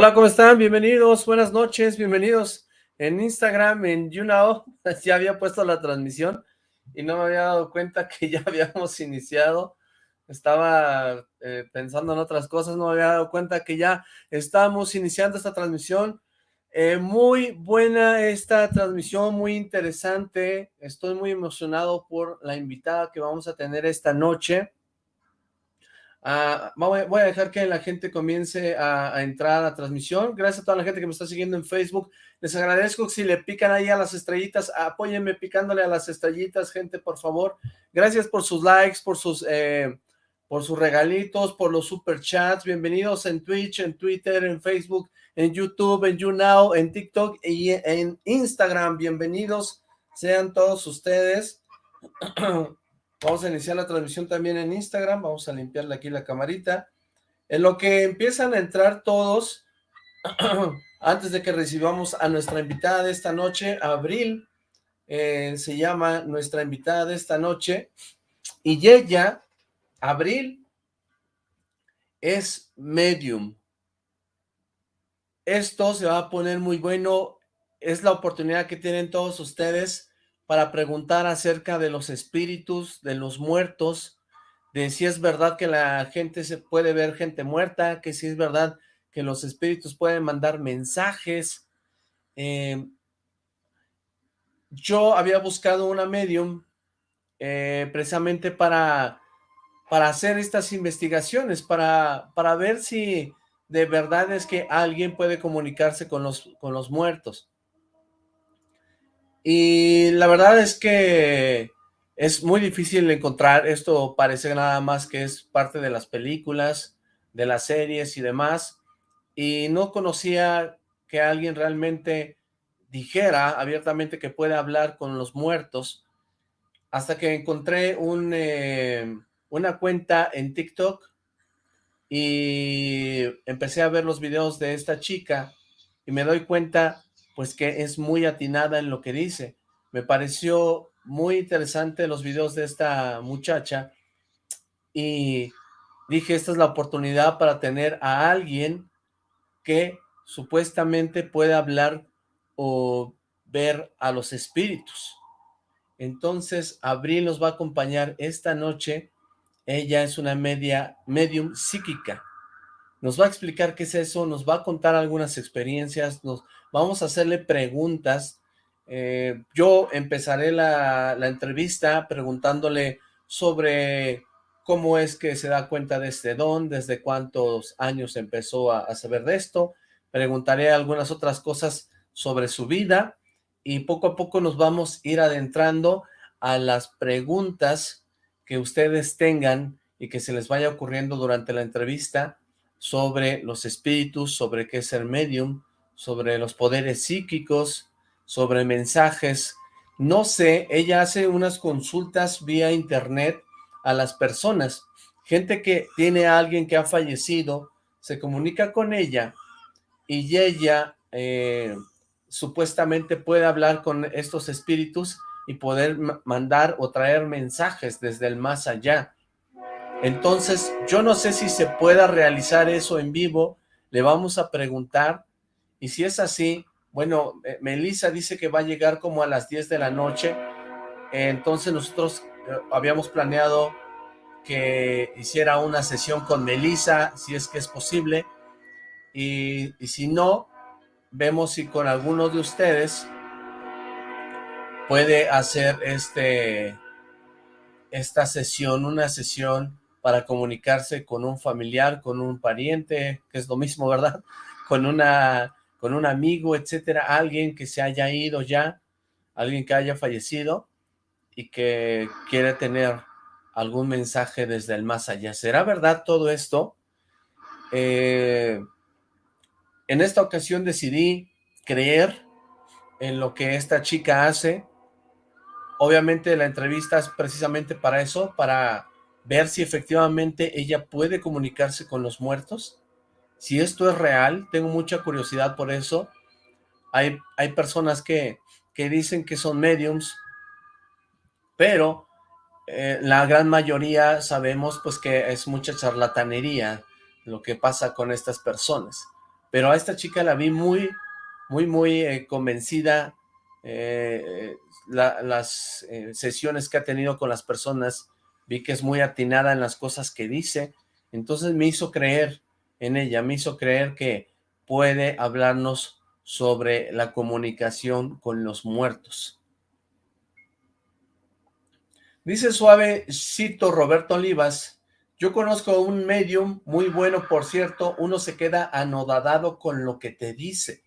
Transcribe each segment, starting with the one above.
Hola, ¿cómo están? Bienvenidos, buenas noches, bienvenidos. En Instagram, en YouNow, ya había puesto la transmisión y no me había dado cuenta que ya habíamos iniciado, estaba eh, pensando en otras cosas, no me había dado cuenta que ya estamos iniciando esta transmisión, eh, muy buena esta transmisión, muy interesante, estoy muy emocionado por la invitada que vamos a tener esta noche, Ah, voy a dejar que la gente comience a, entrar a la transmisión. Gracias a toda la gente que me está siguiendo en Facebook. Les agradezco si le pican ahí a las estrellitas. Apóyenme picándole a las estrellitas, gente, por favor. Gracias por sus likes, por sus, eh, por sus regalitos, por los super chats. Bienvenidos en Twitch, en Twitter, en Facebook, en YouTube, en YouNow, en TikTok y en Instagram. Bienvenidos sean todos ustedes. Vamos a iniciar la transmisión también en Instagram, vamos a limpiarle aquí la camarita. En lo que empiezan a entrar todos, antes de que recibamos a nuestra invitada de esta noche, Abril, eh, se llama nuestra invitada de esta noche, y ella, Abril, es medium. Esto se va a poner muy bueno, es la oportunidad que tienen todos ustedes para preguntar acerca de los espíritus, de los muertos, de si es verdad que la gente se puede ver gente muerta, que si es verdad que los espíritus pueden mandar mensajes. Em, yo había buscado una medium eh, precisamente para, para hacer estas investigaciones, para, para ver si de verdad es que alguien puede comunicarse con los, con los muertos. Y la verdad es que es muy difícil encontrar, esto parece nada más que es parte de las películas, de las series y demás, y no conocía que alguien realmente dijera abiertamente que puede hablar con los muertos, hasta que encontré eh, una cuenta en TikTok y empecé a ver los videos de esta chica y me doy cuenta pues que es muy atinada en lo que dice. Me pareció muy interesante los videos de esta muchacha y dije, esta es la oportunidad para tener a alguien que supuestamente puede hablar o ver a los espíritus. Entonces, Abril nos va a acompañar esta noche. Ella es una media medium psíquica. Nos va a explicar qué es eso, nos va a contar algunas experiencias, nos vamos a hacerle preguntas. Eh, yo empezaré la, entrevista preguntándole sobre cómo es que se da cuenta de este don, desde cuántos años empezó a, a saber de esto. Preguntaré algunas otras cosas sobre su vida y poco a poco nos vamos a ir adentrando a las preguntas que ustedes tengan y que se les vaya ocurriendo durante la entrevista sobre los espíritus, sobre qué es el medium, sobre los poderes psíquicos, sobre mensajes. No sé, ella hace unas consultas vía internet a las personas. Gente que tiene a alguien que ha fallecido, se comunica con ella y ella eh, supuestamente puede hablar con estos espíritus y poder mandar o traer mensajes desde el más allá. Entonces, yo no sé si se pueda realizar eso en vivo, le vamos a preguntar, y si es así, bueno, eh, Melissa dice que va a llegar como a las 10 de la noche, entonces nosotros eh, habíamos planeado que hiciera una sesión con Melissa, si es que es posible, y, y si no, vemos si con alguno de ustedes puede hacer este esta sesión, una sesión para comunicarse con un familiar, con un pariente, que es lo mismo, ¿verdad? Con una con un amigo, etcétera, alguien que se haya ido ya, alguien que haya fallecido y que quiere tener algún mensaje desde el más allá. ¿Será verdad todo esto? Eh, en esta ocasión decidí creer en lo que esta chica hace. Obviamente la entrevista es precisamente para eso, para ver si efectivamente ella puede comunicarse con los muertos. Si esto es real, tengo mucha curiosidad por eso. Hay, hay personas que, que dicen que son mediums, pero eh, la gran mayoría sabemos pues que es mucha charlatanería lo que pasa con estas personas. pero a esta chica la vi muy, muy, muy eh, convencida, eh, las sesiones que ha tenido con las personas, vi que es muy atinada en las cosas que dice, entonces me hizo creer en ella, me hizo creer que puede hablarnos sobre la comunicación con los muertos. Dice suavecito Roberto Olivas, yo conozco un medium muy bueno, por cierto, uno se queda anodadado con lo que te dice.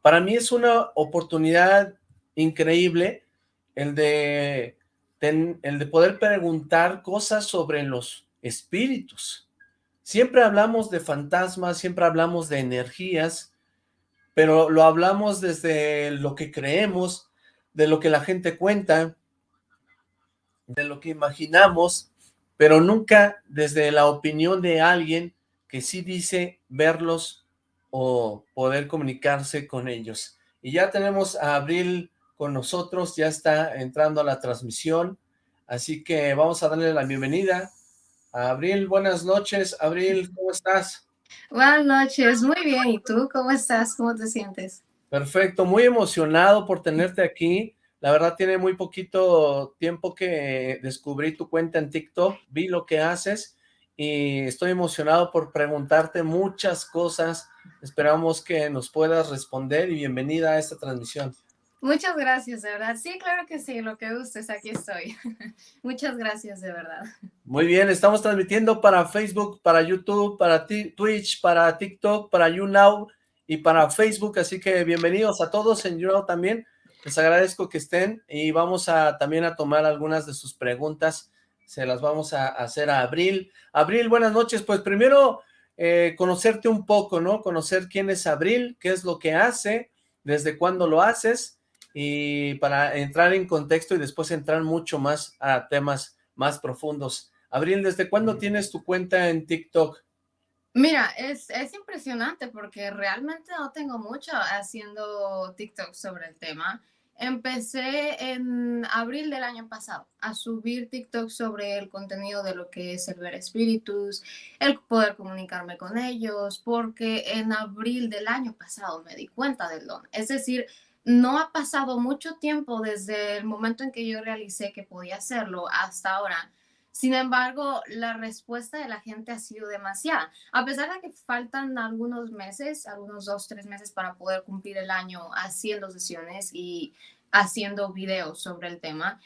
Para mí es una oportunidad increíble el de, el de poder preguntar cosas sobre los espíritus. Siempre hablamos de fantasmas, siempre hablamos de energías, pero lo hablamos desde lo que creemos, de lo que la gente cuenta, de lo que imaginamos, pero nunca desde la opinión de alguien que sí dice verlos o poder comunicarse con ellos. Y ya tenemos a Abril con nosotros, ya está entrando a la transmisión, así que vamos a darle la bienvenida. Abril, buenas noches. Abril, ¿cómo estás? Buenas noches, muy bien. ¿Y tú cómo estás? ¿Cómo te sientes? Perfecto, muy emocionado por tenerte aquí. La verdad tiene muy poquito tiempo que descubrí tu cuenta en TikTok, vi lo que haces y estoy emocionado por preguntarte muchas cosas. Esperamos que nos puedas responder y bienvenida a esta transmisión. Muchas gracias, de verdad. Sí, claro que sí, lo que gustes, aquí estoy. Muchas gracias, de verdad. Muy bien, estamos transmitiendo para Facebook, para YouTube, para Twitch, para TikTok, para YouNow y para Facebook, así que bienvenidos a todos en YouNow también. Les agradezco que estén y vamos a también a tomar algunas de sus preguntas. Se las vamos a hacer a Abril. Abril, buenas noches. Pues primero eh, conocerte un poco, ¿no? Conocer quién es Abril, qué es lo que hace, desde cuándo lo haces y para entrar en contexto y después entrar mucho más a temas más profundos. Abril, ¿desde cuándo tienes tu cuenta en TikTok? Mira, es, es, impresionante porque realmente no tengo mucho haciendo TikTok sobre el tema. Empecé en abril del año pasado a subir TikTok sobre el contenido de lo que es el ver espíritus, el poder comunicarme con ellos, porque en abril del año pasado me di cuenta del don. Es decir, no ha pasado mucho tiempo desde el momento en que yo realicé que podía hacerlo hasta ahora. Sin embargo, la respuesta de la gente ha sido demasiada. A pesar de que faltan algunos meses, algunos dos, tres meses para poder cumplir el año haciendo sesiones y haciendo videos sobre el tema,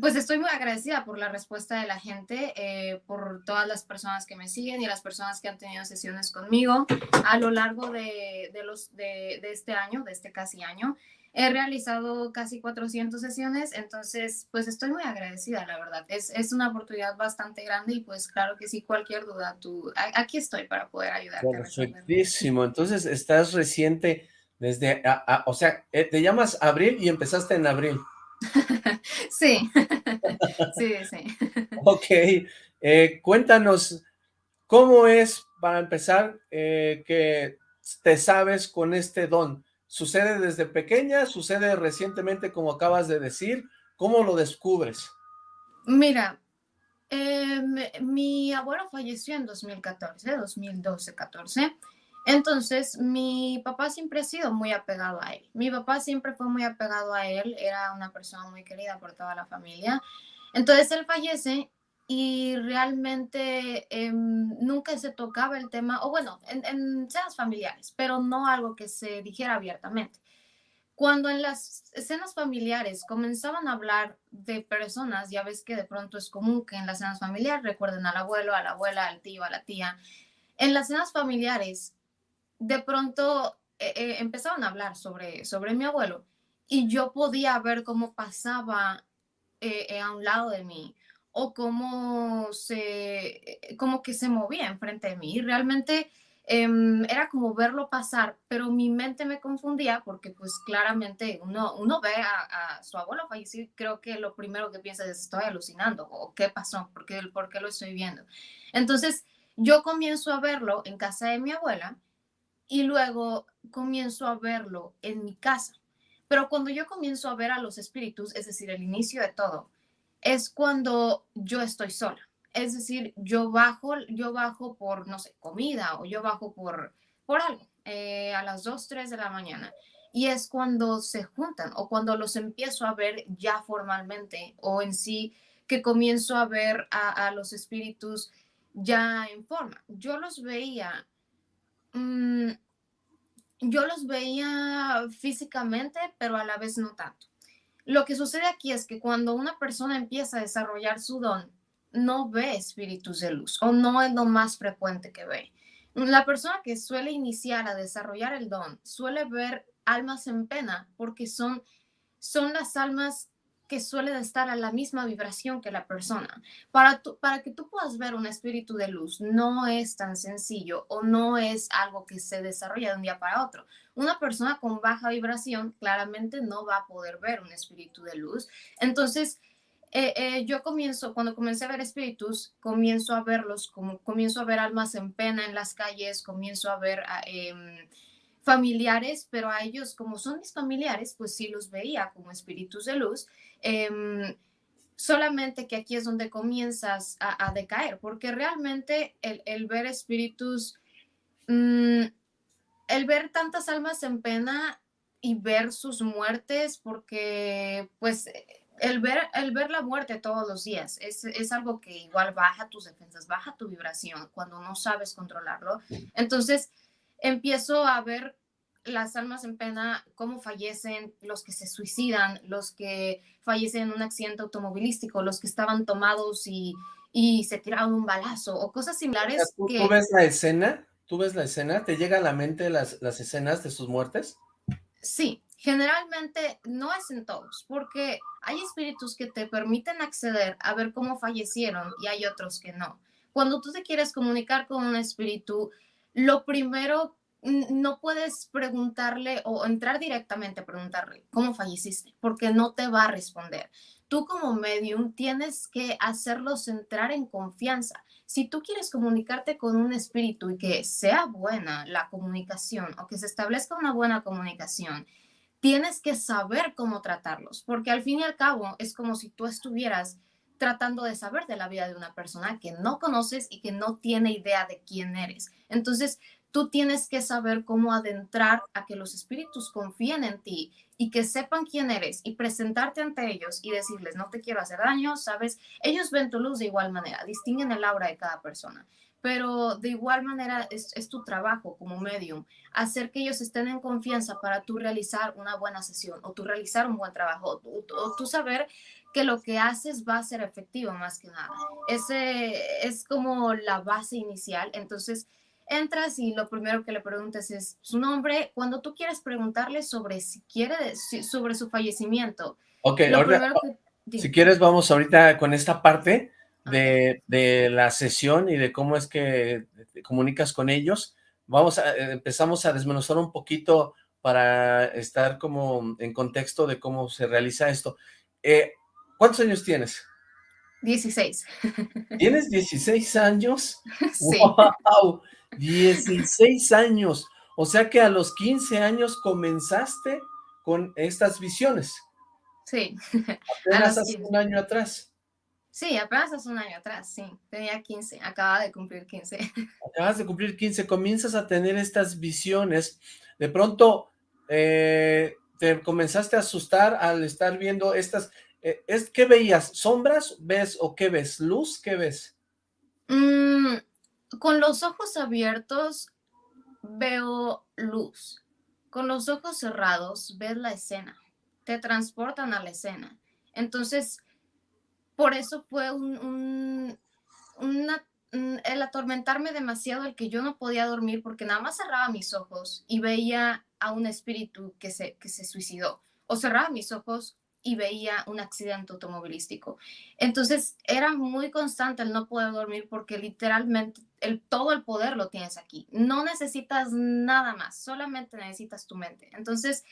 pues estoy muy agradecida por la respuesta de la gente, eh, por todas las personas que me siguen y las personas que han tenido sesiones conmigo a lo largo de, los, de, de este año, de este casi año. He realizado casi 400 sesiones, entonces pues estoy muy agradecida, la verdad. Es, es una oportunidad bastante grande y pues claro que sí, cualquier duda, tú, aquí estoy para poder ayudarte. Perfectísimo, entonces estás reciente desde, o sea, eh, te llamas Abril y empezaste en abril. sí, sí, sí. ok, eh, cuéntanos, ¿cómo es, para empezar, eh, que te sabes con este don? ¿Sucede desde pequeña? ¿Sucede recientemente como acabas de decir? ¿Cómo lo descubres? Mira, em, mi abuelo falleció en 2014, 2012, 14. Entonces, mi papá siempre ha sido muy apegado a él. Mi papá siempre fue muy apegado a él, era una persona muy querida por toda la familia. Entonces, él fallece y realmente em, nunca se tocaba el tema, o bueno, en, en cenas familiares, pero no algo que se dijera abiertamente. Cuando en las escenas familiares comenzaban a hablar de personas, ya ves que de pronto es común que en las cenas familiares recuerden al abuelo, a la abuela, al tío, a la tía. En las cenas familiares, de pronto eh, eh, empezaban a hablar sobre, sobre mi abuelo y yo podía ver cómo pasaba eh, a un lado de mí o cómo se, como que se movía enfrente de mí. Y realmente em, era como verlo pasar, pero mi mente me confundía porque pues claramente uno, uno ve a, su abuelo fallecer, creo que lo primero que piensa es estoy alucinando o qué pasó, ¿Por qué, por qué lo estoy viendo. Entonces yo comienzo a verlo en casa de mi abuela y luego comienzo a verlo en mi casa. Pero cuando yo comienzo a ver a los espíritus, es decir, el inicio de todo, es cuando yo estoy sola. Es decir, yo bajo, yo bajo por, no sé, comida o yo bajo por, por algo. eh, a las 2, 3 de la mañana. Y es cuando se juntan o cuando los empiezo a ver ya formalmente o en sí que comienzo a ver a, los espíritus ya en forma. Yo los veía, mm, yo los veía físicamente, pero a la vez no tanto. Lo que sucede aquí es que cuando una persona empieza a desarrollar su don, no ve espíritus de luz o no es lo más frecuente que ve. La persona que suele iniciar a desarrollar el don suele ver almas en pena porque son, son las almas que suelen estar a la misma vibración que la persona. Para, para que tú puedas ver un espíritu de luz, no es tan sencillo o no es algo que se desarrolla de un día para otro. Una persona con baja vibración claramente no va a poder ver un espíritu de luz. Entonces, eh, eh, yo comienzo, cuando comencé a ver espíritus, comienzo a verlos, como, comienzo a ver almas en pena en las calles, comienzo a ver... Eh, familiares, pero a ellos, como son mis familiares, pues sí los veía como espíritus de luz. Em, solamente que aquí es donde comienzas a, decaer, porque realmente el, ver espíritus, mm, el ver tantas almas en pena y ver sus muertes, porque pues el ver, el ver la muerte todos los días es, es, algo que igual baja tus defensas, baja tu vibración cuando no sabes controlarlo. Entonces, empiezo a ver las almas en pena, cómo fallecen, los que se suicidan, los que fallecen en un accidente automovilístico, los que estaban tomados y, y se tiraron un balazo o cosas similares. ¿Tú, ves la escena? ¿Tú ves la escena? ¿Te llega a la mente las, las escenas de sus muertes? Sí, generalmente no es en todos, porque hay espíritus que te permiten acceder a ver cómo fallecieron y hay otros que no. Cuando tú te quieres comunicar con un espíritu, lo primero, no puedes preguntarle o entrar directamente a preguntarle cómo falleciste, porque no te va a responder. Tú como medium tienes que hacerlos entrar en confianza. Si tú quieres comunicarte con un espíritu y que sea buena la comunicación o que se establezca una buena comunicación, tienes que saber cómo tratarlos, porque al fin y al cabo es como si tú estuvieras tratando de saber de la vida de una persona que no conoces y que no tiene idea de quién eres. Entonces, tú tienes que saber cómo adentrar a que los espíritus confíen en ti y que sepan quién eres y presentarte ante ellos y decirles, no te quiero hacer daño, ¿sabes? Ellos ven tu luz de igual manera, distinguen el aura de cada persona pero de igual manera es, tu trabajo como medium, hacer que ellos estén en confianza para tú realizar una buena sesión o tú realizar un buen trabajo o, tú saber que lo que haces va a ser efectivo más que nada. Ese es como la base inicial. Entonces, entras y lo primero que le preguntas es su nombre. Cuando tú quieres preguntarle sobre si quiere, sobre su fallecimiento. Ok, si quieres vamos ahorita con esta parte de, de, la sesión y de cómo es que te comunicas con ellos. Vamos a, eh, empezamos a desmenuzar un poquito para estar como en contexto de cómo se realiza esto. Eh, ¿Cuántos años tienes? 16. ¿Tienes 16 años? Sí. ¡Wow! 16 años. O sea que a los 15 años comenzaste con estas visiones. Sí. Apenas hace un año atrás. Sí, apenas hace un año atrás, sí. Tenía 15, acaba de cumplir 15. Acabas de cumplir 15, comienzas a tener estas visiones. De pronto, eh, te comenzaste a asustar al estar viendo estas es, ¿Qué veías? ¿Sombras ves o qué ves? ¿Luz? ¿Qué ves? Mm, con los ojos abiertos veo luz. Con los ojos cerrados ves la escena. Te transportan a la escena. Entonces, por eso fue un, el atormentarme demasiado el que yo no podía dormir porque nada más cerraba mis ojos y veía a un espíritu que se, que se suicidó. O cerraba mis ojos y veía un accidente automovilístico. Entonces era muy constante el no poder dormir porque literalmente el, todo el poder lo tienes aquí. No necesitas nada más, solamente necesitas tu mente. Entonces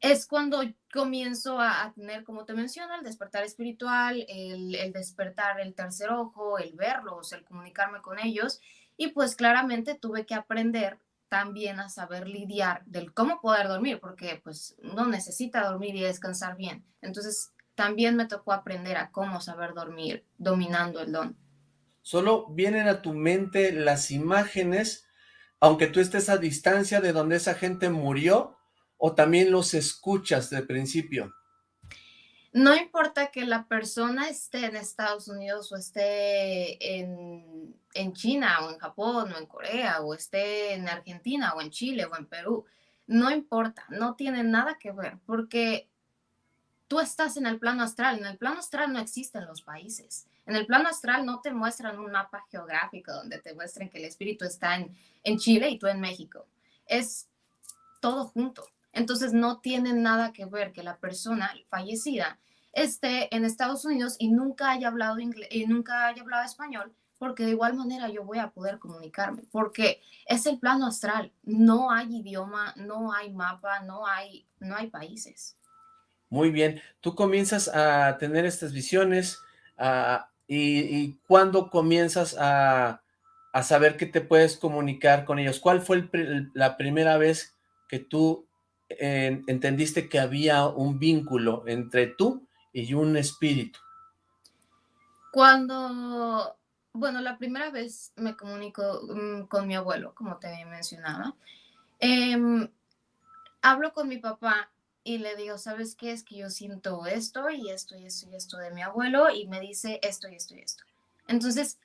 es cuando comienzo a, tener, como te menciono, el despertar espiritual, el, el despertar el tercer ojo, el verlos, el comunicarme con ellos. Y pues claramente tuve que aprender también a saber lidiar del cómo poder dormir, porque pues no necesita dormir y descansar bien. Entonces también me tocó aprender a cómo saber dormir dominando el don. Solo vienen a tu mente las imágenes aunque tú estés a distancia de donde esa gente murió, o también los escuchas de principio? No importa que la persona esté en Estados Unidos o esté en, en, China o en Japón o en Corea o esté en Argentina o en Chile o en Perú, no importa, no tiene nada que ver porque tú estás en el plano astral. En el plano astral no existen los países. En el plano astral no te muestran un mapa geográfico donde te muestren que el espíritu está en, en Chile y tú en México. Es todo junto. Entonces no tiene nada que ver que la persona fallecida esté en Estados Unidos y nunca haya hablado inglés y nunca haya hablado español, porque de igual manera yo voy a poder comunicarme, porque es el plano astral, no hay idioma, no hay mapa, no hay, no hay países. Muy bien, tú comienzas a tener estas visiones y, y ¿cuándo comienzas a, a, saber que te puedes comunicar con ellos? ¿Cuál fue la primera vez que tú eh, entendiste que había un vínculo entre tú y un espíritu? Cuando, bueno, la primera vez me comunico mm, con mi abuelo, como te mencionaba, eh, hablo con mi papá y le digo, ¿sabes qué? Es que yo siento esto y esto y esto y esto de mi abuelo y me dice esto y esto y esto. Entonces,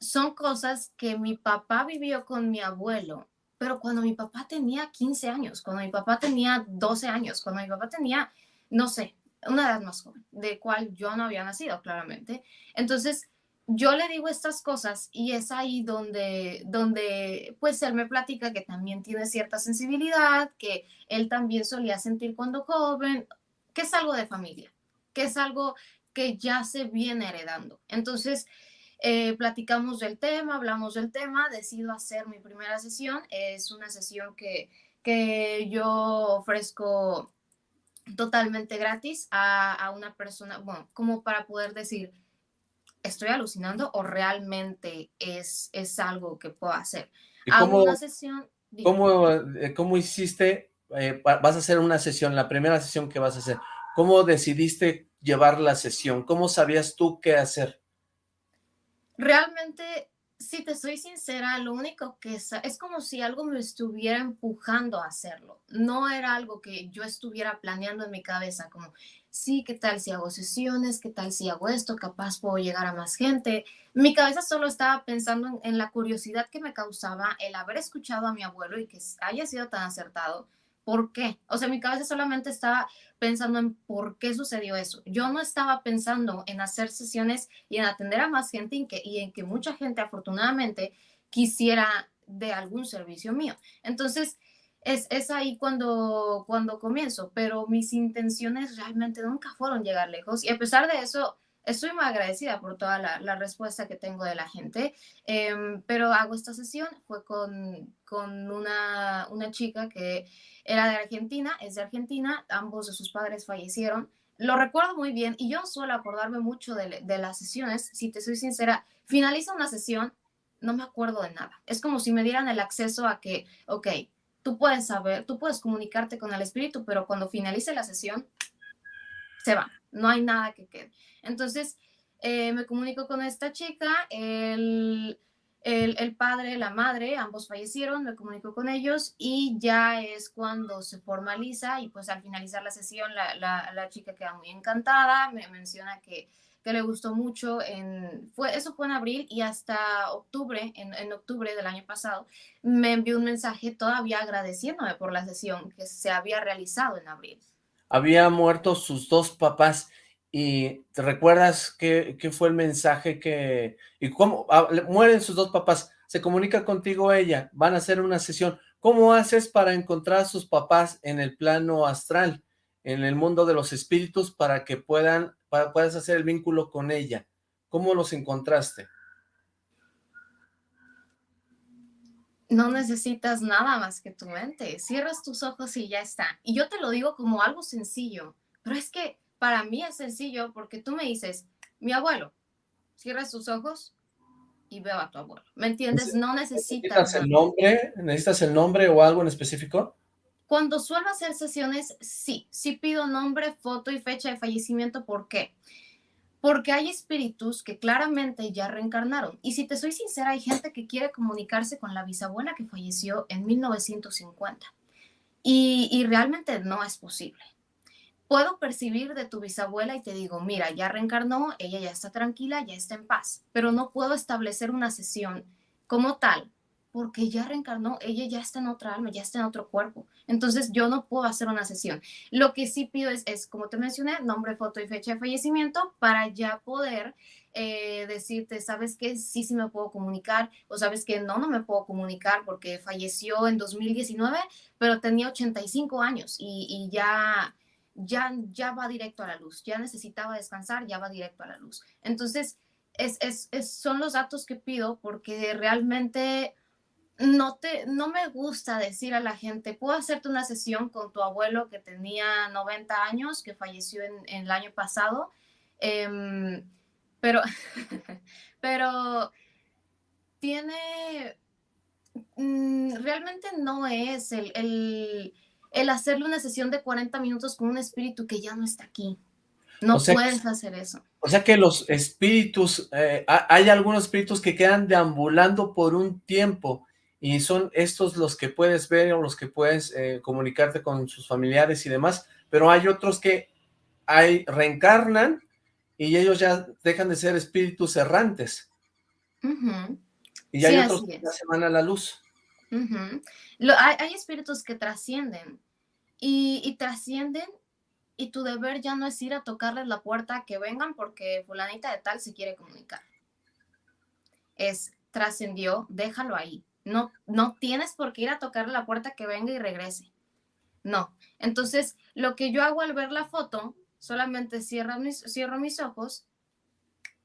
son cosas que mi papá vivió con mi abuelo, pero cuando mi papá tenía 15 años, cuando mi papá tenía 12 años, cuando mi papá tenía, no sé, una edad más joven, de cual yo no había nacido, claramente. Entonces, yo le digo estas cosas y es ahí donde, donde pues él me platica que también tiene cierta sensibilidad, que él también solía sentir cuando joven, que es algo de familia, que es algo que ya se viene heredando. Entonces, eh, platicamos del tema, hablamos del tema, decido hacer mi primera sesión. Es una sesión que, que yo ofrezco totalmente gratis a, a una persona, bueno, como para poder decir, estoy alucinando o realmente es, es algo que puedo hacer. cómo, una sesión... ¿cómo, eh, ¿Cómo hiciste? Eh, vas a hacer una sesión, la primera sesión que vas a hacer. ¿Cómo decidiste llevar la sesión? ¿Cómo sabías tú qué hacer? Realmente, si te soy sincera, lo único que es, es como si algo me estuviera empujando a hacerlo. No era algo que yo estuviera planeando en mi cabeza, como sí, ¿qué tal si hago sesiones? ¿Qué tal si hago esto? Capaz puedo llegar a más gente. Mi cabeza solo estaba pensando en, la curiosidad que me causaba el haber escuchado a mi abuelo y que haya sido tan acertado. ¿Por qué? O sea, mi cabeza solamente estaba pensando en por qué sucedió eso. Yo no estaba pensando en hacer sesiones y en atender a más gente y, y en que mucha gente afortunadamente quisiera de algún servicio mío. Entonces, es, ahí cuando, cuando comienzo, pero mis intenciones realmente nunca fueron llegar lejos y a pesar de eso, estoy muy agradecida por toda la, respuesta que tengo de la gente, em, pero hago esta sesión, fue con, con una, una, chica que era de Argentina, es de Argentina, ambos de sus padres fallecieron, lo recuerdo muy bien y yo suelo acordarme mucho de, de las sesiones, si te soy sincera, finaliza una sesión, no me acuerdo de nada, es como si me dieran el acceso a que, ok, tú puedes saber, tú puedes comunicarte con el espíritu, pero cuando finalice la sesión, se va, no hay nada que quede. Entonces, eh, me comunico con esta chica, el, el, padre, la madre, ambos fallecieron, me comunico con ellos y ya es cuando se formaliza y pues al finalizar la sesión la, la, la chica queda muy encantada, me menciona que que le gustó mucho. En, fue, eso fue en abril y hasta octubre, en, en, octubre del año pasado, me envió un mensaje todavía agradeciéndome por la sesión que se había realizado en abril. Había muerto sus dos papás y ¿te recuerdas qué, qué fue el mensaje que... y cómo ah, mueren sus dos papás? Se comunica contigo ella, van a hacer una sesión. ¿Cómo haces para encontrar a sus papás en el plano astral, en el mundo de los espíritus, para que puedan puedes hacer el vínculo con ella. ¿Cómo los encontraste? No necesitas nada más que tu mente. Cierras tus ojos y ya está. Y yo te lo digo como algo sencillo, pero es que para mí es sencillo porque tú me dices, mi abuelo, cierras tus ojos y veo a tu abuelo. ¿Me entiendes? No necesitas... ¿Necesitas el nombre? ¿Necesitas el nombre o algo en específico? Cuando suelo hacer sesiones, sí, sí pido nombre, foto y fecha de fallecimiento. ¿Por qué? Porque hay espíritus que claramente ya reencarnaron. Y si te soy sincera, hay gente que quiere comunicarse con la bisabuela que falleció en 1950. Y, realmente no es posible. Puedo percibir de tu bisabuela y te digo, mira, ya reencarnó, ella ya está tranquila, ya está en paz, pero no puedo establecer una sesión como tal porque ya reencarnó, ella ya está en otra alma, ya está en otro cuerpo. Entonces yo no puedo hacer una sesión. Lo que sí pido es, es como te mencioné, nombre, foto y fecha de fallecimiento para ya poder eh, decirte, sabes que sí, sí me puedo comunicar o sabes que no, no me puedo comunicar porque falleció en 2019, pero tenía 85 años y, y ya, ya, ya va directo a la luz, ya necesitaba descansar, ya va directo a la luz. Entonces, es, es, son los datos que pido porque realmente no, te, no me gusta decir a la gente, puedo hacerte una sesión con tu abuelo que tenía 90 años, que falleció en, el año pasado, em, pero, pero tiene, mm, realmente no es el, el, hacerle una sesión de 40 minutos con un espíritu que ya no está aquí. No puedes hacer eso. O sea que los espíritus, eh, hay algunos espíritus que quedan deambulando por un tiempo y son estos los que puedes ver o los que puedes eh, comunicarte con sus familiares y demás, pero hay otros que hay, reencarnan y ellos ya dejan de ser espíritus errantes. Y hay otros que ya se van a la luz. hay, espíritus que trascienden y, y trascienden y tu deber ya no es ir a tocarles la puerta que vengan porque fulanita de tal se quiere comunicar. Es trascendió, déjalo ahí no, no tienes por qué ir a tocar la puerta que venga y regrese. No. Entonces, lo que yo hago al ver la foto, solamente cierro mis, cierro mis ojos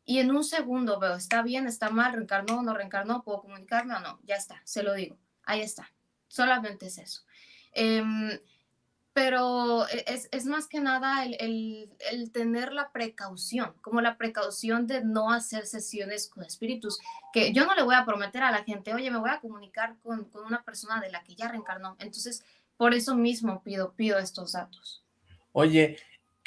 y en un segundo veo, está bien, está mal, reencarnó, no reencarnó, puedo comunicarme o no. Ya está, se lo digo. Ahí está. Solamente es eso. Em, pero e, es, más que nada el, tener la precaución, como la precaución de no hacer sesiones con espíritus, que yo no le voy a prometer a la gente, oye, me voy a comunicar con, una persona de la que ya reencarnó. Entonces, por eso mismo pido, pido estos datos. Oye,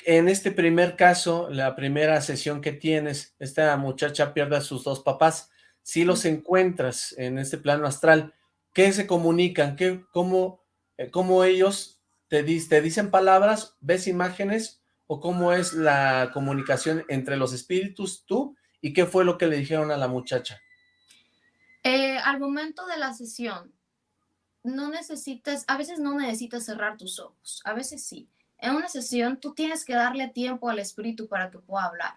en este primer caso, la primera sesión que tienes, esta muchacha pierde a sus dos papás, si los encuentras en este plano astral, ¿qué se comunican? ¿Qué, cómo, eh, cómo ellos te, dicen palabras, ves imágenes o cómo es la comunicación entre los espíritus, tú, y qué fue lo que le dijeron a la muchacha? Eh, al momento de la sesión, no necesitas, a veces no necesitas cerrar tus ojos, a veces sí. En una sesión tú tienes que darle tiempo al espíritu para que pueda hablar,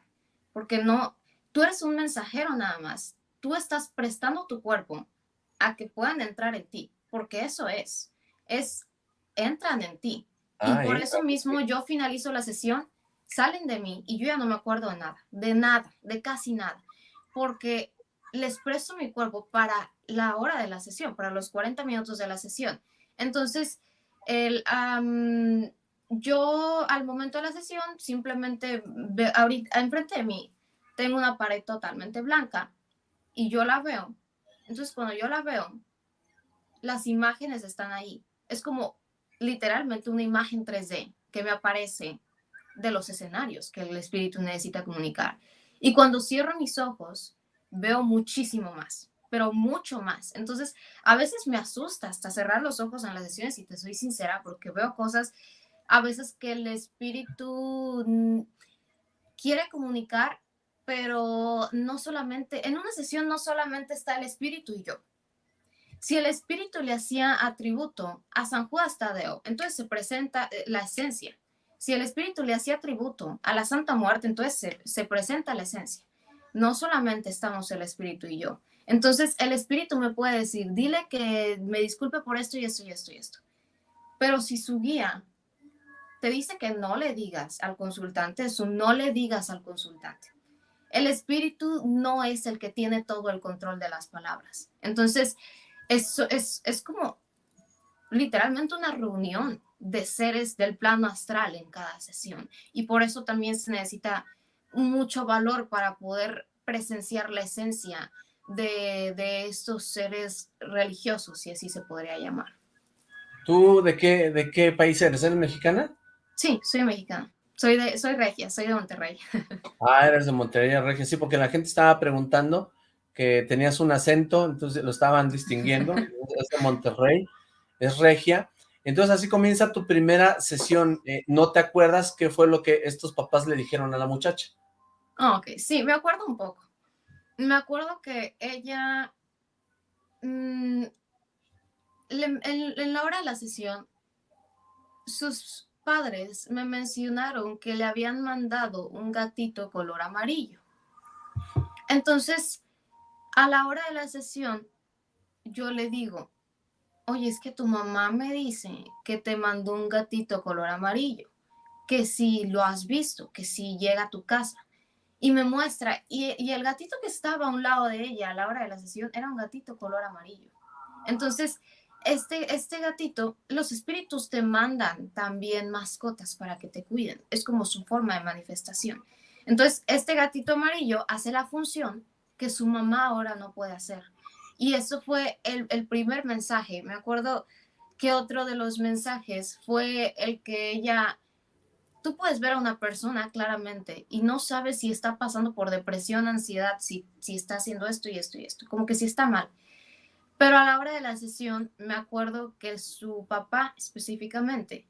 porque no, tú eres un mensajero nada más. Tú estás prestando tu cuerpo a que puedan entrar en ti, porque eso es. Es entran en ti. y ah, por eso mismo yo finalizo la sesión, salen de mí y yo ya no me acuerdo de nada, de nada, de casi nada, porque les presto mi cuerpo para la hora de la sesión, para los 40 minutos de la sesión. Entonces, el, yo al momento de la sesión simplemente, ahorita, enfrente de mí, tengo una pared totalmente blanca y yo la veo. Entonces, cuando yo la veo, las imágenes están ahí. Es como literalmente una imagen 3D que me aparece de los escenarios que el espíritu necesita comunicar. Y cuando cierro mis ojos, veo muchísimo más, pero mucho más. Entonces, a veces me asusta hasta cerrar los ojos en las sesiones, y te soy sincera, porque veo cosas a veces que el espíritu quiere comunicar, pero no solamente, en una sesión no solamente está el espíritu y yo, si el espíritu le hacía atributo a San Juan Tadeo, entonces se presenta eh, la esencia. Si el espíritu le hacía tributo a la Santa Muerte, entonces se, presenta la esencia. No solamente estamos el espíritu y yo. Entonces el espíritu me puede decir, dile que me disculpe por esto y esto y esto y esto. Pero si su guía te dice que no le digas al consultante eso, no le digas al consultante. El espíritu no es el que tiene todo el control de las palabras. Entonces, eso es, es como literalmente una reunión de seres del plano astral en cada sesión. Y por eso también se necesita mucho valor para poder presenciar la esencia de, de, estos seres religiosos, si así se podría llamar. ¿Tú de qué, de qué país eres? ¿Eres mexicana? Sí, soy mexicana. Soy de, soy regia, soy de Monterrey. Ah, eres de Monterrey, regia. Sí, porque la gente estaba preguntando que tenías un acento, entonces lo estaban distinguiendo. es de Monterrey, es regia. Entonces así comienza tu primera sesión. Eh, ¿No te acuerdas qué fue lo que estos papás le dijeron a la muchacha? Ah, ok, sí, me acuerdo un poco. Me acuerdo que ella, mm, en la hora de la sesión, sus padres me mencionaron que le habían mandado un gatito color amarillo. Entonces, a la hora de la sesión, yo le digo, oye, es que tu mamá me dice que te mandó un gatito color amarillo, que si lo has visto, que si llega a tu casa. Y me muestra, y, el gatito que estaba a un lado de ella a la hora de la sesión era un gatito color amarillo. Entonces, este, este gatito, los espíritus te mandan también mascotas para que te cuiden. Es como su forma de manifestación. Entonces, este gatito amarillo hace la función que su mamá ahora no puede hacer. Y eso fue el, el primer mensaje. Me acuerdo que otro de los mensajes fue el que ella tú puedes ver a una persona claramente y no sabes si está pasando por depresión, ansiedad, si, si está haciendo esto y esto y esto, como que si está mal. Pero a la hora de la sesión, me acuerdo que su papá específicamente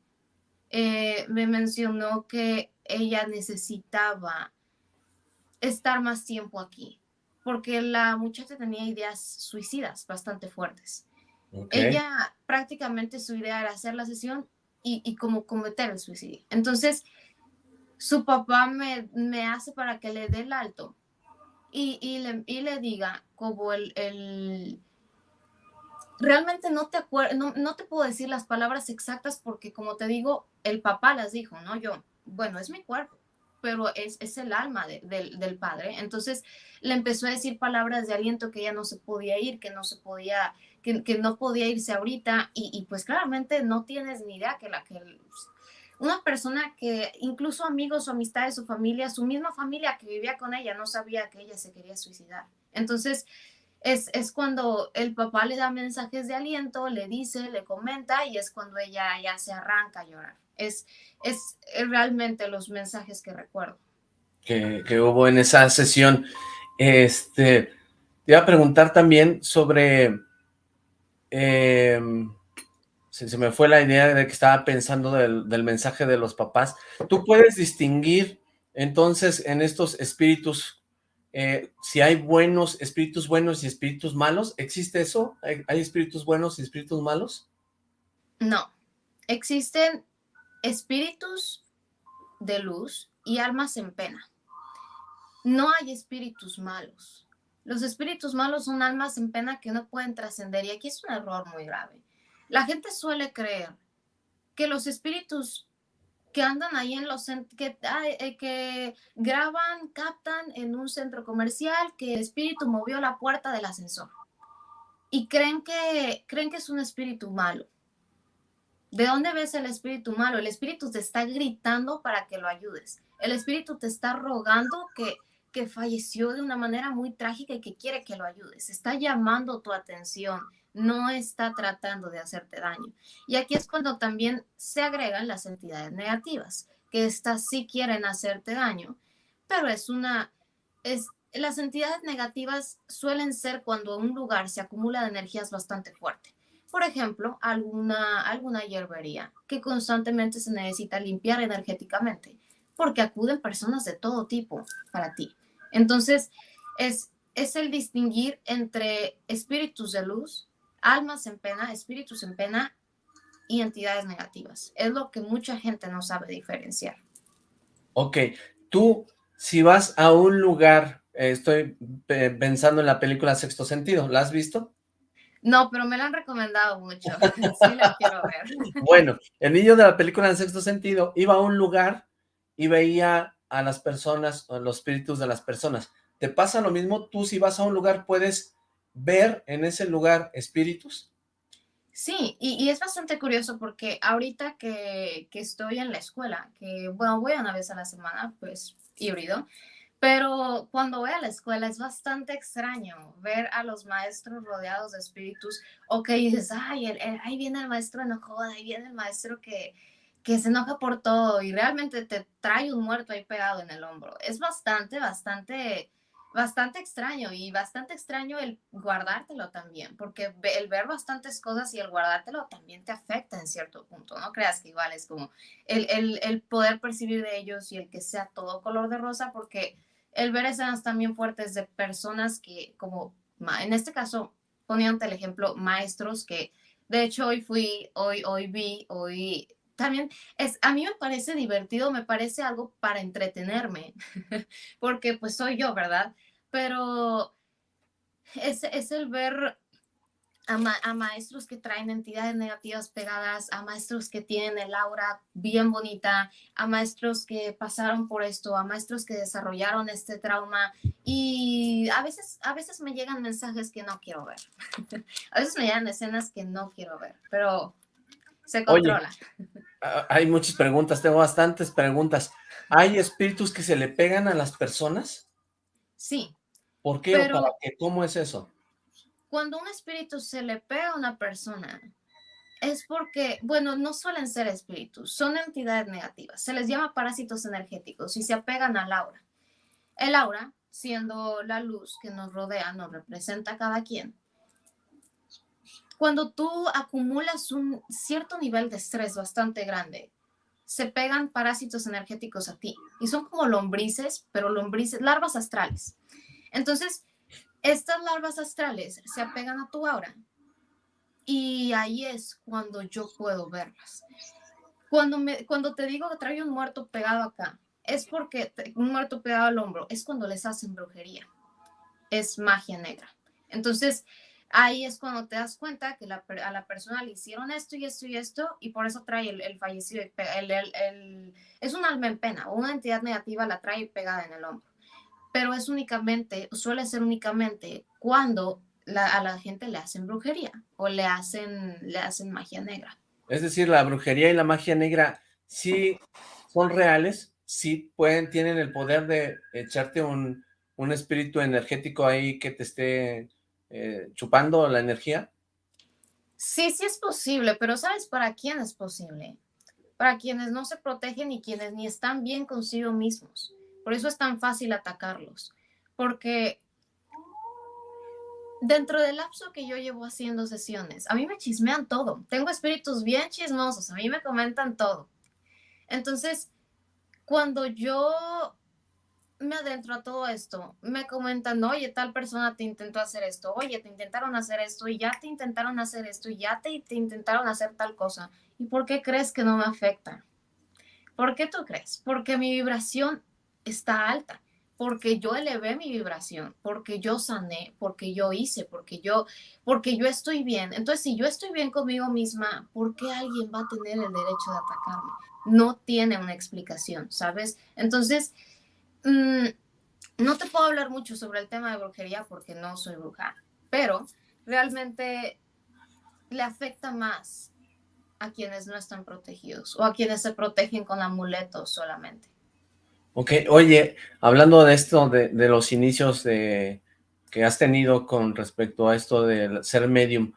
eh, me mencionó que ella necesitaba estar más tiempo aquí, porque la muchacha tenía ideas suicidas bastante fuertes. Ella prácticamente su idea era hacer la sesión y, como cometer el suicidio. Entonces, su papá me, me, hace para que le dé el alto y, y, le, y le, diga como el, el realmente no te no, te puedo decir las palabras exactas porque como te digo, el papá las dijo, ¿no? Yo, bueno, es mi cuerpo, pero es, es el alma del padre. Entonces le empezó a decir palabras de aliento que ya no se podía ir, que no se podía, que, que no podía irse ahorita y, y, pues claramente no tienes ni idea que la que... Una persona que incluso amigos o amistades o familia, su misma familia que vivía con ella, no sabía que ella se quería suicidar. Entonces, es, cuando el papá le da mensajes de aliento, le dice, le comenta y es cuando ella ya se arranca a llorar. Es, es realmente los mensajes que recuerdo. Que, hubo en esa sesión. Este, te iba a preguntar también sobre... Em, se, me fue la idea de que estaba pensando del, del mensaje de los papás. ¿Tú puedes distinguir entonces en estos espíritus eh, si hay buenos, espíritus buenos y espíritus malos, ¿existe eso? ¿Hay, espíritus buenos y espíritus malos? No, existen espíritus de luz y almas en pena. No hay espíritus malos. Los espíritus malos son almas en pena que no pueden trascender y aquí es un error muy grave. La gente suele creer que los espíritus que andan ahí en los que, eh, que graban, captan en un centro comercial que el espíritu movió la puerta del ascensor y creen que creen que es un espíritu malo. ¿De dónde ves el espíritu malo? El espíritu te está gritando para que lo ayudes. El espíritu te está rogando que, que falleció de una manera muy trágica y que quiere que lo ayudes. Está llamando tu atención no está tratando de hacerte daño. Y aquí es cuando también se agregan las entidades negativas, que estas sí quieren hacerte daño, pero es una, es, las entidades negativas suelen ser cuando un lugar se acumula de energías bastante fuerte. Por ejemplo, alguna, alguna hierbería que constantemente se necesita limpiar energéticamente, porque acuden personas de todo tipo para ti. Entonces, es, es el distinguir entre espíritus de luz almas en pena, espíritus en pena y entidades negativas. Es lo que mucha gente no sabe diferenciar. Ok, tú si vas a un lugar, eh, estoy pensando en la película Sexto Sentido, ¿la has visto? No, pero me la han recomendado mucho, sí la quiero ver. Bueno, el niño de la película en Sexto Sentido iba a un lugar y veía a las personas, a los espíritus de las personas. ¿Te pasa lo mismo? Tú si vas a un lugar puedes ver en ese lugar espíritus? Sí, y, es bastante curioso porque ahorita que, que, estoy en la escuela, que bueno, voy una vez a la semana, pues híbrido, pero cuando voy a la escuela es bastante extraño ver a los maestros rodeados de espíritus o que dices, ay, ahí viene el maestro enojado, ahí viene el maestro que, que se enoja por todo y realmente te trae un muerto ahí pegado en el hombro. Es bastante, bastante, bastante extraño y bastante extraño el guardártelo también, porque el ver bastantes cosas y el guardártelo también te afecta en cierto punto. No creas que igual es como el, el, el poder percibir de ellos y el que sea todo color de rosa, porque el ver escenas también fuertes de personas que, como en este caso, ponían el ejemplo, maestros que, de hecho, hoy fui, hoy, hoy vi, hoy también es, a mí me parece divertido, me parece algo para entretenerme, porque pues soy yo, ¿verdad? Pero es, es el ver a, maestros que traen entidades negativas pegadas, a maestros que tienen el aura bien bonita, a maestros que pasaron por esto, a maestros que desarrollaron este trauma y a veces, a veces me llegan mensajes que no quiero ver, a veces me llegan escenas que no quiero ver, pero se controla. hay muchas preguntas, tengo bastantes preguntas. ¿Hay espíritus que se le pegan a las personas? Sí. ¿Por qué o para qué? ¿Cómo es eso? Cuando un espíritu se le pega a una persona, es porque, bueno, no suelen ser espíritus, son entidades negativas. Se les llama parásitos energéticos y se apegan al aura. El aura, siendo la luz que nos rodea, nos representa a cada quien. Cuando tú acumulas un cierto nivel de estrés bastante grande, se pegan parásitos energéticos a ti y son como lombrices, pero lombrices, larvas astrales. Entonces, estas larvas astrales se apegan a tu aura y ahí es cuando yo puedo verlas. Cuando, me, cuando te digo que trae un muerto pegado acá, es porque un muerto pegado al hombro, es cuando les hacen brujería. Es magia negra. Entonces, ahí es cuando te das cuenta que a la persona le hicieron esto y esto y esto, y por eso trae el, fallecido. es un alma en pena, una entidad negativa la trae pegada en el hombro pero es únicamente, suele ser únicamente cuando a la gente le hacen brujería o le hacen, le hacen magia negra. Es decir, la brujería y la magia negra sí son reales, sí pueden, tienen el poder de echarte un, espíritu energético ahí que te esté eh, chupando la energía. Sí, sí es posible, pero ¿sabes para quién es posible? Para quienes no se protegen y quienes ni están bien consigo mismos. Por eso es tan fácil atacarlos, porque dentro del lapso que yo llevo haciendo sesiones, a mí me chismean todo. Tengo espíritus bien chismosos, a mí me comentan todo. Entonces, cuando yo me adentro a todo esto, me comentan, oye, tal persona te intentó hacer esto, oye, te intentaron hacer esto y ya te intentaron hacer esto y ya te, te intentaron hacer tal cosa. ¿Y por qué crees que no me afecta? ¿Por qué tú crees? Porque mi vibración está alta, porque yo elevé mi vibración, porque yo sané, porque yo hice, porque yo, porque yo estoy bien. Entonces, si yo estoy bien conmigo misma, ¿por qué alguien va a tener el derecho de atacarme? No tiene una explicación, ¿sabes? Entonces, mm, no te puedo hablar mucho sobre el tema de brujería porque no soy bruja, pero realmente le afecta más a quienes no están protegidos o a quienes se protegen con amuletos solamente. Ok, oye, hablando de esto, de, los inicios de, que has tenido con respecto a esto de ser medium,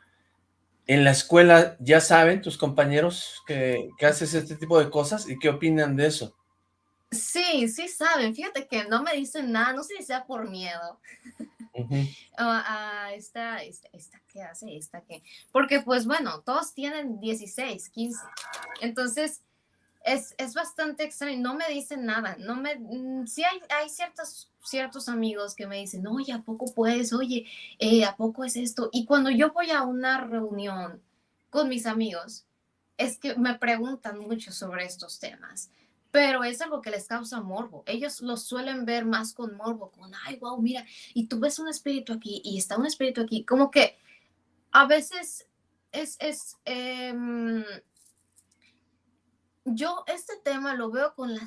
¿en la escuela ya saben tus compañeros que, haces este tipo de cosas y qué opinan de eso? Sí, sí saben. Fíjate que no me dicen nada, no sé si sea por miedo. a esta, esta, esta, ¿qué hace? Esta, ¿qué? Porque pues bueno, todos tienen 16, 15. Entonces, es, es, bastante extraño, no me dicen nada, no me, mm, sí hay, hay ciertos, ciertos amigos que me dicen, oye, ¿a poco puedes? Oye, eh, ¿a poco es esto? Y cuando yo voy a una reunión con mis amigos, es que me preguntan mucho sobre estos temas, pero es algo que les causa morbo. Ellos lo suelen ver más con morbo, con, ay, wow, mira, y tú ves un espíritu aquí y está un espíritu aquí, como que a veces es, es em, yo este tema lo veo con la,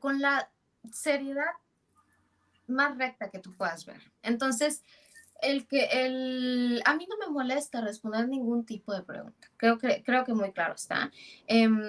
con la seriedad más recta que tú puedas ver. Entonces, el que el, a mí no me molesta responder ningún tipo de pregunta. Creo que, creo que muy claro está. Em,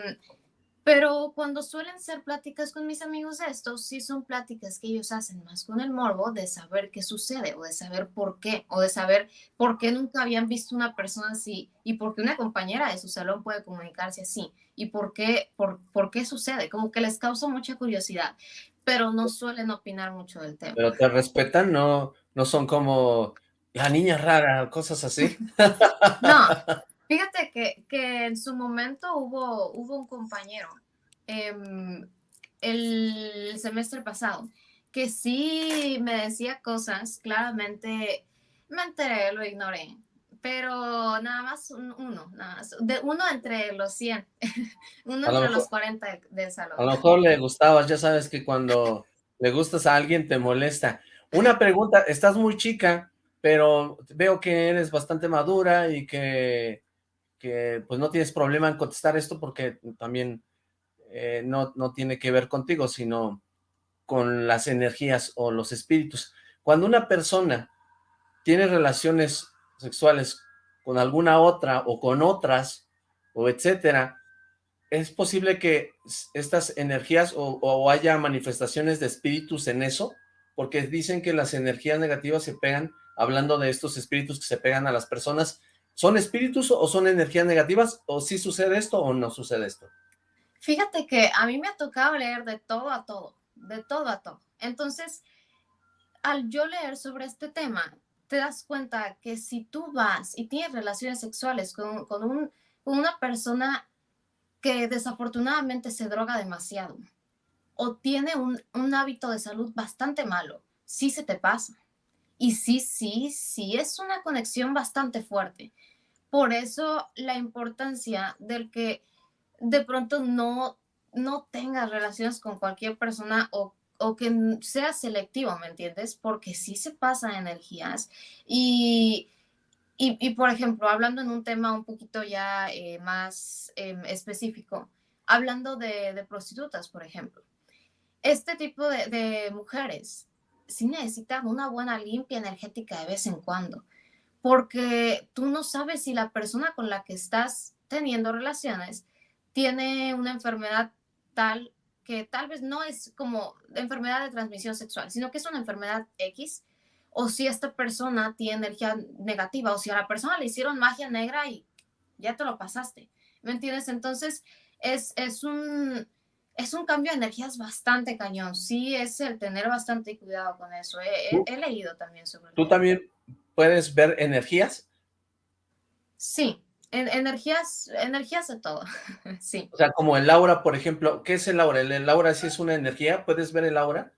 Pero cuando suelen ser pláticas con mis amigos estos, sí son pláticas que ellos hacen más con el morbo de saber qué sucede o de saber por qué o de saber por qué nunca habían visto una persona así y por qué una compañera de su salón puede comunicarse así y por qué, por, por qué sucede. Como que les causa mucha curiosidad, pero no suelen opinar mucho del tema. Pero te respetan, no, no son como la niña rara, cosas así. no, Fíjate que, que, en su momento hubo, hubo un compañero em, el semestre pasado que sí me decía cosas, claramente me enteré, lo ignoré, pero nada más uno, nada más, de uno entre los 100, uno entre los 40 del salón. A lo mejor le gustabas, ya sabes que cuando le gustas a alguien te molesta. Una pregunta, estás muy chica, pero veo que eres bastante madura y que que pues no tienes problema en contestar esto porque también eh, no, no tiene que ver contigo, sino con las energías o los espíritus. Cuando una persona tiene relaciones sexuales con alguna otra o con otras, o etcétera, es posible que estas energías o, o, haya manifestaciones de espíritus en eso, porque dicen que las energías negativas se pegan, hablando de estos espíritus que se pegan a las personas, ¿Son espíritus o son energías negativas? ¿O sí sucede esto o no sucede esto? Fíjate que a mí me ha tocado leer de todo a todo, de todo a todo. Entonces, al yo leer sobre este tema, te das cuenta que si tú vas y tienes relaciones sexuales con, un, una persona que desafortunadamente se droga demasiado o tiene un, un hábito de salud bastante malo, sí se te pasa. Y sí, sí, sí, es una conexión bastante fuerte. Por eso la importancia del que de pronto no, no tengas relaciones con cualquier persona o, o que sea selectivo, ¿me entiendes? Porque sí se pasa energías. Y, y, por ejemplo, hablando en un tema un poquito ya eh, más em, específico, hablando de, de, prostitutas, por ejemplo. Este tipo de, de mujeres sí necesitan una buena limpia energética de vez en cuando, porque tú no sabes si la persona con la que estás teniendo relaciones tiene una enfermedad tal que tal vez no es como enfermedad de transmisión sexual, sino que es una enfermedad X, o si esta persona tiene energía negativa, o si a la persona le hicieron magia negra y ya te lo pasaste, ¿me entiendes? Entonces, es, es un es un cambio de energías bastante cañón. Sí, es el tener bastante cuidado con eso. He, leído también sobre ¿Tú también puedes ver energías? Sí, energías, energías de todo, sí. O sea, como el aura, por ejemplo, ¿qué es el aura? ¿El, aura sí es una energía? ¿Puedes ver el aura?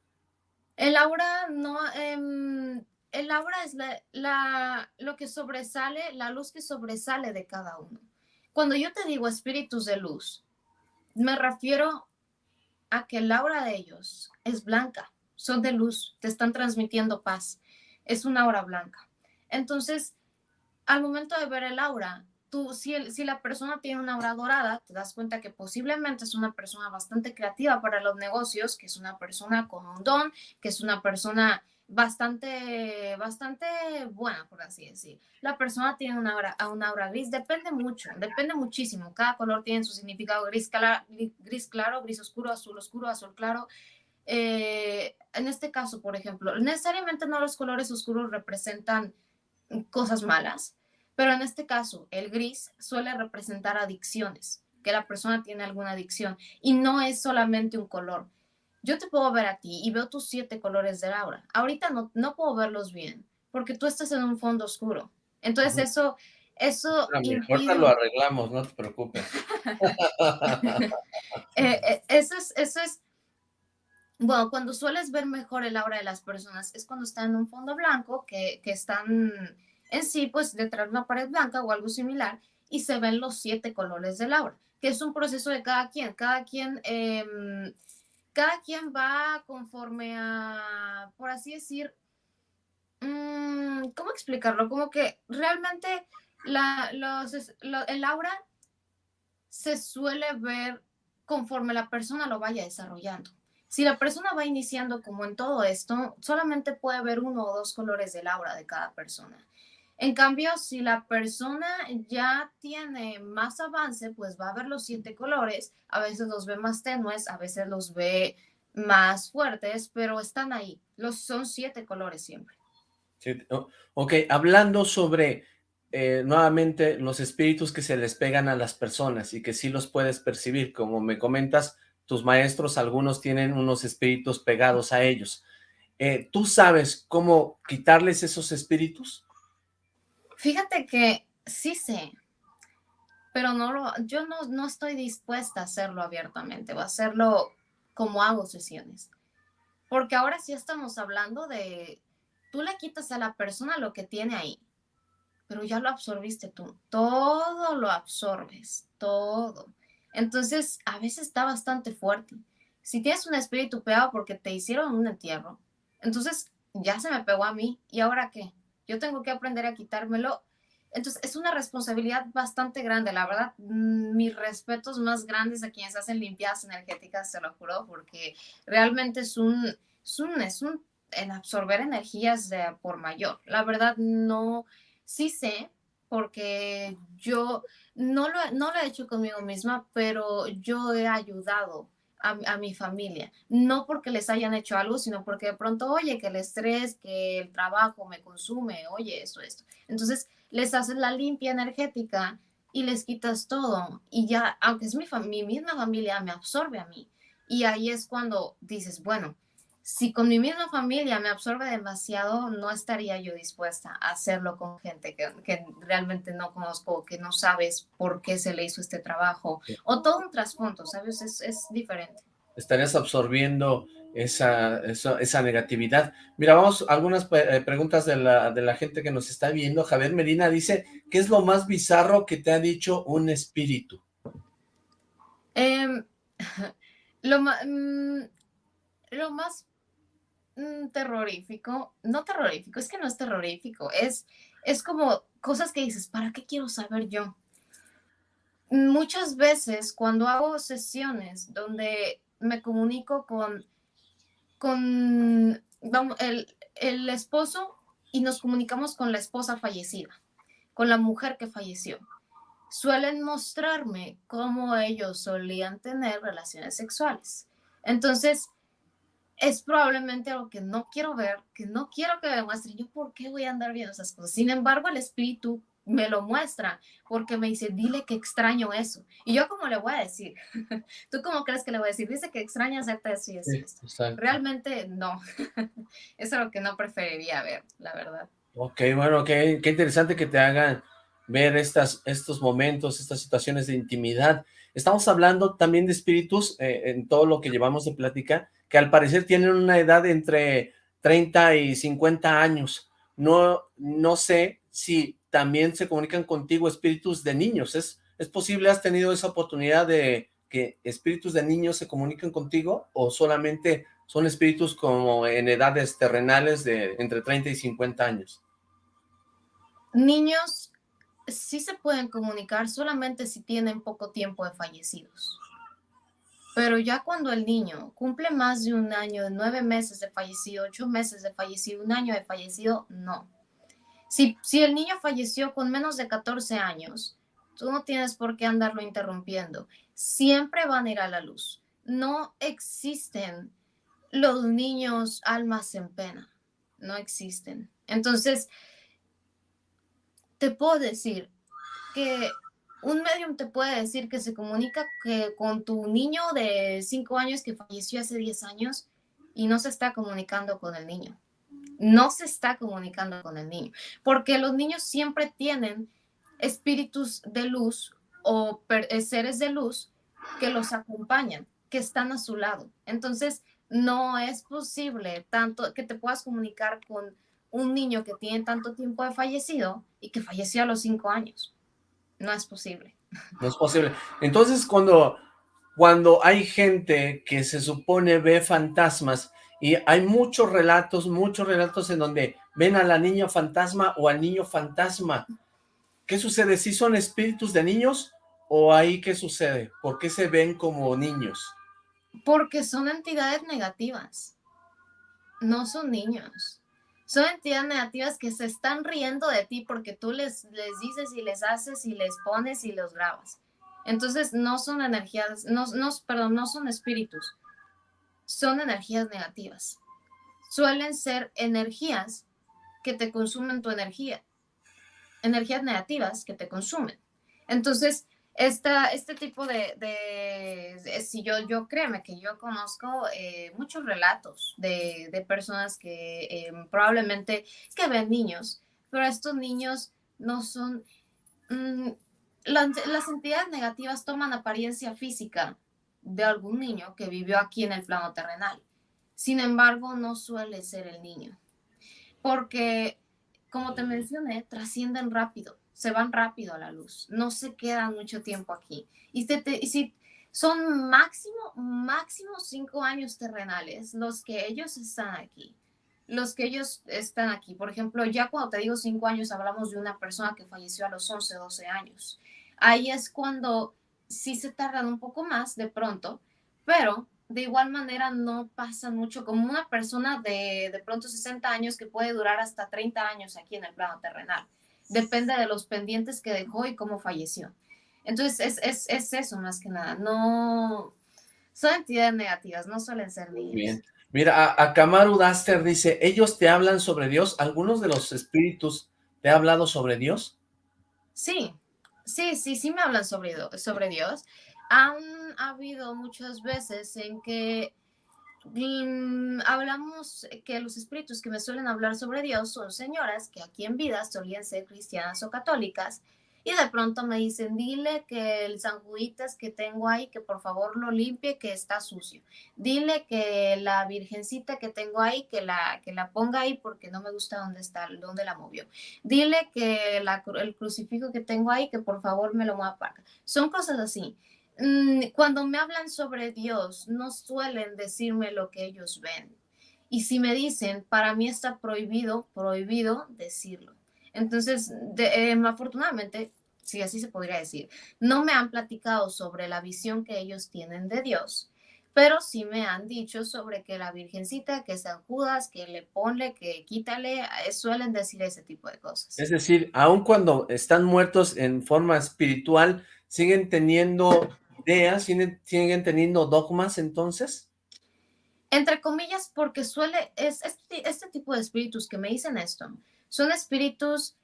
El aura no, em, el aura es la, lo que sobresale, la luz que sobresale de cada uno. Cuando yo te digo espíritus de luz, me refiero a que el aura de ellos es blanca, son de luz, te están transmitiendo paz, es una aura blanca. Entonces, al momento de ver el aura, si, la persona tiene una aura dorada, te das cuenta que posiblemente es una persona bastante creativa para los negocios, que es una persona con un don, que es una persona bastante, bastante buena, por así decir. La persona tiene una aura, una aura gris, depende mucho, depende muchísimo. Cada color tiene su significado gris, gris claro, gris oscuro, azul oscuro, azul claro. Eh, en este caso, por ejemplo, necesariamente no los colores oscuros representan cosas malas, pero en este caso, el gris suele representar adicciones, que la persona tiene alguna adicción y no es solamente un color yo te puedo ver a ti y veo tus siete colores de aura. Ahorita no, no puedo verlos bien porque tú estás en un fondo oscuro. Entonces eso, eso... Ahorita lo arreglamos, no te preocupes. Eh, eh, eso es, eso es, bueno, cuando sueles ver mejor el aura de las personas es cuando están en un fondo blanco, que, que están en sí, pues detrás de una pared blanca o algo similar, y se ven los siete colores del aura, que es un proceso de cada quien. Cada quien eh, cada quien va conforme a, por así decir, mm, ¿cómo explicarlo? Como que realmente los, el aura se suele ver conforme la persona lo vaya desarrollando. Si la persona va iniciando como en todo esto, solamente puede ver uno o dos colores del aura de cada persona. En cambio, si la persona ya tiene más avance, pues va a ver los siete colores, a veces los ve más tenues, a veces los ve más fuertes, pero están ahí. Los son siete colores siempre. ok, hablando sobre eh, nuevamente los espíritus que se les pegan a las personas y que sí los puedes percibir, como me comentas, tus maestros, algunos tienen unos espíritus pegados a ellos. Eh, ¿Tú sabes cómo quitarles esos espíritus? Fíjate que sí sé, pero no lo, yo no, no estoy dispuesta a hacerlo abiertamente o a hacerlo como hago sesiones. Porque ahora sí estamos hablando de, tú le quitas a la persona lo que tiene ahí, pero ya lo absorbiste tú. Todo lo absorbes, todo. Entonces, a veces está bastante fuerte. Si tienes un espíritu pegado porque te hicieron un entierro, entonces ya se me pegó a mí. ¿Y ahora qué? Yo tengo que aprender a quitármelo. Entonces, es una responsabilidad bastante grande, la verdad, mm, mis respetos más grandes a quienes hacen limpiadas energéticas, se lo juro, porque realmente es un, es un, es un en absorber energías de por mayor. La verdad, no, sí sé, porque yo no lo, no lo he hecho conmigo misma, pero yo he ayudado a, mi familia. No porque les hayan hecho algo, sino porque de pronto, oye, que el estrés, que el trabajo me consume, oye, eso, esto. Entonces, les haces la limpia energética y les quitas todo. Y ya, aunque es mi, mi misma familia, me absorbe a mí. Y ahí es cuando dices, bueno, si con mi misma familia me absorbe demasiado, no estaría yo dispuesta a hacerlo con gente que, que, realmente no conozco, que no sabes por qué se le hizo este trabajo, o todo un trasfondo, ¿sabes? Es, es diferente. Estarías absorbiendo esa, esa, negatividad. Mira, vamos a algunas eh, preguntas de la, de la gente que nos está viendo. Javier Medina dice, ¿qué es lo más bizarro que te ha dicho un espíritu? Em, lo, mm, lo más Mm, terrorífico, no terrorífico, es que no es terrorífico, es, es como cosas que dices, ¿para qué quiero saber yo? Muchas veces cuando hago sesiones donde me comunico con, con vamos, el, el esposo y nos comunicamos con la esposa fallecida, con la mujer que falleció, suelen mostrarme cómo ellos solían tener relaciones sexuales. Entonces, es probablemente algo que no quiero ver, que no quiero que me muestre. Yo, ¿por qué voy a andar viendo esas cosas? Sin embargo, el espíritu me lo muestra porque me dice, dile que extraño eso. Y yo, ¿cómo le voy a decir? ¿Tú cómo crees que le voy a decir? Dice que extraña hacerte eso y eso. Realmente no. eso es lo que no preferiría ver, la verdad. Ok, bueno, qué, qué interesante que te hagan ver estas, estos momentos, estas situaciones de intimidad. Estamos hablando también de espíritus eh, en todo lo que llevamos de plática, que al parecer tienen una edad entre 30 y 50 años. No, no sé si también se comunican contigo espíritus de niños. ¿Es, ¿Es posible? ¿Has tenido esa oportunidad de que espíritus de niños se comuniquen contigo o solamente son espíritus como en edades terrenales de entre 30 y 50 años? Niños sí se pueden comunicar solamente si tienen poco tiempo de fallecidos. Pero ya cuando el niño cumple más de un año, de nueve meses de fallecido, ocho meses de fallecido, un año de fallecido, no. Si, si el niño falleció con menos de 14 años, tú no tienes por qué andarlo interrumpiendo. Siempre van a ir a la luz. No existen los niños almas en pena. No existen. Entonces, te puedo decir que un medium te puede decir que se comunica que con tu niño de 5 años que falleció hace 10 años y no se está comunicando con el niño. No se está comunicando con el niño, porque los niños siempre tienen espíritus de luz o eh, seres de luz que los acompañan, que están a su lado. Entonces, no es posible tanto que te puedas comunicar con un niño que tiene tanto tiempo de fallecido y que falleció a los 5 años. No es posible. No es posible. Entonces, cuando, cuando hay gente que se supone ve fantasmas, y hay muchos relatos, muchos relatos en donde ven a la niña fantasma o al niño fantasma, ¿qué sucede? ¿Si son espíritus de niños o ahí qué sucede? ¿Por qué se ven como niños? Porque son entidades negativas, no son niños son entidades negativas que se están riendo de ti porque tú les, les dices y les haces y les pones y los grabas. Entonces no son energías, no, no, perdón, no son espíritus, son energías negativas. Suelen ser energías que te consumen tu energía, energías negativas que te consumen. Entonces, esta, este tipo de, de, si yo, yo créeme que yo conozco eh, muchos relatos de, de personas que eh, probablemente que ven niños, pero estos niños no son, mm, las entidades negativas toman apariencia física de algún niño que vivió aquí en el plano terrenal. Sin embargo, no suele ser el niño, porque, como te mencioné, trascienden rápido, se van rápido a la luz, no se quedan mucho tiempo aquí. Y, si son máximo, máximo cinco años terrenales los que ellos están aquí, los que ellos están aquí. Por ejemplo, ya cuando te digo cinco años, hablamos de una persona que falleció a los 11, 12 años. Ahí es cuando sí se tardan un poco más de pronto, pero de igual manera no pasa mucho como una persona de de pronto 60 años que puede durar hasta 30 años aquí en el plano terrenal. Depende de los pendientes que dejó y cómo falleció. Entonces es, es, es eso más que nada. No son entidades negativas, no suelen ser niños. Bien. Mira, a, a Kamaru Daster dice, ellos te hablan sobre Dios, ¿algunos de los espíritus te ha hablado sobre Dios? Sí, Sí, sí, sí me hablan sobre, sobre Dios. Han habido muchas veces en que hablamos que los espíritus que me suelen hablar sobre Dios son señoras que aquí en vida solían ser cristianas o católicas y de pronto me dicen, dile que el San que tengo ahí, que por favor lo limpie, que está sucio. Dile que la virgencita que tengo ahí, que la, que la ponga ahí porque no me gusta dónde está, dónde la movió. Dile que el crucifijo que tengo ahí, que por favor me lo mueva para. Son cosas así. Mm, cuando me hablan sobre Dios, no suelen decirme lo que ellos ven. Y si me dicen, para mí está prohibido, prohibido decirlo. Entonces, de, em, afortunadamente, si así se podría decir, no me han platicado sobre la visión que ellos tienen de Dios, pero sí me han dicho sobre que la Virgencita, que San Judas, que le ponle, que quítale, eh, suelen decir ese tipo de cosas. Es decir, aun cuando están muertos en forma espiritual, ¿siguen teniendo ideas, siguen, teniendo dogmas entonces? Entre comillas, porque suele, es este, este tipo de espíritus que me dicen esto, son espíritus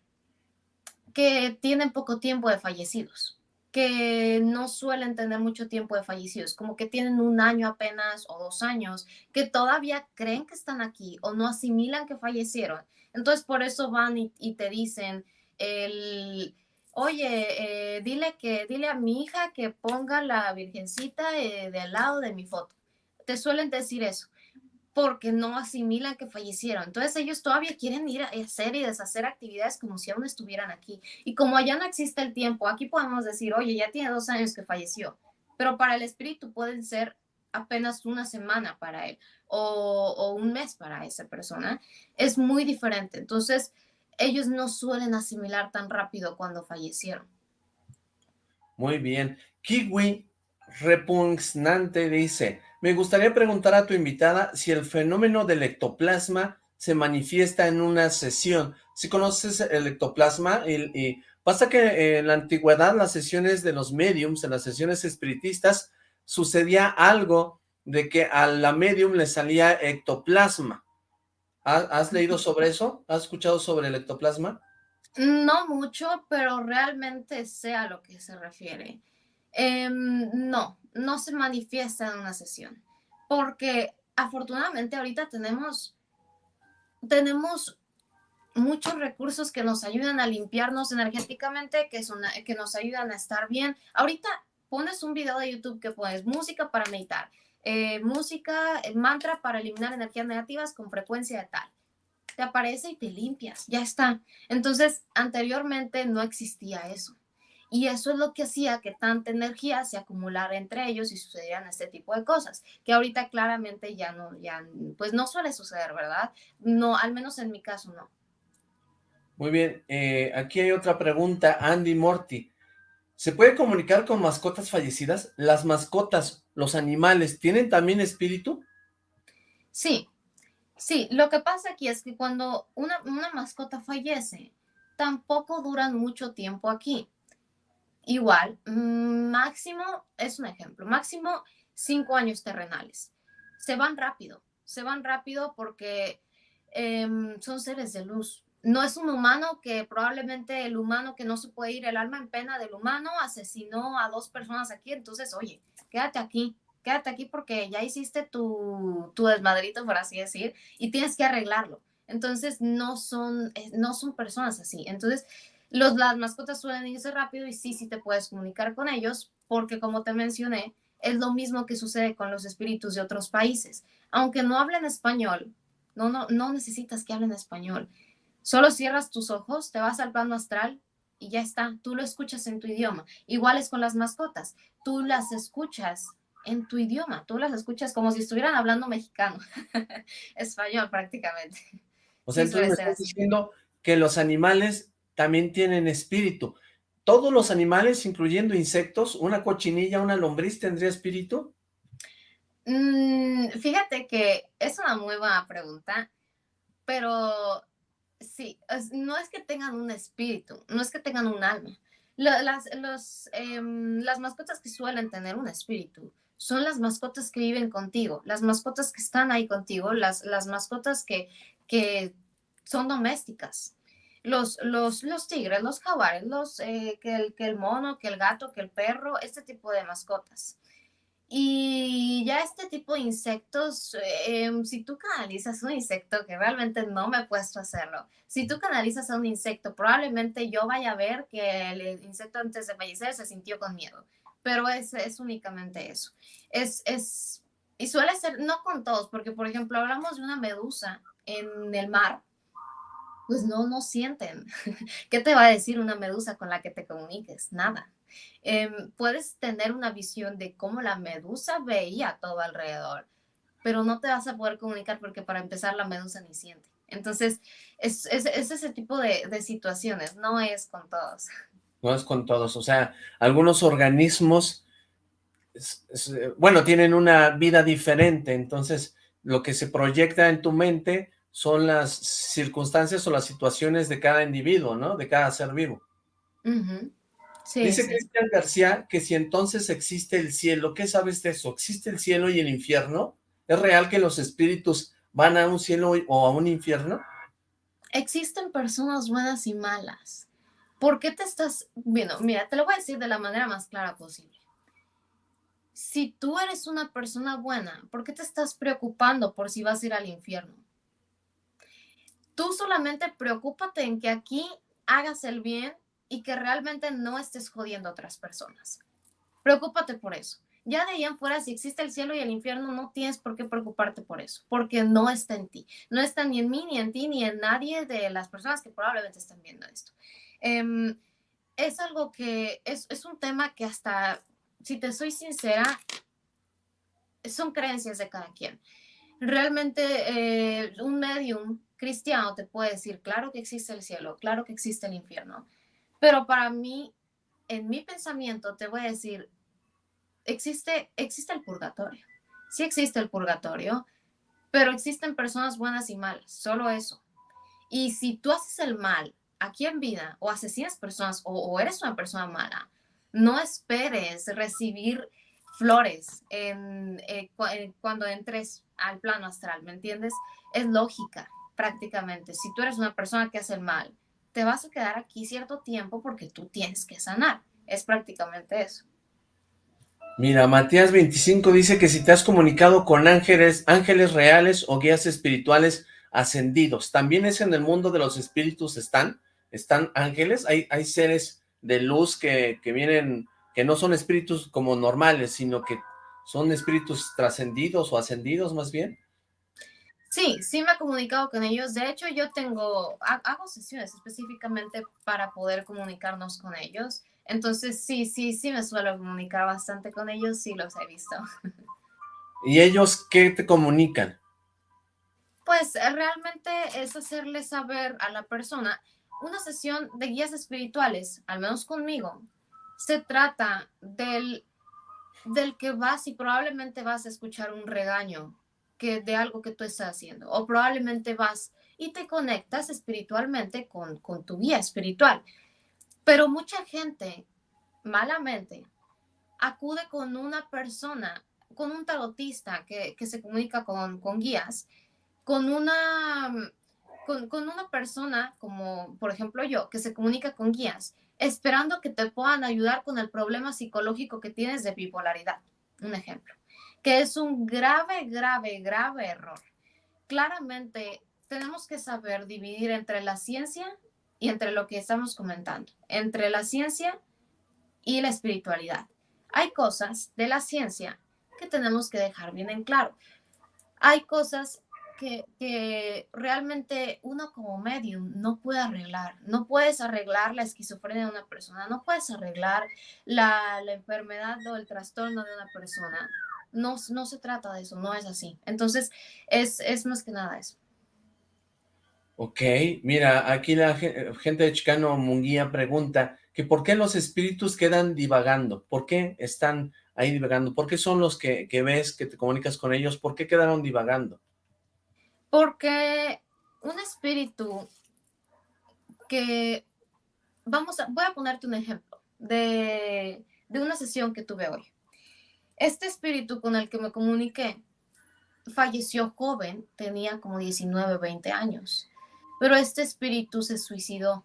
que tienen poco tiempo de fallecidos, que no suelen tener mucho tiempo de fallecidos, como que tienen un año apenas o dos años, que todavía creen que están aquí o no asimilan que fallecieron. Entonces por eso van y, te dicen, el, oye, eh, dile, que, dile a mi hija que ponga la virgencita eh, del lado de mi foto. Te suelen decir eso porque no asimilan que fallecieron. Entonces ellos todavía quieren ir a hacer y deshacer actividades como si aún estuvieran aquí. Y como allá no existe el tiempo, aquí podemos decir, oye, ya tiene dos años que falleció, pero para el espíritu pueden ser apenas una semana para él o un mes para esa persona. Es muy diferente. Entonces ellos no suelen asimilar tan rápido cuando fallecieron. Muy bien. Kiwi repugnante dice, me gustaría preguntar a tu invitada si el fenómeno del ectoplasma se manifiesta en una sesión. Si conoces el ectoplasma, y, pasa que en la antigüedad las sesiones de los mediums, en las sesiones espiritistas, sucedía algo de que a la medium le salía ectoplasma. ¿Has, leído sobre eso? ¿Has escuchado sobre el ectoplasma? No mucho, pero realmente sé a lo que se refiere. Em, no, no se manifiesta en una sesión, porque afortunadamente ahorita tenemos, tenemos muchos recursos que nos ayudan a limpiarnos energéticamente, que, son, que nos ayudan a estar bien. Ahorita pones un video de YouTube que pones música para meditar, eh, música, eh, mantra para eliminar energías negativas con frecuencia de tal. Te aparece y te limpias, ya está. Entonces, anteriormente no existía eso. Y eso es lo que hacía que tanta energía se acumulara entre ellos y sucedieran este tipo de cosas, que ahorita claramente ya no, ya, pues no suele suceder, ¿verdad? No, al menos en mi caso no. Muy bien, eh, aquí hay otra pregunta, Andy Morty. ¿Se puede comunicar con mascotas fallecidas? ¿Las mascotas, los animales, tienen también espíritu? Sí, Sí, lo que pasa aquí es que cuando una, una mascota fallece, tampoco duran mucho tiempo aquí. Igual, mm, máximo, es un ejemplo, máximo cinco años terrenales. Se van rápido, se van rápido porque em, son seres de luz. No es un humano que probablemente el humano que no se puede ir, el alma en pena del humano asesinó a dos personas aquí, entonces, oye, quédate aquí, quédate aquí porque ya hiciste tu, tu desmadrito, por así decir, y tienes que arreglarlo. Entonces, no son, eh, no son personas así. Entonces, los, las mascotas suelen irse rápido y sí, sí te puedes comunicar con ellos, porque como te mencioné, es lo mismo que sucede con los espíritus de otros países. Aunque no hablen español, no, no, no necesitas que hablen español. Solo cierras tus ojos, te vas al plano astral y ya está. Tú lo escuchas en tu idioma. Igual es con las mascotas. Tú las escuchas en tu idioma. Tú las escuchas como si estuvieran hablando mexicano, español prácticamente. O sea, entonces me estás diciendo que los animales también tienen espíritu. ¿Todos los animales, incluyendo insectos, una cochinilla, una lombriz, tendría espíritu? Mm, fíjate que es una muy buena pregunta, pero sí, no es que tengan un espíritu, no es que tengan un alma. Las, los, em, las mascotas que suelen tener un espíritu son las mascotas que viven contigo, las mascotas que están ahí contigo, las, las mascotas que, que son domésticas. Los, los, los tigres, los jaguares, los, eh, que, el, que el mono, que el gato, que el perro, este tipo de mascotas. Y ya este tipo de insectos, em, si tú canalizas un insecto, que realmente no me he puesto a hacerlo, si tú canalizas a un insecto, probablemente yo vaya a ver que el insecto antes de fallecer se sintió con miedo pero es, es únicamente eso. Es, es, y suele ser, no con todos, porque por ejemplo hablamos de una medusa en el mar, pues no, no sienten. ¿Qué te va a decir una medusa con la que te comuniques? Nada. Em, puedes tener una visión de cómo la medusa veía todo alrededor, pero no te vas a poder comunicar porque para empezar la medusa ni siente. Entonces, es, es, es ese tipo de, de situaciones, no es con todos. no es con todos, o sea, algunos organismos, bueno, tienen una vida diferente, entonces lo que se proyecta en tu mente son las circunstancias o las situaciones de cada individuo, ¿no? De cada ser vivo. Dice Cristian García que si entonces existe el cielo, ¿qué sabes de eso? ¿Existe el cielo y el infierno? ¿Es real que los espíritus van a un cielo o a un infierno? Existen personas buenas y malas. ¿Por qué te estás viendo? Mira, te lo voy a decir de la manera más clara posible. Si tú eres una persona buena, ¿por qué te estás preocupando por si vas a ir al infierno? Tú solamente preocúpate en que aquí hagas el bien y que realmente no estés jodiendo a otras personas. Preocúpate por eso. Ya de ahí en fuera, si existe el cielo y el infierno, no tienes por qué preocuparte por eso, porque no está en ti. No está ni en mí, ni en ti, ni en nadie de las personas que probablemente estén viendo esto. Em, es algo que es, es, un tema que hasta, si te soy sincera, son creencias de cada quien. Realmente eh, un medium cristiano te puede decir, claro que existe el cielo, claro que existe el infierno, pero para mí, en mi pensamiento, te voy a decir, existe, existe el purgatorio. Sí existe el purgatorio, pero existen personas buenas y malas, solo eso. Y si tú haces el mal aquí en vida o asesinas personas o, eres una persona mala, no esperes recibir flores eh, eh, cuando entres al plano astral, ¿me entiendes? Es lógica prácticamente. Si tú eres una persona que hace el mal, te vas a quedar aquí cierto tiempo porque tú tienes que sanar. Es prácticamente eso. Mira, Matías 25 dice que si te has comunicado con ángeles, ángeles reales o guías espirituales ascendidos, ¿también es en el mundo de los espíritus están? están ángeles, hay, hay seres de luz que, vienen, que no son espíritus como normales, sino que son espíritus trascendidos o ascendidos más bien. Sí, sí me he comunicado con ellos. De hecho, yo tengo, hago sesiones específicamente para poder comunicarnos con ellos. Entonces, sí, sí, sí me suelo comunicar bastante con ellos, sí los he visto. ¿Y ellos qué te comunican? Pues realmente es hacerle saber a la persona una sesión de guías espirituales, al menos conmigo, se trata del, del que vas y probablemente vas a escuchar un regaño de algo que tú estás haciendo. O probablemente vas y te conectas espiritualmente con, con tu guía espiritual. Pero mucha gente, malamente, acude con una persona, con un tarotista que, que se comunica con, con guías, con una, con, con, una persona como, por ejemplo, yo, que se comunica con guías, esperando que te puedan ayudar con el problema psicológico que tienes de bipolaridad. Un ejemplo, que es un grave, grave, grave error. Claramente tenemos que saber dividir entre la ciencia y entre lo que estamos comentando, entre la ciencia y la espiritualidad. Hay cosas de la ciencia que tenemos que dejar bien en claro. Hay cosas que, realmente uno como medium no puede arreglar. No puedes arreglar la esquizofrenia de una persona, no puedes arreglar la, enfermedad o el trastorno de una persona. No, no se trata de eso, no es así. Entonces, es, es más que nada eso. Ok, mira, aquí la gente de Chicano Munguía pregunta que por qué los espíritus quedan divagando, por qué están ahí divagando, por qué son los que, que ves, que te comunicas con ellos, por qué quedaron divagando. Porque un espíritu que, vamos a, voy a ponerte un ejemplo de, de una sesión que tuve hoy. Este espíritu con el que me comuniqué falleció joven, tenía como 19, 20 años pero este espíritu se suicidó.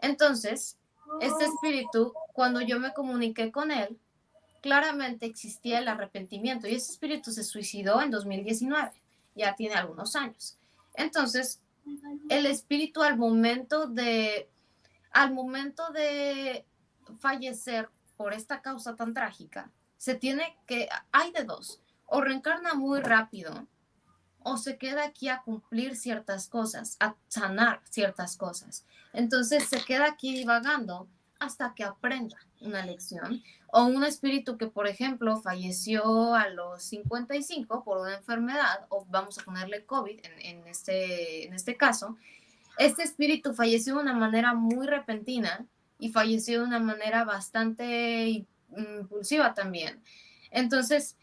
Entonces, este espíritu, cuando yo me comuniqué con él, claramente existía el arrepentimiento y ese espíritu se suicidó en 2019, ya tiene algunos años. Entonces, el espíritu al momento de, al momento de fallecer por esta causa tan trágica, se tiene que, hay de dos, o reencarna muy rápido o se queda aquí a cumplir ciertas cosas, a sanar ciertas cosas. Entonces se queda aquí divagando hasta que aprenda una lección. O un espíritu que, por ejemplo, falleció a los 55 por una enfermedad, o vamos a ponerle COVID en, este, en este caso, este espíritu falleció de una manera muy repentina y falleció de una manera bastante impulsiva también. Entonces,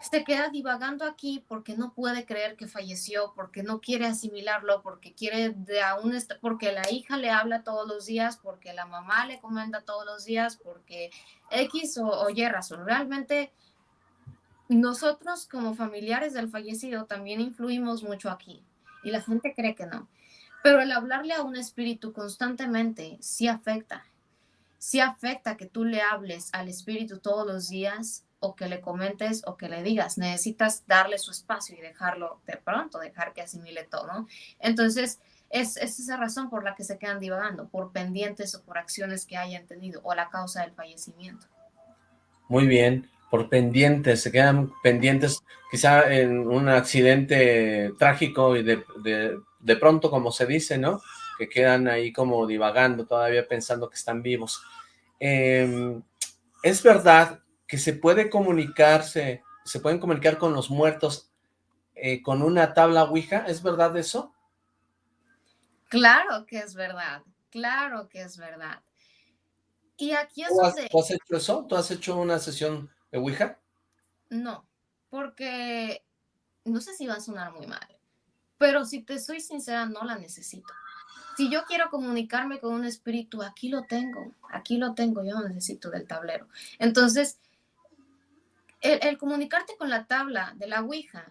se queda divagando aquí porque no puede creer que falleció, porque no quiere asimilarlo, porque quiere de aún porque la hija le habla todos los días, porque la mamá le comenta todos los días, porque X o, Y razón. Realmente nosotros como familiares del fallecido también influimos mucho aquí y la gente cree que no. Pero el hablarle a un espíritu constantemente sí afecta. Sí afecta que tú le hables al espíritu todos los días o que le comentes o que le digas, necesitas darle su espacio y dejarlo de pronto, dejar que asimile todo, Entonces, es, es, esa razón por la que se quedan divagando, por pendientes o por acciones que hayan tenido o la causa del fallecimiento. Muy bien, por pendientes, se quedan pendientes quizá en un accidente trágico y de, de, pronto, como se dice, ¿no? Que quedan ahí como divagando, todavía pensando que están vivos. Em, es verdad que se puede comunicarse, se pueden comunicar con los muertos eh, con una tabla Ouija, ¿es verdad eso? Claro que es verdad, claro que es verdad. Y aquí es ¿Tú has, ¿Tú has hecho eso? ¿Tú has hecho una sesión de Ouija? No, porque no sé si va a sonar muy mal, pero si te soy sincera, no la necesito. Si yo quiero comunicarme con un espíritu, aquí lo tengo, aquí lo tengo, yo no necesito del tablero. Entonces, el, comunicarte con la tabla de la Ouija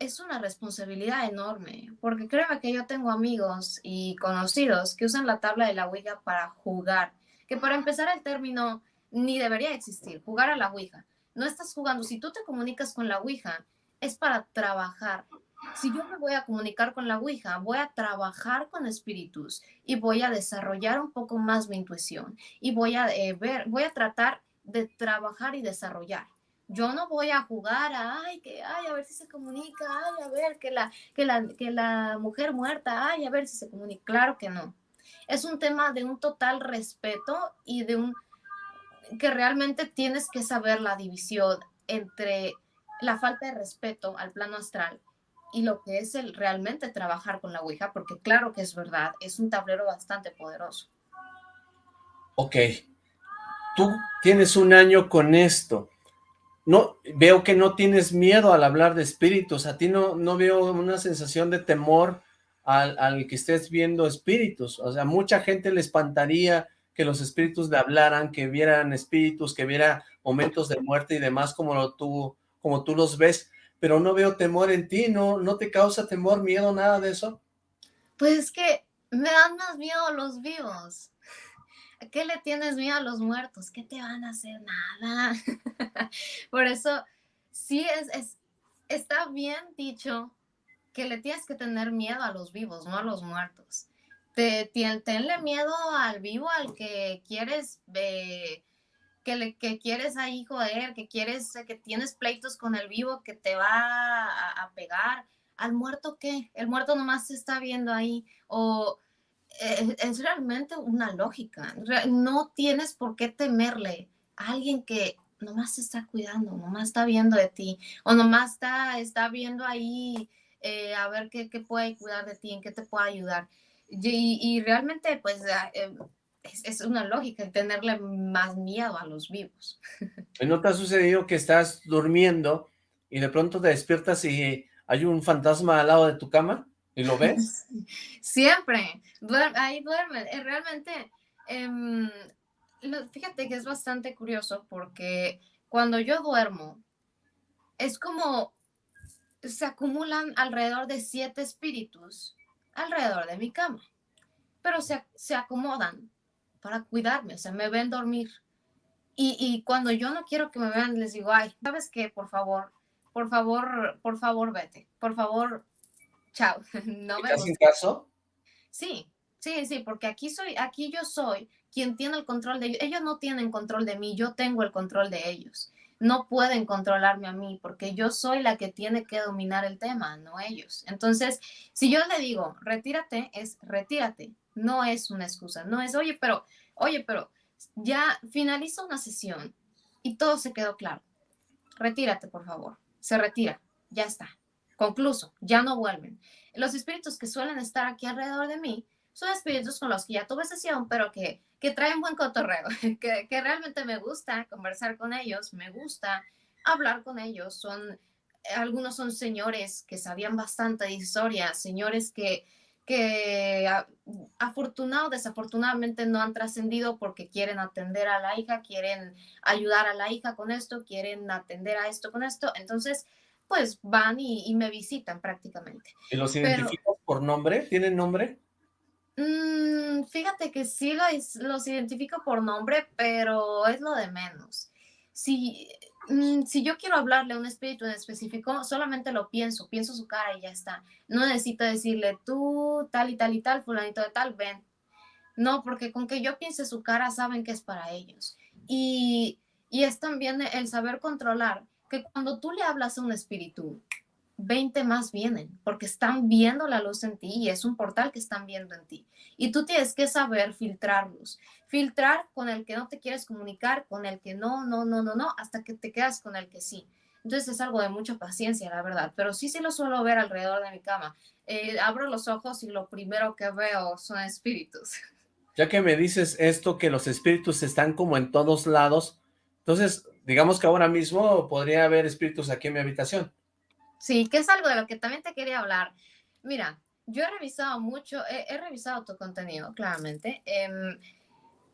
es una responsabilidad enorme, porque créeme que yo tengo amigos y conocidos que usan la tabla de la Ouija para jugar, que para empezar el término ni debería existir, jugar a la Ouija. No estás jugando, si tú te comunicas con la Ouija, es para trabajar. Si yo me voy a comunicar con la Ouija, voy a trabajar con espíritus y voy a desarrollar un poco más mi intuición y voy a eh, ver, voy a tratar de trabajar y desarrollar. Yo no voy a jugar a, ay, que, ay, a ver si se comunica, ay, a ver, que la, que la, que la mujer muerta, ay, a ver si se comunica. Claro que no. Es un tema de un total respeto y de un, que realmente tienes que saber la división entre la falta de respeto al plano astral y lo que es el realmente trabajar con la Ouija, porque claro que es verdad, es un tablero bastante poderoso. Ok, tú tienes un año con esto, no, veo que no tienes miedo al hablar de espíritus, a ti no, no veo una sensación de temor al, al, que estés viendo espíritus, o sea, mucha gente le espantaría que los espíritus le hablaran, que vieran espíritus, que viera momentos de muerte y demás como tú, como tú los ves, pero no veo temor en ti, ¿no, no te causa temor, miedo, nada de eso? Pues es que me dan más miedo los vivos. ¿A qué le tienes miedo a los muertos? ¿Qué te van a hacer? Nada. Por eso, sí es, es, está bien dicho que le tienes que tener miedo a los vivos, no a los muertos. Te, tenle miedo al vivo, al que quieres, eh, que, le, que quieres ahí joder, que quieres, que tienes pleitos con el vivo, que te va a, a pegar. ¿Al muerto qué? El muerto nomás se está viendo ahí. O es, realmente una lógica. No tienes por qué temerle a alguien que nomás se está cuidando, nomás está viendo de ti, o nomás está, está viendo ahí eh, a ver qué, qué, puede cuidar de ti, en qué te puede ayudar. Y, y realmente, pues, eh, es, es, una lógica tenerle más miedo a los vivos. ¿No te ha sucedido que estás durmiendo y de pronto te despiertas y hay un fantasma al lado de tu cama? ¿Y lo ves? Siempre, ahí duerme. Eh, realmente, eh, fíjate que es bastante curioso porque cuando yo duermo, es como se acumulan alrededor de siete espíritus alrededor de mi cama, pero se, se acomodan para cuidarme, o sea, me ven dormir. Y, y, cuando yo no quiero que me vean, les digo, ay, ¿sabes qué? Por favor, por favor, por favor, vete. Por favor, chao. No me hacen caso? Sí, sí, sí, porque aquí soy, aquí yo soy quien tiene el control de ellos. Ellos no tienen control de mí, yo tengo el control de ellos. No pueden controlarme a mí porque yo soy la que tiene que dominar el tema, no ellos. Entonces, si yo le digo, retírate, es retírate. No es una excusa, no es, oye, pero, oye, pero ya finaliza una sesión y todo se quedó claro. Retírate, por favor. Se retira, ya está Concluso, ya no vuelven. Los espíritus que suelen estar aquí alrededor de mí son espíritus con los que ya tuve sesión, pero que, que traen buen cotorreo, que, que realmente me gusta conversar con ellos, me gusta hablar con ellos. Son, algunos son señores que sabían bastante de historia, señores que, que afortunado desafortunadamente no han trascendido porque quieren atender a la hija, quieren ayudar a la hija con esto, quieren atender a esto con esto. Entonces, pues van y, me visitan prácticamente. ¿Y los identificas por nombre? ¿Tienen nombre? Mm, fíjate que sí los, los, identifico por nombre, pero es lo de menos. Si, mm, si yo quiero hablarle a un espíritu en específico, solamente lo pienso, pienso su cara y ya está. No necesito decirle tú, tal y tal y tal, fulanito de tal, ven. No, porque con que yo piense su cara saben que es para ellos. Y, y es también el saber controlar que cuando tú le hablas a un espíritu, 20 más vienen, porque están viendo la luz en ti y es un portal que están viendo en ti. Y tú tienes que saber filtrarlos. Filtrar con el que no te quieres comunicar, con el que no, no, no, no, no, hasta que te quedas con el que sí. Entonces es algo de mucha paciencia, la verdad, pero sí, sí lo suelo ver alrededor de mi cama. Eh, abro los ojos y lo primero que veo son espíritus. Ya que me dices esto, que los espíritus están como en todos lados, entonces digamos que ahora mismo podría haber espíritus aquí en mi habitación. Sí, que es algo de lo que también te quería hablar. Mira, yo he revisado mucho, he, revisado tu contenido, claramente, em,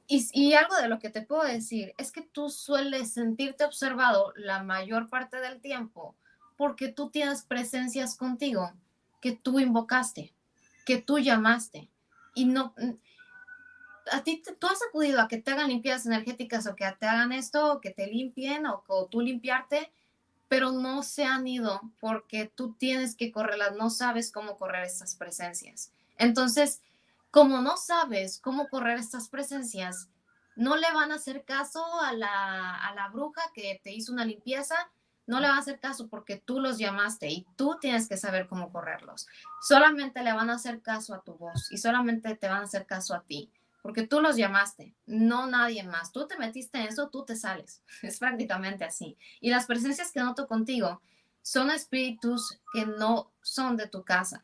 y, y, algo de lo que te puedo decir es que tú sueles sentirte observado la mayor parte del tiempo porque tú tienes presencias contigo que tú invocaste, que tú llamaste, y no, a ti, tú has acudido a que te hagan limpiezas energéticas o que te hagan esto, o que te limpien o, o tú limpiarte, pero no se han ido porque tú tienes que correrlas, no sabes cómo correr estas presencias. Entonces, como no sabes cómo correr estas presencias, no le van a hacer caso a la, a la bruja que te hizo una limpieza, no le van a hacer caso porque tú los llamaste y tú tienes que saber cómo correrlos. Solamente le van a hacer caso a tu voz y solamente te van a hacer caso a ti porque tú los llamaste, no nadie más. Tú te metiste en eso, tú te sales. Es prácticamente así. Y las presencias que noto contigo son espíritus que no son de tu casa.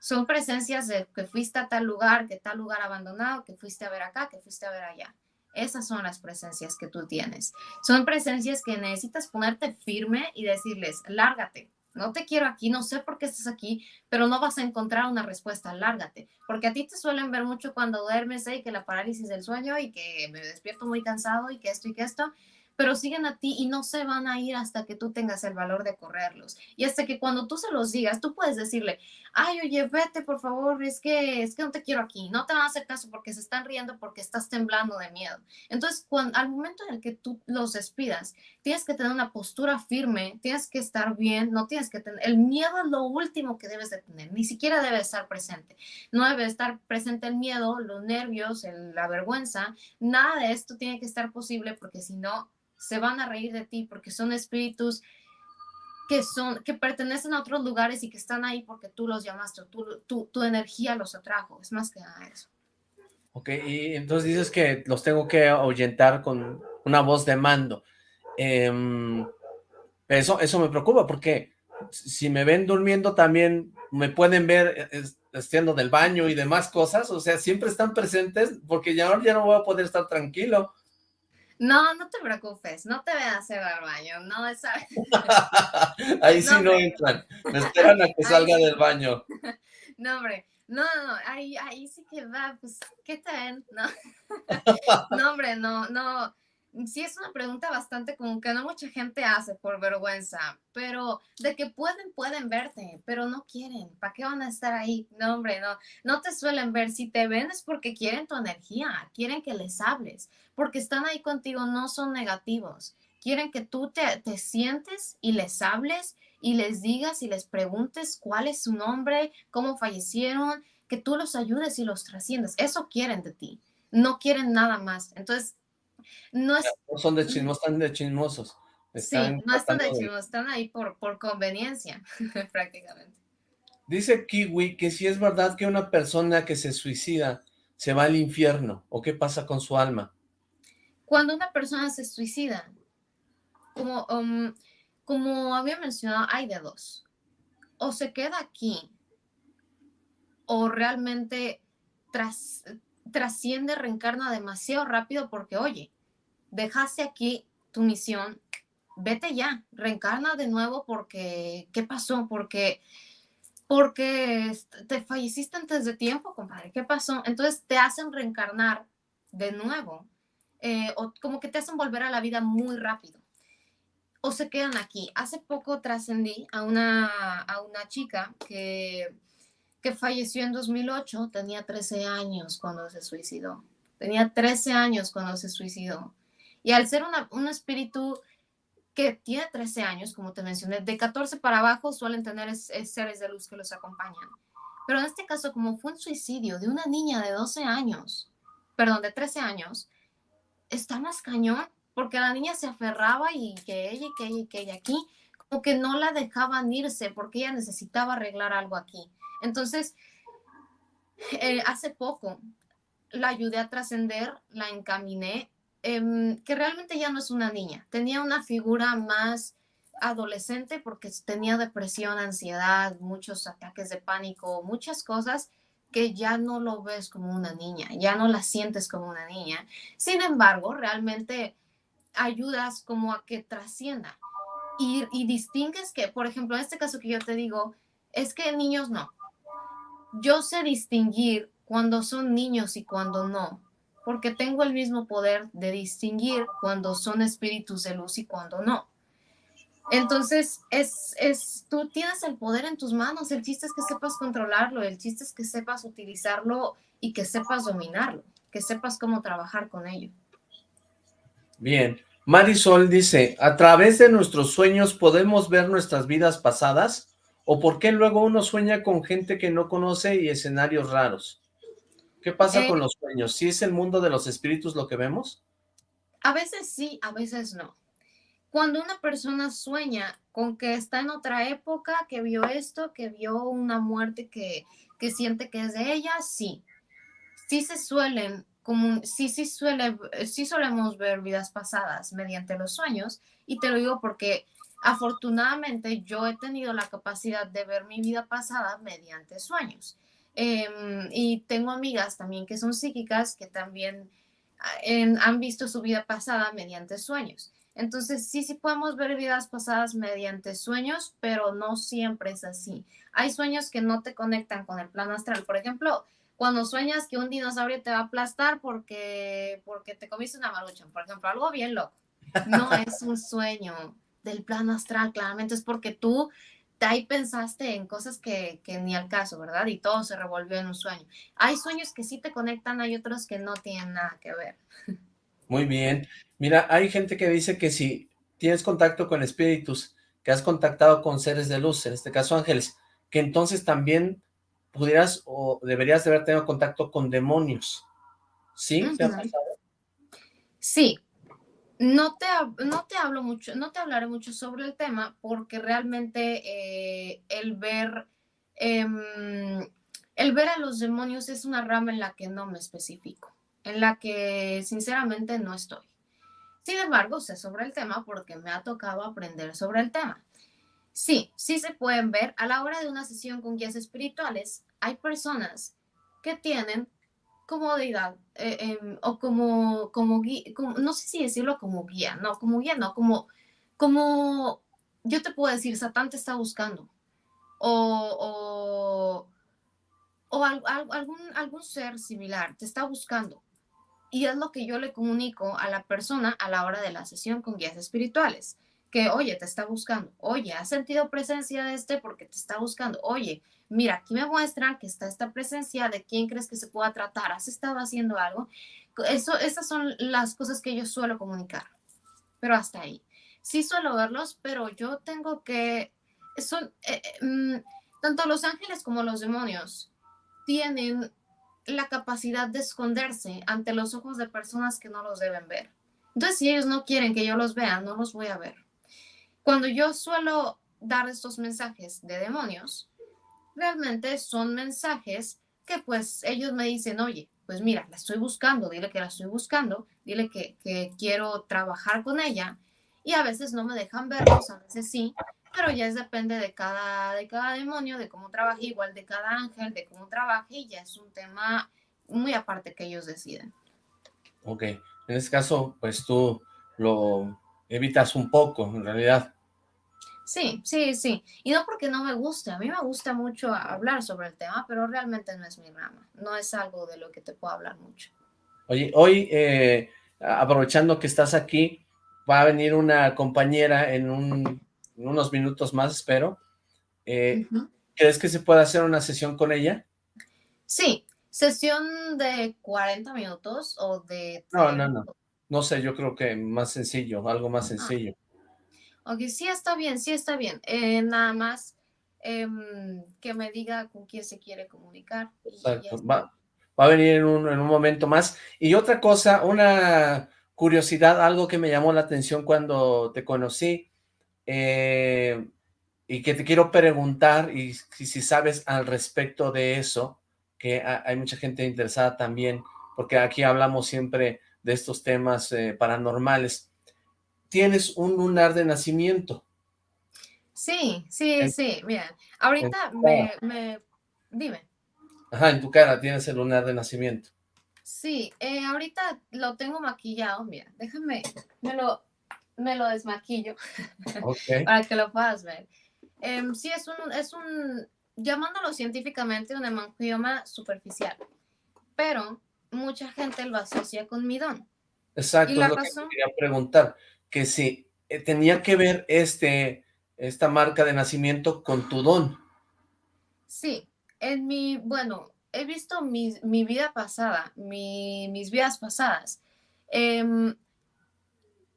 Son presencias de que fuiste a tal lugar, que tal lugar abandonado, que fuiste a ver acá, que fuiste a ver allá. Esas son las presencias que tú tienes. Son presencias que necesitas ponerte firme y decirles, lárgate, no te quiero aquí, no sé por qué estás aquí, pero no vas a encontrar una respuesta, lárgate, porque a ti te suelen ver mucho cuando duermes ¿eh? que la parálisis del sueño y que me despierto muy cansado y que esto y que esto, pero siguen a ti y no se van a ir hasta que tú tengas el valor de correrlos. Y hasta que cuando tú se los digas, tú puedes decirle, ay, oye, vete, por favor, es que, es que no te quiero aquí, no te van a hacer caso porque se están riendo porque estás temblando de miedo. Entonces, cuando, al momento en el que tú los despidas, tienes que tener una postura firme, tienes que estar bien, no tienes que tener, el miedo es lo último que debes de tener, ni siquiera debe estar presente. No debe estar presente el miedo, los nervios, la vergüenza, nada de esto tiene que estar posible porque si no, se van a reír de ti porque son espíritus que son que pertenecen a otros lugares y que están ahí porque tú los llamaste, tu, tu energía los atrajo, es más que nada eso. Ok, y entonces dices que los tengo que ahuyentar con una voz de mando. Em, eso, eso me preocupa porque si me ven durmiendo también me pueden ver haciendo del baño y demás cosas, o sea, siempre están presentes porque ya, ya no voy a poder estar tranquilo. No, no te preocupes, no te veas hacer al baño, no esa... Ahí sí no, entran, me esperan a que salga del baño. No, hombre, no, no, ahí, ahí sí que va, pues, ¿qué tal? No, no hombre, no, no, sí es una pregunta bastante común que no mucha gente hace por vergüenza, pero de que pueden, pueden verte, pero no quieren. ¿Para qué van a estar ahí? No, hombre, no, no te suelen ver. Si te ven es porque quieren tu energía, quieren que les hables, porque están ahí contigo, no son negativos. Quieren que tú te, te sientes y les hables y les digas y les preguntes cuál es su nombre, cómo fallecieron, que tú los ayudes y los trasciendas. Eso quieren de ti. No quieren nada más. Entonces, no, son de chismos, están de chismosos. sí, no están de chismosos, están ahí por, por conveniencia, prácticamente. Dice Kiwi que si es verdad que una persona que se suicida se va al infierno, ¿o qué pasa con su alma? Cuando una persona se suicida, como, um, como había mencionado, hay de dos. O se queda aquí, o realmente tras, trasciende, reencarna demasiado rápido porque, oye, dejaste aquí tu misión, vete ya, reencarna de nuevo porque, ¿qué pasó? Porque, porque te falleciste antes de tiempo, compadre, ¿qué pasó? Entonces te hacen reencarnar de nuevo, eh, o como que te hacen volver a la vida muy rápido. O se quedan aquí. Hace poco trascendí a una, a una chica que que falleció en 2008, tenía 13 años cuando se suicidó. Tenía 13 años cuando se suicidó. Y al ser un espíritu que tiene 13 años, como te mencioné, de 14 para abajo suelen tener seres de luz que los acompañan. Pero en este caso, como fue un suicidio de una niña de 12 años, perdón, de 13 años, está más cañón, porque la niña se aferraba y que ella y que ella y que ella aquí, como que no la dejaban irse porque ella necesitaba arreglar algo aquí. Entonces, eh, hace poco la ayudé a trascender, la encaminé, em, que realmente ya no es una niña, tenía una figura más adolescente porque tenía depresión, ansiedad, muchos ataques de pánico, muchas cosas que ya no lo ves como una niña, ya no la sientes como una niña. Sin embargo, realmente ayudas como a que trascienda. Y, y distingues que, por ejemplo, en este caso que yo te digo, es que niños no, yo sé distinguir cuando son niños y cuando no, porque tengo el mismo poder de distinguir cuando son espíritus de luz y cuando no. Entonces, es, es, tú tienes el poder en tus manos, el chiste es que sepas controlarlo, el chiste es que sepas utilizarlo y que sepas dominarlo, que sepas cómo trabajar con ello. Bien, Marisol dice, a través de nuestros sueños podemos ver nuestras vidas pasadas. ¿O por qué luego uno sueña con gente que no conoce y escenarios raros? ¿Qué pasa con eh, los sueños? ¿Sí es el mundo de los espíritus lo que vemos? A veces sí, a veces no. Cuando una persona sueña con que está en otra época, que vio esto, que vio una muerte que, que siente que es de ella, sí. Sí se suelen, como, sí, sí, suele, sí solemos ver vidas pasadas mediante los sueños, y te lo digo porque Afortunadamente, yo he tenido la capacidad de ver mi vida pasada mediante sueños. Em, y tengo amigas también que son psíquicas que también han visto su vida pasada mediante sueños. Entonces, sí, sí podemos ver vidas pasadas mediante sueños, pero no siempre es así. Hay sueños que no te conectan con el plano astral. Por ejemplo, cuando sueñas que un dinosaurio te va a aplastar porque, porque te comiste una marucha, por ejemplo, algo bien loco. No es un sueño del plano astral, claramente es porque tú ahí pensaste en cosas que, que, ni al caso, ¿verdad? Y todo se revolvió en un sueño. Hay sueños que sí te conectan, hay otros que no tienen nada que ver. Muy bien. Mira, hay gente que dice que si tienes contacto con espíritus, que has contactado con seres de luz, en este caso ángeles, que entonces también pudieras o deberías de haber tenido contacto con demonios. ¿Sí? Sí. No te, no te hablo mucho, no te hablaré mucho sobre el tema porque realmente eh, el ver em, el ver a los demonios es una rama en la que no me especifico en la que sinceramente no estoy. Sin embargo, sé sobre el tema porque me ha tocado aprender sobre el tema. Sí, sí se pueden ver a la hora de una sesión con guías espirituales. Hay personas que tienen comodidad eh, em, o como, como, guía, no sé si decirlo como guía, no, como guía, no, como, como yo te puedo decir, Satán te está buscando. O, o, o algún, algún ser similar te está buscando. Y es lo que yo le comunico a la persona a la hora de la sesión con guías espirituales. Que, oye, te está buscando. Oye, ¿has sentido presencia de este porque te está buscando? Oye, mira, aquí me muestran que está esta presencia. ¿De quién crees que se pueda tratar? ¿Has estado haciendo algo? Eso, esas son las cosas que yo suelo comunicar. Pero hasta ahí. Sí suelo verlos, pero yo tengo que... Son, eh, eh, mm, tanto los ángeles como los demonios tienen la capacidad de esconderse ante los ojos de personas que no los deben ver. Entonces, si ellos no quieren que yo los vea, no los voy a ver. Cuando yo suelo dar estos mensajes de demonios, realmente son mensajes que pues ellos me dicen, oye, pues mira, la estoy buscando, dile que la estoy buscando, dile que, quiero trabajar con ella y a veces no me dejan verlos, a veces sí, pero ya es depende de cada, de cada demonio, de cómo trabaje, igual de cada ángel, de cómo trabaje, y ya es un tema muy aparte que ellos deciden. Ok, en este caso, pues tú lo evitas un poco, en realidad. Sí, sí, sí. Y no porque no me guste, a mí me gusta mucho hablar sobre el tema, pero realmente no es mi rama, no es algo de lo que te puedo hablar mucho. Oye, hoy, eh, aprovechando que estás aquí, va a venir una compañera en un unos minutos más, espero. Eh, ¿Crees que se puede hacer una sesión con ella? Sí, sesión de 40 minutos o de... No, no, no. No sé, yo creo que más sencillo, algo más sencillo. Ok, sí está bien, sí está bien. Eh, nada más em, que me diga con quién se quiere comunicar. Exacto, va, va, a venir en un, en un momento más. Y otra cosa, una curiosidad, algo que me llamó la atención cuando te conocí, eh, y que te quiero preguntar, y si, sabes al respecto de eso, que hay mucha gente interesada también, porque aquí hablamos siempre de estos temas eh, paranormales. ¿Tienes un lunar de nacimiento? Sí, sí, sí, mira, ahorita me, me, dime. Ajá, en tu cara tienes el lunar de nacimiento. Sí, eh, ahorita lo tengo maquillado, mira, déjame, me lo, me lo desmaquillo para que lo puedas ver. Em, sí, es un, es un, llamándolo científicamente, un hemangioma superficial, pero mucha gente lo asocia con mi don. Exacto, lo que quería preguntar, que si eh, tenía que ver este, esta marca de nacimiento con tu don. Sí, en mi, bueno, he visto mi, mi vida pasada, mi, mis vidas pasadas. Eh,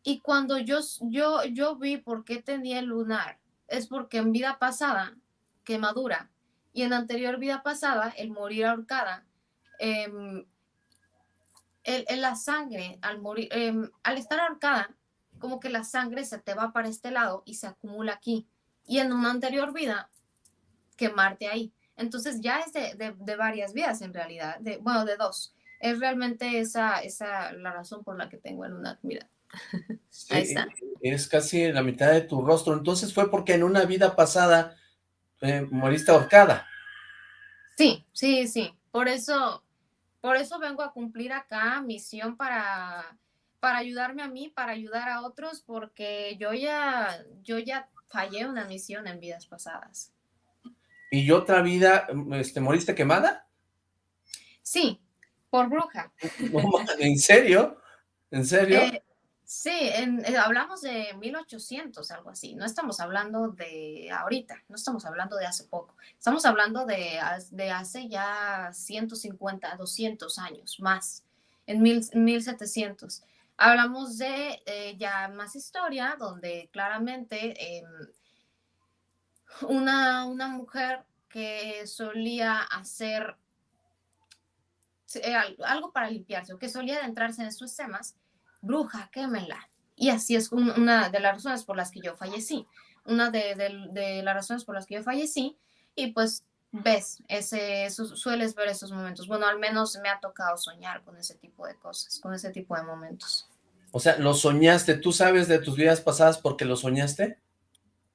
y cuando yo, yo, yo vi por qué tenía el lunar, es porque en vida pasada, quemadura, y en anterior vida pasada, el morir ahorcada, eh, la sangre, al morir, em, al estar ahorcada, como que la sangre se te va para este lado y se acumula aquí. Y en una anterior vida, quemarte ahí. Entonces ya es de, de, varias vidas en realidad, de, bueno, de dos. Es realmente esa, esa la razón por la que tengo el lunar. Mira, Ahí está. Es casi la mitad de tu rostro. Entonces fue porque en una vida pasada eh, moriste ahorcada. Sí, sí, sí. Por eso Por eso vengo a cumplir acá misión para, para ayudarme a mí, para ayudar a otros, porque yo ya, yo ya fallé una misión en vidas pasadas. ¿Y otra vida, este, moriste quemada? Sí, por bruja. ¿En serio? ¿En serio? Eh, Sí, eh, hablamos de 1800, algo así. No estamos hablando de ahorita, no estamos hablando de hace poco. Estamos hablando de, de hace ya 150, 200 años más, en mil, 1700. Hablamos de eh, ya más historia, donde claramente em, una, una mujer que solía hacer eh, algo para limpiarse o que solía adentrarse en sus temas, bruja, quémela. Y así es una de las razones por las que yo fallecí. Una de, las razones por las que yo fallecí. Y pues ves, ese, sueles ver esos momentos. Bueno, al menos me ha tocado soñar con ese tipo de cosas, con ese tipo de momentos. O sea, ¿lo soñaste? ¿Tú sabes de tus vidas pasadas porque lo soñaste?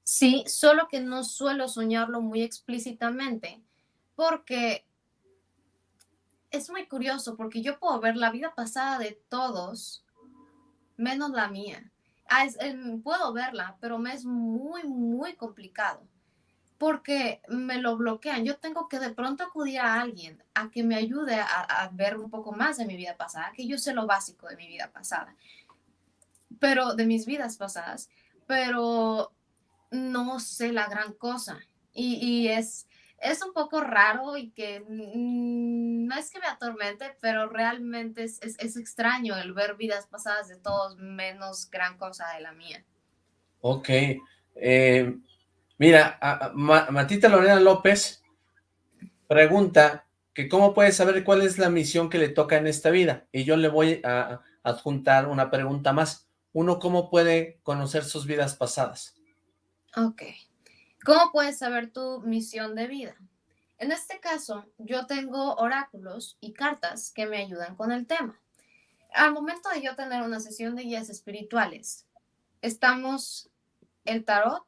Sí, solo que no suelo soñarlo muy explícitamente, porque es muy curioso, porque yo puedo ver la vida pasada de todos menos la mía. Ah, em, puedo verla, pero me es muy, muy complicado porque me lo bloquean. Yo tengo que de pronto acudir a alguien a que me ayude a, ver un poco más de mi vida pasada, que yo sé lo básico de mi vida pasada, pero de mis vidas pasadas, pero no sé la gran cosa. y es, es un poco raro y que no es que me atormente, pero realmente es, extraño el ver vidas pasadas de todos menos gran cosa de la mía. Ok. Eh, mira, Matita Lorena López pregunta que cómo puede saber cuál es la misión que le toca en esta vida. Y yo le voy a adjuntar una pregunta más. Uno, ¿cómo puede conocer sus vidas pasadas? Ok. ¿Cómo puedes saber tu misión de vida? En este caso, yo tengo oráculos y cartas que me ayudan con el tema. Al momento de yo tener una sesión de guías espirituales, estamos el tarot,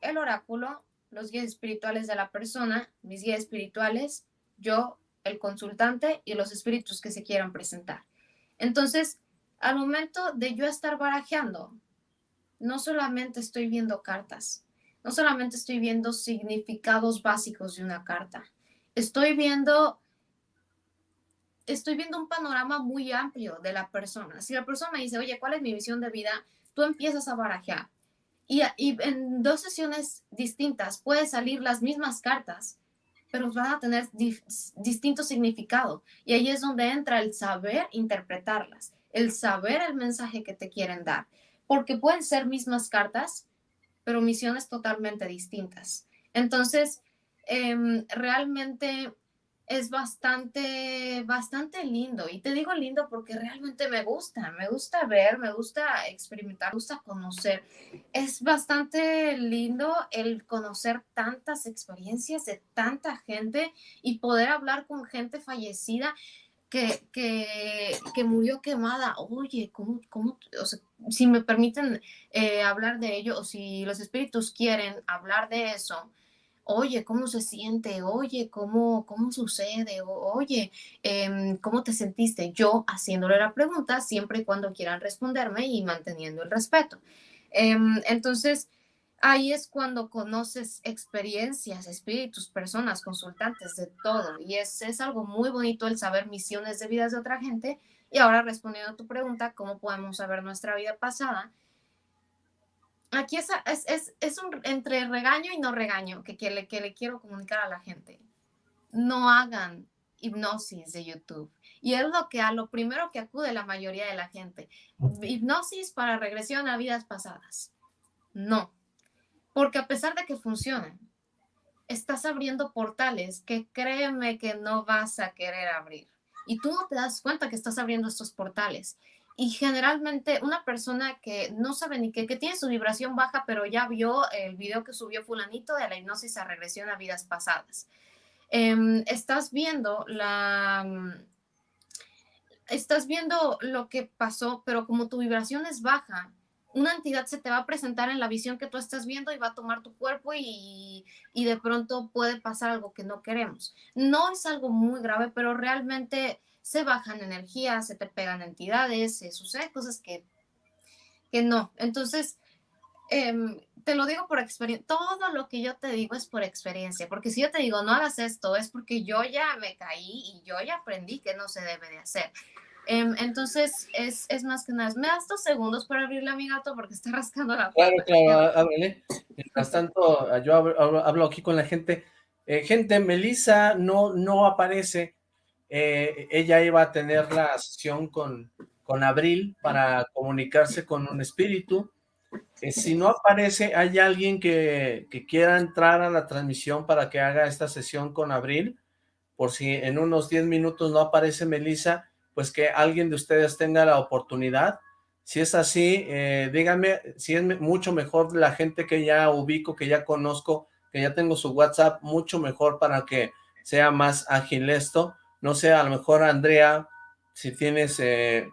el oráculo, los guías espirituales de la persona, mis guías espirituales, yo, el consultante y los espíritus que se quieran presentar. Entonces, al momento de yo estar barajeando, no solamente estoy viendo cartas, no solamente estoy viendo significados básicos de una carta, estoy viendo, estoy viendo un panorama muy amplio de la persona. Si la persona me dice, oye, ¿cuál es mi visión de vida? Tú empiezas a barajear. Y, en dos sesiones distintas puede salir las mismas cartas, pero van a tener distinto significado. Y ahí es donde entra el saber interpretarlas, el saber el mensaje que te quieren dar. Porque pueden ser mismas cartas, pero misiones totalmente distintas. Entonces, em, realmente es bastante, bastante lindo. Y te digo lindo porque realmente me gusta, me gusta ver, me gusta experimentar, me gusta conocer. Es bastante lindo el conocer tantas experiencias de tanta gente y poder hablar con gente fallecida que, que, murió quemada. Oye, ¿cómo, cómo o sea, si me permiten eh, hablar de ello o si los espíritus quieren hablar de eso, oye, ¿cómo se siente? Oye, ¿cómo, cómo sucede? oye, em, ¿cómo te sentiste? Yo haciéndole la pregunta siempre y cuando quieran responderme y manteniendo el respeto. Em, entonces, ahí es cuando conoces experiencias, espíritus, personas, consultantes, de todo. Y es, es algo muy bonito el saber misiones de vidas de otra gente. Y ahora respondiendo a tu pregunta, ¿cómo podemos saber nuestra vida pasada? Aquí es, es, es, un entre regaño y no regaño que, que, le, que le quiero comunicar a la gente. No hagan hipnosis de YouTube. Y es lo que a lo primero que acude la mayoría de la gente. Hipnosis para regresión a vidas pasadas. No, porque a pesar de que funcionan, estás abriendo portales que créeme que no vas a querer abrir. Y tú no te das cuenta que estás abriendo estos portales. Y generalmente una persona que no sabe ni qué, que tiene su vibración baja, pero ya vio el video que subió fulanito de la hipnosis a regresión a vidas pasadas. Em, estás viendo la... Estás viendo lo que pasó, pero como tu vibración es baja, una entidad se te va a presentar en la visión que tú estás viendo y va a tomar tu cuerpo y, y, de pronto puede pasar algo que no queremos. No es algo muy grave, pero realmente se bajan energías, se te pegan entidades, se suceden cosas que, que no. Entonces, em, te lo digo por experiencia, todo lo que yo te digo es por experiencia, porque si yo te digo no hagas esto, es porque yo ya me caí y yo ya aprendí que no se debe de hacer. Em, entonces, es, es, más que nada, me das dos segundos para abrirle a mi gato porque está rascando la puerta. Claro, claro, ábrele. Mientras tanto, yo hablo, aquí con la gente. Eh, gente, Melissa no, no aparece. Eh, ella iba a tener la sesión con, con Abril para comunicarse con un espíritu. Eh, si no aparece, ¿hay alguien que, que quiera entrar a la transmisión para que haga esta sesión con Abril? Por si en unos 10 minutos no aparece Melissa, pues que alguien de ustedes tenga la oportunidad. Si es así, eh, díganme si es mucho mejor la gente que ya ubico, que ya conozco, que ya tengo su WhatsApp, mucho mejor para que sea más ágil esto. No sé, a lo mejor Andrea, si tienes, eh,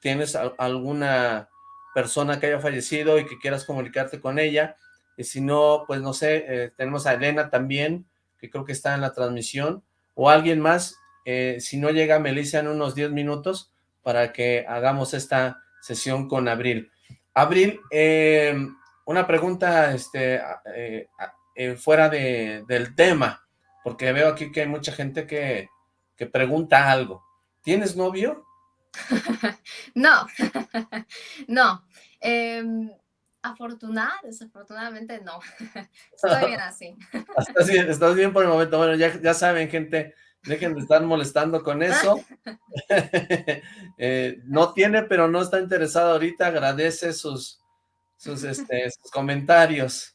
tienes alguna persona que haya fallecido y que quieras comunicarte con ella, y si no, pues no sé, eh, tenemos a Elena también, que creo que está en la transmisión, o alguien más, eh, si no llega Melissa en unos 10 minutos para que hagamos esta sesión con Abril. Abril, eh, una pregunta este, fuera de, del tema, porque veo aquí que hay mucha gente que, que pregunta algo. ¿Tienes novio? no, no. Em, afortunada, desafortunadamente no. Estoy bien así. Estás bien, estás bien por el momento. Bueno, ya, ya saben, gente, Dejen de estar molestando con eso. Eh, no tiene, pero no está interesado ahorita. Agradece sus, sus, este, comentarios.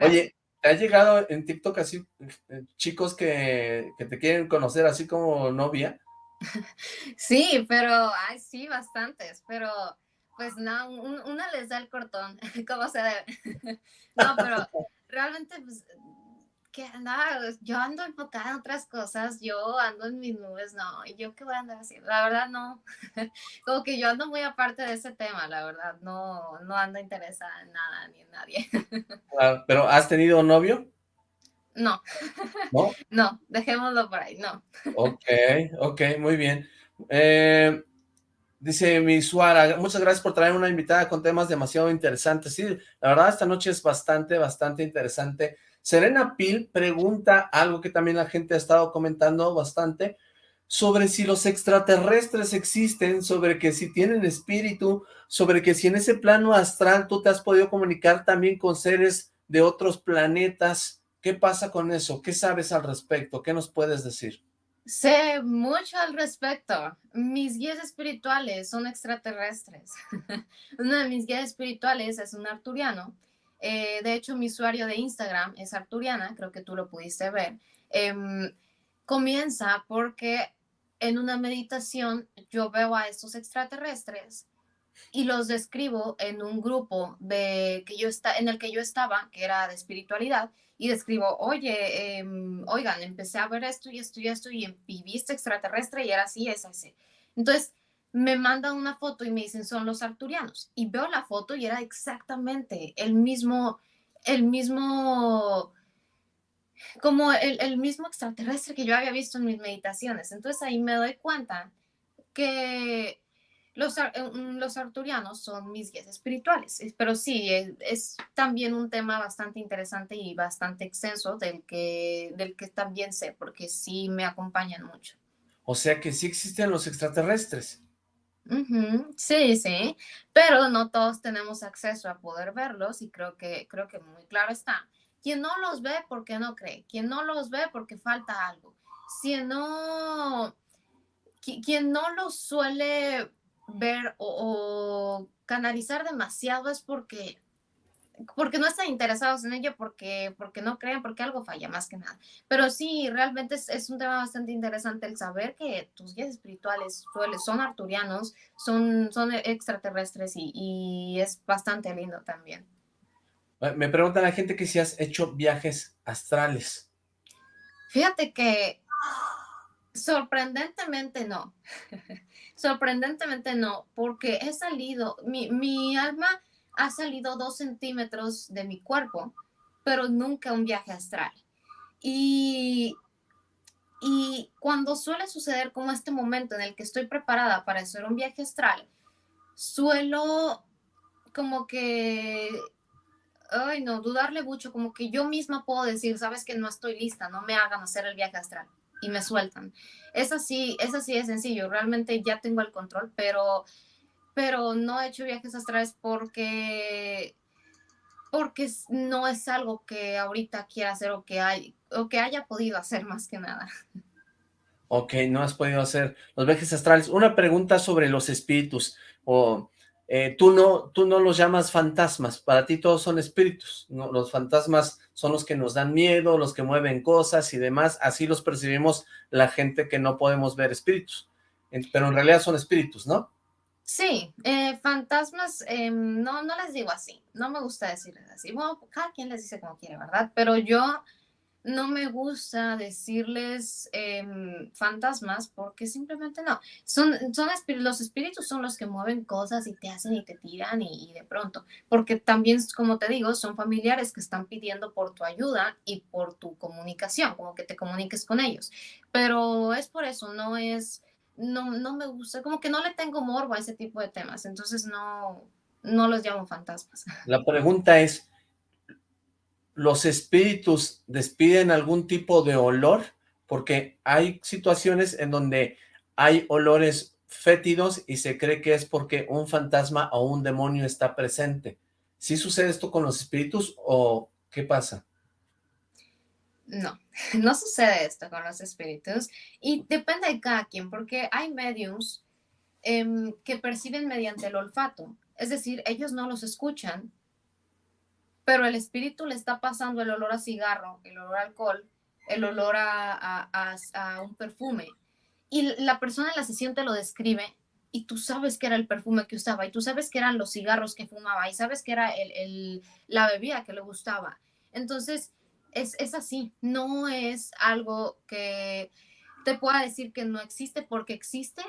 Oye, ¿te ha llegado en TikTok así eh, chicos que, que, te quieren conocer así como novia? Sí, pero, ay, sí, bastantes, pero pues no, una les da el cortón, como se debe. No, pero realmente pues, que nada, yo ando enfocada en otras cosas, yo ando en mis nubes, no, y yo qué voy a andar haciendo, la verdad no, como que yo ando muy aparte de ese tema, la verdad, no, no ando interesada en nada ni en nadie. ¿Pero has tenido novio? No. ¿No? No, dejémoslo por ahí, no. Ok, ok, muy bien. Eh, dice mi Suara, muchas gracias por traer una invitada con temas demasiado interesantes. Sí, la verdad esta noche es bastante, bastante interesante. Serena Pil pregunta algo que también la gente ha estado comentando bastante, sobre si los extraterrestres existen, sobre que si tienen espíritu, sobre que si en ese plano astral tú te has podido comunicar también con seres de otros planetas. ¿Qué pasa con eso? ¿Qué sabes al respecto? ¿Qué nos puedes decir? Sé mucho al respecto. Mis guías espirituales son extraterrestres. Uno de mis guías espirituales es un arturiano eh, de hecho, mi usuario de Instagram es Arturiana, creo que tú lo pudiste ver. Em, comienza porque en una meditación yo veo a estos extraterrestres y los describo en un grupo de que yo está, en el que yo estaba, que era de espiritualidad, y describo, oye, em, oigan, empecé a ver esto y esto y esto y, y viste extraterrestre y era así, es así. Entonces, me mandan una foto y me dicen son los arturianos y veo la foto y era exactamente el mismo, el mismo, como el, mismo extraterrestre que yo había visto en mis meditaciones. Entonces ahí me doy cuenta que los, eh, mm, los arturianos son mis guías espirituales, pero sí, es, también un tema bastante interesante y bastante extenso del que, del que también sé, porque sí me acompañan mucho. O sea que sí existen los extraterrestres. Sí, sí, pero no todos tenemos acceso a poder verlos y creo que, creo que muy claro está. Quien no los ve porque no cree, quien no los ve porque falta algo, si no, quien no los suele ver o canalizar demasiado es porque porque no están interesados en ello, porque, porque no creen, porque algo falla más que nada. Pero sí, realmente es, un tema bastante interesante el saber que tus guías espirituales son arturianos, son, son extraterrestres y, es bastante lindo también. Me pregunta la gente que si has hecho viajes astrales. Fíjate que sorprendentemente no. sorprendentemente no, porque he salido, mi, mi alma ha salido dos centímetros de mi cuerpo, pero nunca un viaje astral. Y, Y cuando suele suceder como este momento en el que estoy preparada para hacer un viaje astral, suelo como que, ay no, dudarle mucho, como que yo misma puedo decir, sabes que no estoy lista, no me hagan hacer el viaje astral y me sueltan. Es así, es así de sencillo, realmente ya tengo el control, pero, pero no he hecho viajes astrales porque porque no es algo que ahorita quiera hacer o que, hay, o que haya podido hacer más que nada. Ok, no has podido hacer los viajes astrales. Una pregunta sobre los espíritus. O eh, tú, no, tú no los llamas fantasmas, para ti todos son espíritus. ¿no? Los fantasmas son los que nos dan miedo, los que mueven cosas y demás. Así los percibimos la gente que no podemos ver espíritus. Pero en realidad son espíritus, ¿no? Sí, eh, fantasmas, em, no, no les digo así, no me gusta decirles así. Bueno, cada quien les dice como quiere, ¿verdad? Pero yo no me gusta decirles em, fantasmas porque simplemente no. Son, son los espíritus son los que mueven cosas y te hacen y te tiran y, y, de pronto. Porque también, como te digo, son familiares que están pidiendo por tu ayuda y por tu comunicación, como que te comuniques con ellos. Pero es por eso, no es no, no me gusta, como que no le tengo morbo a ese tipo de temas, entonces no, no los llamo fantasmas. La pregunta es, ¿los espíritus despiden algún tipo de olor? Porque hay situaciones en donde hay olores fétidos y se cree que es porque un fantasma o un demonio está presente. ¿Sí sucede esto con los espíritus o qué pasa? No, no sucede esto con los espíritus y depende de cada quien, porque hay mediums em, que perciben mediante el olfato, es decir, ellos no los escuchan, pero el espíritu le está pasando el olor a cigarro, el olor a alcohol, el olor a, un perfume, y la persona en la sesión te lo describe y tú sabes que era el perfume que usaba, y tú sabes que eran los cigarros que fumaba, y sabes que era el, la bebida que le gustaba. Entonces, es, así, no es algo que te pueda decir que no existe porque existe,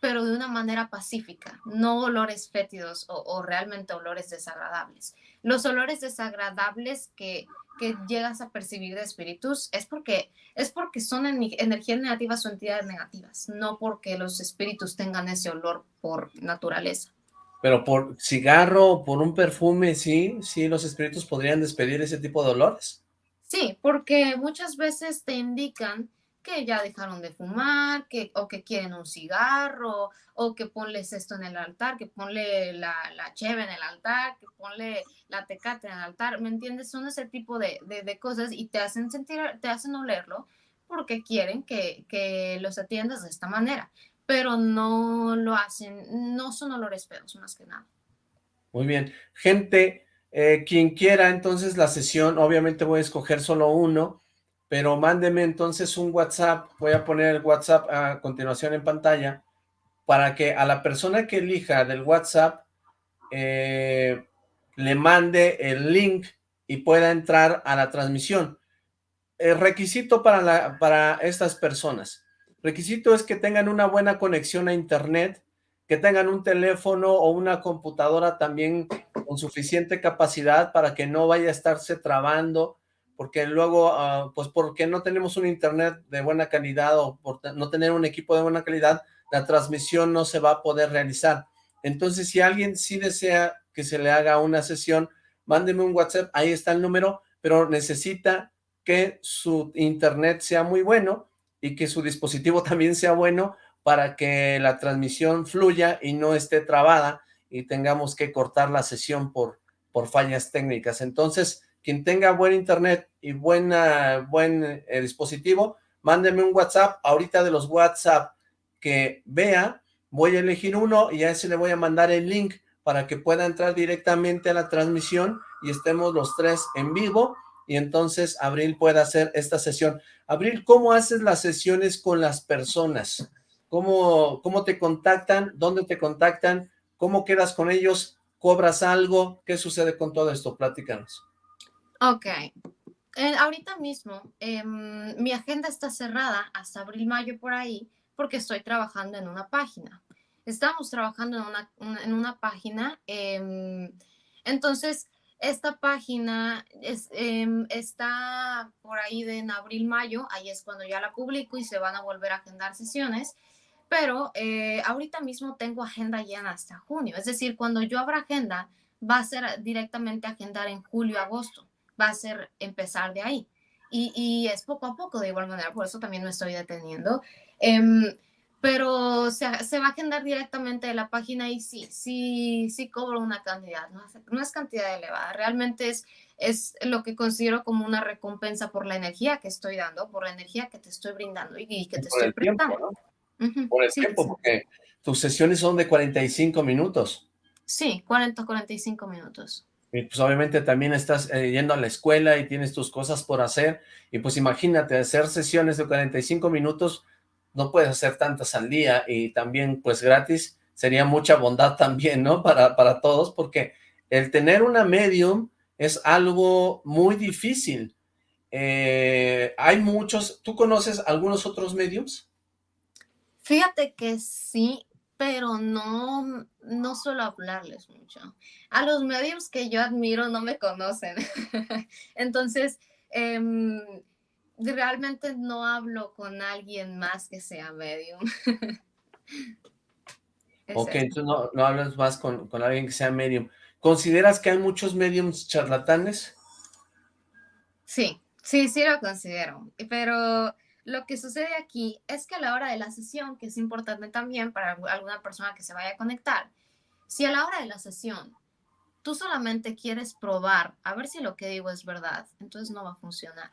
pero de una manera pacífica, no olores fétidos o, realmente olores desagradables. Los olores desagradables que, que, llegas a percibir de espíritus es porque, es porque son energías negativas o entidades negativas, no porque los espíritus tengan ese olor por naturaleza. Pero por cigarro, por un perfume, sí, sí, los espíritus podrían despedir ese tipo de olores. Sí, porque muchas veces te indican que ya dejaron de fumar, que, o que quieren un cigarro, o que ponles esto en el altar, que ponle la, la cheve en el altar, que ponle la tecate en el altar, ¿me entiendes? Son ese tipo de, de, cosas y te hacen sentir, te hacen olerlo porque quieren que, que los atiendas de esta manera, pero no lo hacen, no son olores feos más que nada. Muy bien. Gente, eh, quien quiera entonces la sesión, obviamente voy a escoger solo uno, pero mándeme entonces un WhatsApp, voy a poner el WhatsApp a continuación en pantalla, para que a la persona que elija del WhatsApp eh, le mande el link y pueda entrar a la transmisión. El requisito para, para estas personas, requisito es que tengan una buena conexión a internet, que tengan un teléfono o una computadora también con suficiente capacidad para que no vaya a estarse trabando, porque luego, uh, pues porque no tenemos un internet de buena calidad o por no tener un equipo de buena calidad, la transmisión no se va a poder realizar. Entonces, si alguien sí desea que se le haga una sesión, mándeme un WhatsApp, ahí está el número, pero necesita que su internet sea muy bueno y que su dispositivo también sea bueno para que la transmisión fluya y no esté trabada y tengamos que cortar la sesión por, por fallas técnicas. Entonces, quien tenga buen internet y buena, buen eh, dispositivo, mándeme un WhatsApp. Ahorita de los WhatsApp que vea, voy a elegir uno y a ese le voy a mandar el link para que pueda entrar directamente a la transmisión y estemos los tres en vivo y entonces Abril pueda hacer esta sesión. Abril, ¿cómo haces las sesiones con las personas? ¿Cómo, ¿Cómo te contactan? ¿Dónde te contactan? ¿Cómo quedas con ellos? ¿Cobras algo? ¿Qué sucede con todo esto? Platícanos. Ok. Eh, ahorita mismo, em, mi agenda está cerrada hasta abril-mayo por ahí, porque estoy trabajando en una página. Estamos trabajando en una, en una página, em, entonces esta página es, em, está por ahí de en abril, mayo, ahí es cuando ya la publico y se van a volver a agendar sesiones, pero eh, ahorita mismo tengo agenda llena hasta junio, es decir, cuando yo abra agenda, va a ser directamente agendar en julio, agosto, va a ser empezar de ahí. Y, y es poco a poco de igual manera, por eso también me estoy deteniendo. Em, pero se, se, va a agendar directamente de la página y sí, sí, sí cobro una cantidad, no, no es cantidad elevada, realmente es, es lo que considero como una recompensa por la energía que estoy dando, por la energía que te estoy brindando y, y que te estoy prestando. Tiempo, ¿no? Uh -huh. Por el sí, tiempo, sí. porque tus sesiones son de 45 minutos. Sí, 40, 45 minutos. Y pues obviamente también estás eh, yendo a la escuela y tienes tus cosas por hacer, y pues imagínate, hacer sesiones de 45 minutos, no puedes hacer tantas al día y también pues gratis sería mucha bondad también, ¿no? Para, para todos, porque el tener una medium es algo muy difícil. Eh, hay muchos, ¿tú conoces algunos otros mediums? Fíjate que sí, pero no, no suelo hablarles mucho. A los mediums que yo admiro no me conocen. Entonces, eh, realmente no hablo con alguien más que sea medium. ok, entonces no, no hablas más con, con, alguien que sea medium. ¿Consideras que hay muchos mediums charlatanes? Sí, sí, sí lo considero. Pero lo que sucede aquí es que a la hora de la sesión, que es importante también para alguna persona que se vaya a conectar, si a la hora de la sesión tú solamente quieres probar a ver si lo que digo es verdad, entonces no va a funcionar.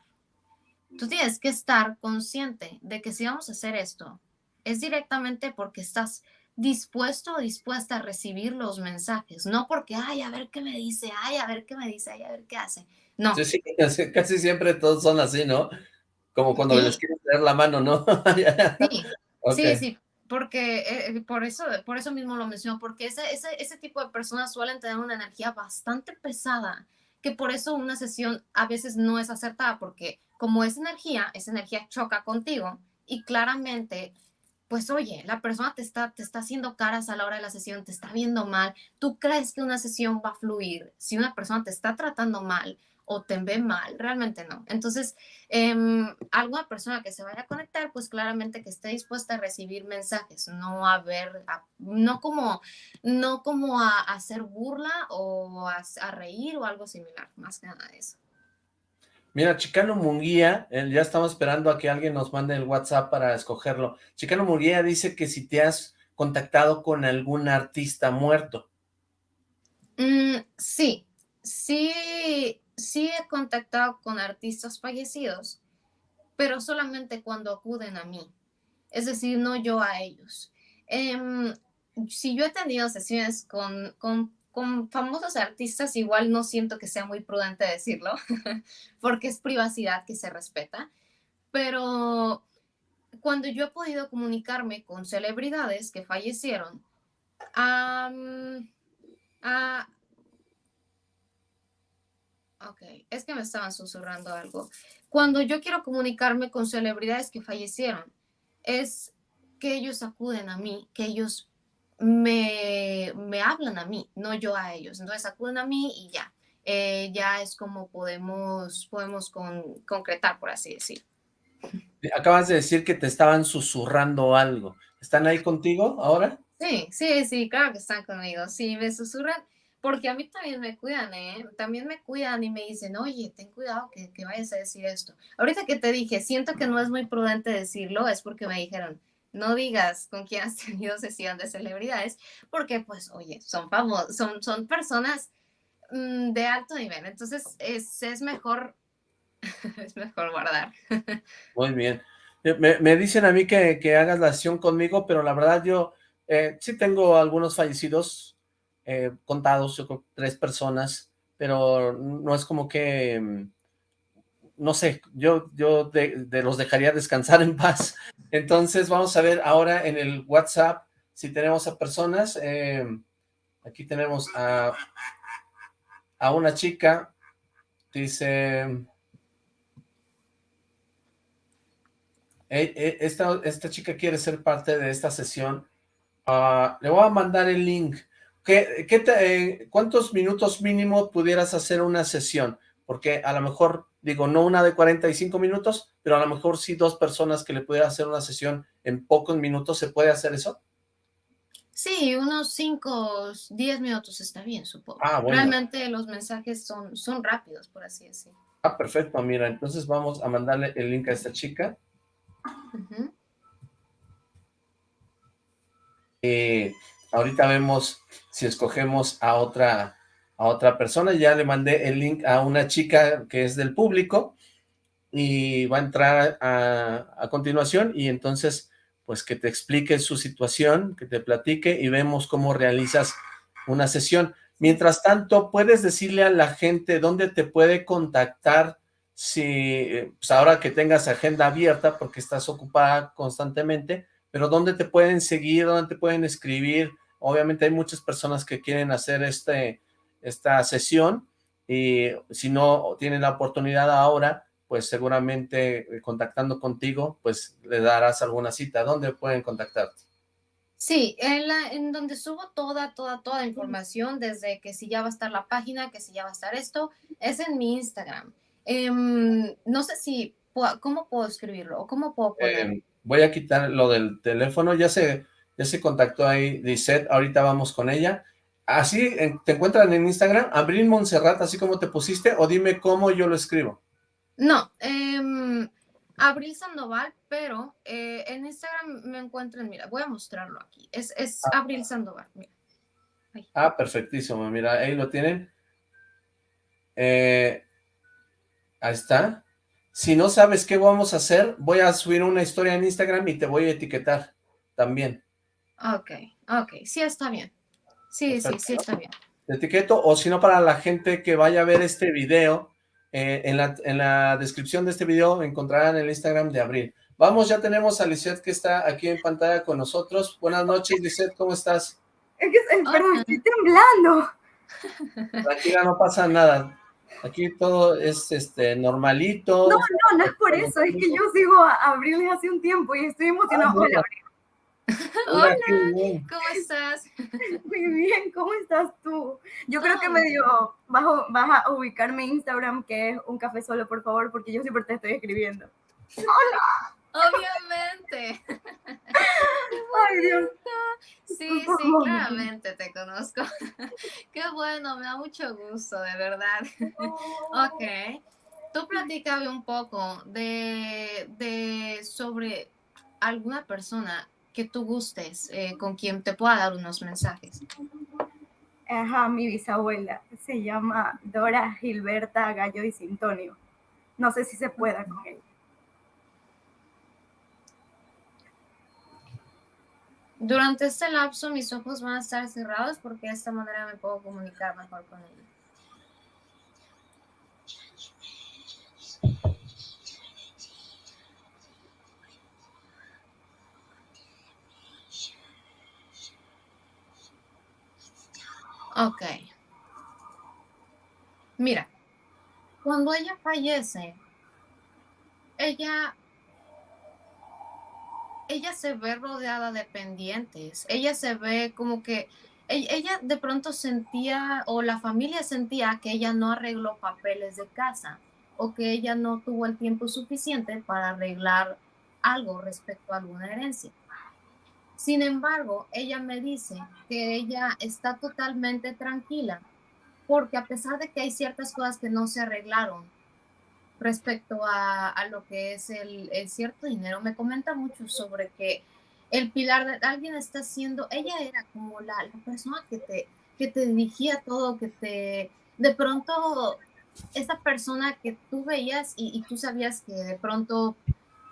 Tú tienes que estar consciente de que si vamos a hacer esto, es directamente porque estás dispuesto o dispuesta a recibir los mensajes, no porque, ay, a ver qué me dice, ay, a ver qué me dice, ay, a ver qué hace. No. Sí, sí, casi, casi siempre todos son así, ¿no? Como cuando sí. les quieres dar la mano, ¿no? sí, okay. sí, sí, porque eh, por, eso, por eso mismo lo menciono, porque ese, ese, ese tipo de personas suelen tener una energía bastante pesada, que por eso una sesión a veces no es acertada, porque como es energía, esa energía choca contigo y claramente, pues oye, la persona te está, te está haciendo caras a la hora de la sesión, te está viendo mal, tú crees que una sesión va a fluir si una persona te está tratando mal o te ve mal, realmente no. Entonces, eh, alguna persona que se vaya a conectar, pues claramente que esté dispuesta a recibir mensajes, no a ver, a, no como, no como a, a hacer burla o a, a reír o algo similar, más que nada de eso. Mira, Chicano Munguía, eh, ya estamos esperando a que alguien nos mande el WhatsApp para escogerlo. Chicano Munguía dice que si te has contactado con algún artista muerto. Mm, sí, sí, sí he contactado con artistas fallecidos, pero solamente cuando acuden a mí. Es decir, no yo a ellos. Eh, si yo he tenido sesiones con, con con famosos artistas igual no siento que sea muy prudente decirlo, porque es privacidad que se respeta, pero cuando yo he podido comunicarme con celebridades que fallecieron, um, uh, ok, es que me estaban susurrando algo. Cuando yo quiero comunicarme con celebridades que fallecieron, es que ellos acuden a mí, que ellos me, me, hablan a mí, no yo a ellos. Entonces acuden a mí y ya. Eh, ya es como podemos, podemos con, concretar, por así decir. Acabas de decir que te estaban susurrando algo. ¿Están ahí contigo ahora? Sí, sí, sí, claro que están conmigo. Sí, me susurran, porque a mí también me cuidan, ¿eh? También me cuidan y me dicen, oye, ten cuidado que, que vayas a decir esto. Ahorita que te dije, siento que no es muy prudente decirlo, es porque me dijeron, no digas con quién has tenido sesión de celebridades, porque pues, oye, son famosos, son, son personas mmm, de alto nivel, entonces es, es mejor, es mejor guardar. Muy bien. Me, me dicen a mí que, que, hagas la sesión conmigo, pero la verdad yo eh, sí tengo algunos fallecidos eh, contados, yo creo tres personas, pero no es como que mm, no sé, yo, yo de, los dejaría descansar en paz. Entonces vamos a ver ahora en el WhatsApp si tenemos a personas. Eh, aquí tenemos a, a una chica, dice... Esta, esta chica quiere ser parte de esta sesión. Uh, le voy a mandar el link. ¿Qué, qué eh, ¿cuántos minutos mínimo pudieras hacer una sesión? Porque a lo mejor, digo, no una de 45 minutos, pero a lo mejor sí dos personas que le pudieran hacer una sesión en pocos minutos, ¿se puede hacer eso? Sí, unos 5, 10 minutos está bien, supongo. Ah, Realmente los mensajes son, son rápidos, por así decirlo. Ah, perfecto, mira, entonces vamos a mandarle el link a esta chica. Eh, ahorita vemos si escogemos a otra, a otra persona. Ya le mandé el link a una chica que es del público y va a entrar a, continuación y entonces pues que te explique su situación, que te platique y vemos cómo realizas una sesión. Mientras tanto, puedes decirle a la gente dónde te puede contactar si, pues ahora que tengas agenda abierta porque estás ocupada constantemente, pero dónde te pueden seguir, dónde te pueden escribir. Obviamente hay muchas personas que quieren hacer este, esta sesión y si no tienen la oportunidad ahora, pues seguramente eh, contactando contigo, pues le darás alguna cita. ¿Dónde pueden contactarte? Sí, en, la, en donde subo toda, toda, toda información, desde que si ya va a estar la página, que si ya va a estar esto, es en mi Instagram. Em, no sé si, ¿cómo puedo escribirlo? ¿O cómo puedo ponerlo? Em, voy a quitar lo del teléfono, ya se, ya se contactó ahí Lisette, ahorita vamos con ella. Así, ¿te encuentran en Instagram? Abril Montserrat, así como te pusiste, o dime cómo yo lo escribo. No, eh, Abril Sandoval, pero eh, en Instagram me encuentran, mira, voy a mostrarlo aquí. Es, es ah. Abril Sandoval, mira. Ah, perfectísimo, mira, ahí lo tienen. Eh, ahí está. Si no sabes qué vamos a hacer, voy a subir una historia en Instagram y te voy a etiquetar también. Ok, ok, sí está bien. Sí, sí, sí está bien. Te etiqueto, o si no, para la gente que vaya a ver este video, eh, en, la, en, la, descripción de este video encontrarán el Instagram de Abril. Vamos, ya tenemos a Lisette que está aquí en pantalla con nosotros. Buenas noches, Lisette, ¿cómo estás? Es que, perdón, estoy temblando. Tranquila, no pasa nada. Aquí todo es este normalito. No, no, no es por eso, es que yo sigo a Abril desde hace un tiempo y estoy emocionado. Ah, Hola, Abril. Hola, ¿cómo estás? Muy bien, ¿cómo estás tú? Yo creo que medio vas, vas a ubicarme en Instagram, que es un café solo, por favor, porque yo siempre te estoy escribiendo. ¡Hola! Obviamente. Ay, Dios. Sí, sí, claramente te conozco. Qué bueno, me da mucho gusto, de verdad. Ok. Tú platícame un poco de, de sobre alguna persona que tú gustes, eh, con quien te pueda dar unos mensajes. Ajá, mi bisabuela se llama Dora Gilberta Gallo y Sintonio. No sé si se pueda con ella. Durante este lapso mis ojos van a estar cerrados porque de esta manera me puedo comunicar mejor con ella. Ok. Mira, cuando ella fallece, ella, ella se ve rodeada de pendientes. Ella se ve como que ella de pronto sentía o la familia sentía que ella no arregló papeles de casa o que ella no tuvo el tiempo suficiente para arreglar algo respecto a alguna herencia. Sin embargo, ella me dice que ella está totalmente tranquila porque a pesar de que hay ciertas cosas que no se arreglaron respecto a, lo que es el, cierto dinero, me comenta mucho sobre que el pilar de alguien está haciendo, ella era como la, persona que te, que te dirigía todo, que te, de pronto, esa persona que tú veías y, y tú sabías que de pronto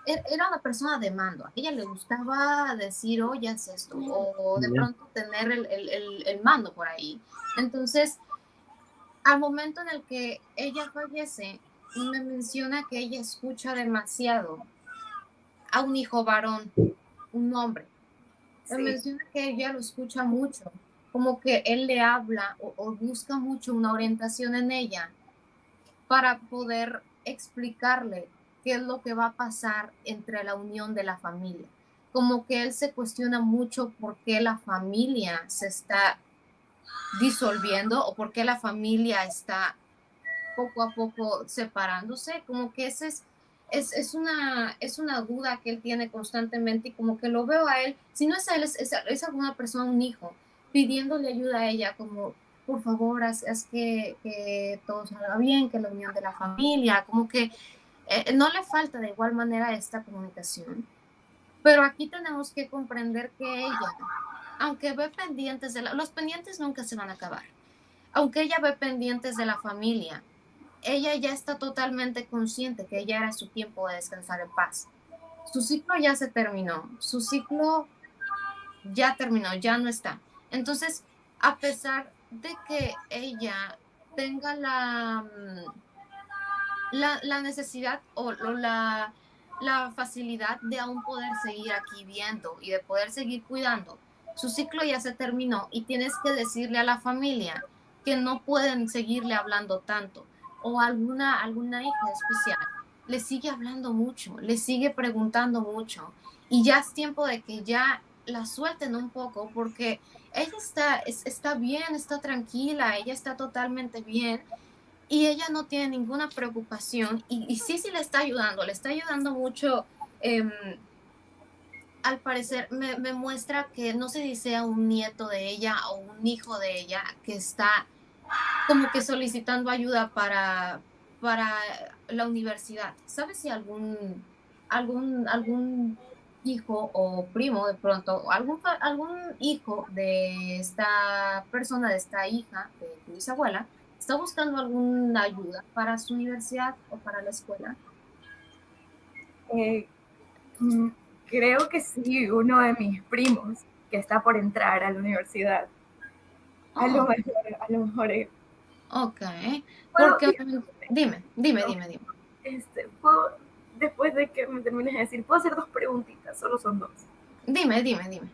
Er, era una persona de mando. A ella le gustaba decir, oye, haz esto, o de pronto tener el, mando por ahí. Entonces, al momento en el que ella fallece, me menciona que ella escucha demasiado a un hijo varón, un hombre. Me menciona que ella lo escucha mucho, como que él le habla o busca mucho una orientación en ella para poder explicarle qué es lo que va a pasar entre la unión de la familia. Como que él se cuestiona mucho por qué la familia se está disolviendo o por qué la familia está poco a poco separándose, como que ese es, es, una, es una duda que él tiene constantemente y como que lo veo a él, si no es a él, es, es, alguna persona, un hijo, pidiéndole ayuda a ella, como por favor, haz, que, que, todo salga bien, que la unión de la familia, como que eh, no le falta de igual manera esta comunicación. Pero aquí tenemos que comprender que ella, aunque ve pendientes de la, los pendientes nunca se van a acabar, aunque ella ve pendientes de la familia, ella ya está totalmente consciente que ella era su tiempo de descansar en paz. Su ciclo ya se terminó, su ciclo ya terminó, ya no está. Entonces, a pesar de que ella tenga la, mm, la, necesidad o, la, la facilidad de aún poder seguir aquí viendo y de poder seguir cuidando, su ciclo ya se terminó y tienes que decirle a la familia que no pueden seguirle hablando tanto o alguna, alguna hija especial le sigue hablando mucho, le sigue preguntando mucho y ya es tiempo de que ya la suelten un poco porque ella está, está bien, está tranquila, ella está totalmente bien y ella no tiene ninguna preocupación y, sí, sí le está ayudando, le está ayudando mucho. Em, al parecer me, me, muestra que no se dice a un nieto de ella o un hijo de ella que está como que solicitando ayuda para, para la universidad. ¿Sabes si algún, algún, algún hijo o primo de pronto, algún, algún hijo de esta persona, de esta hija, de tu bisabuela, está buscando alguna ayuda para su universidad o para la escuela? Eh, mm, creo que sí, uno de mis primos que está por entrar a la universidad. A lo mejor, a lo mejor. Eh. Ok. Porque, dime, dime, dime, dime. Este, ¿puedo, después de que me termines de decir, puedo hacer dos preguntitas, solo son dos. Dime, dime, dime.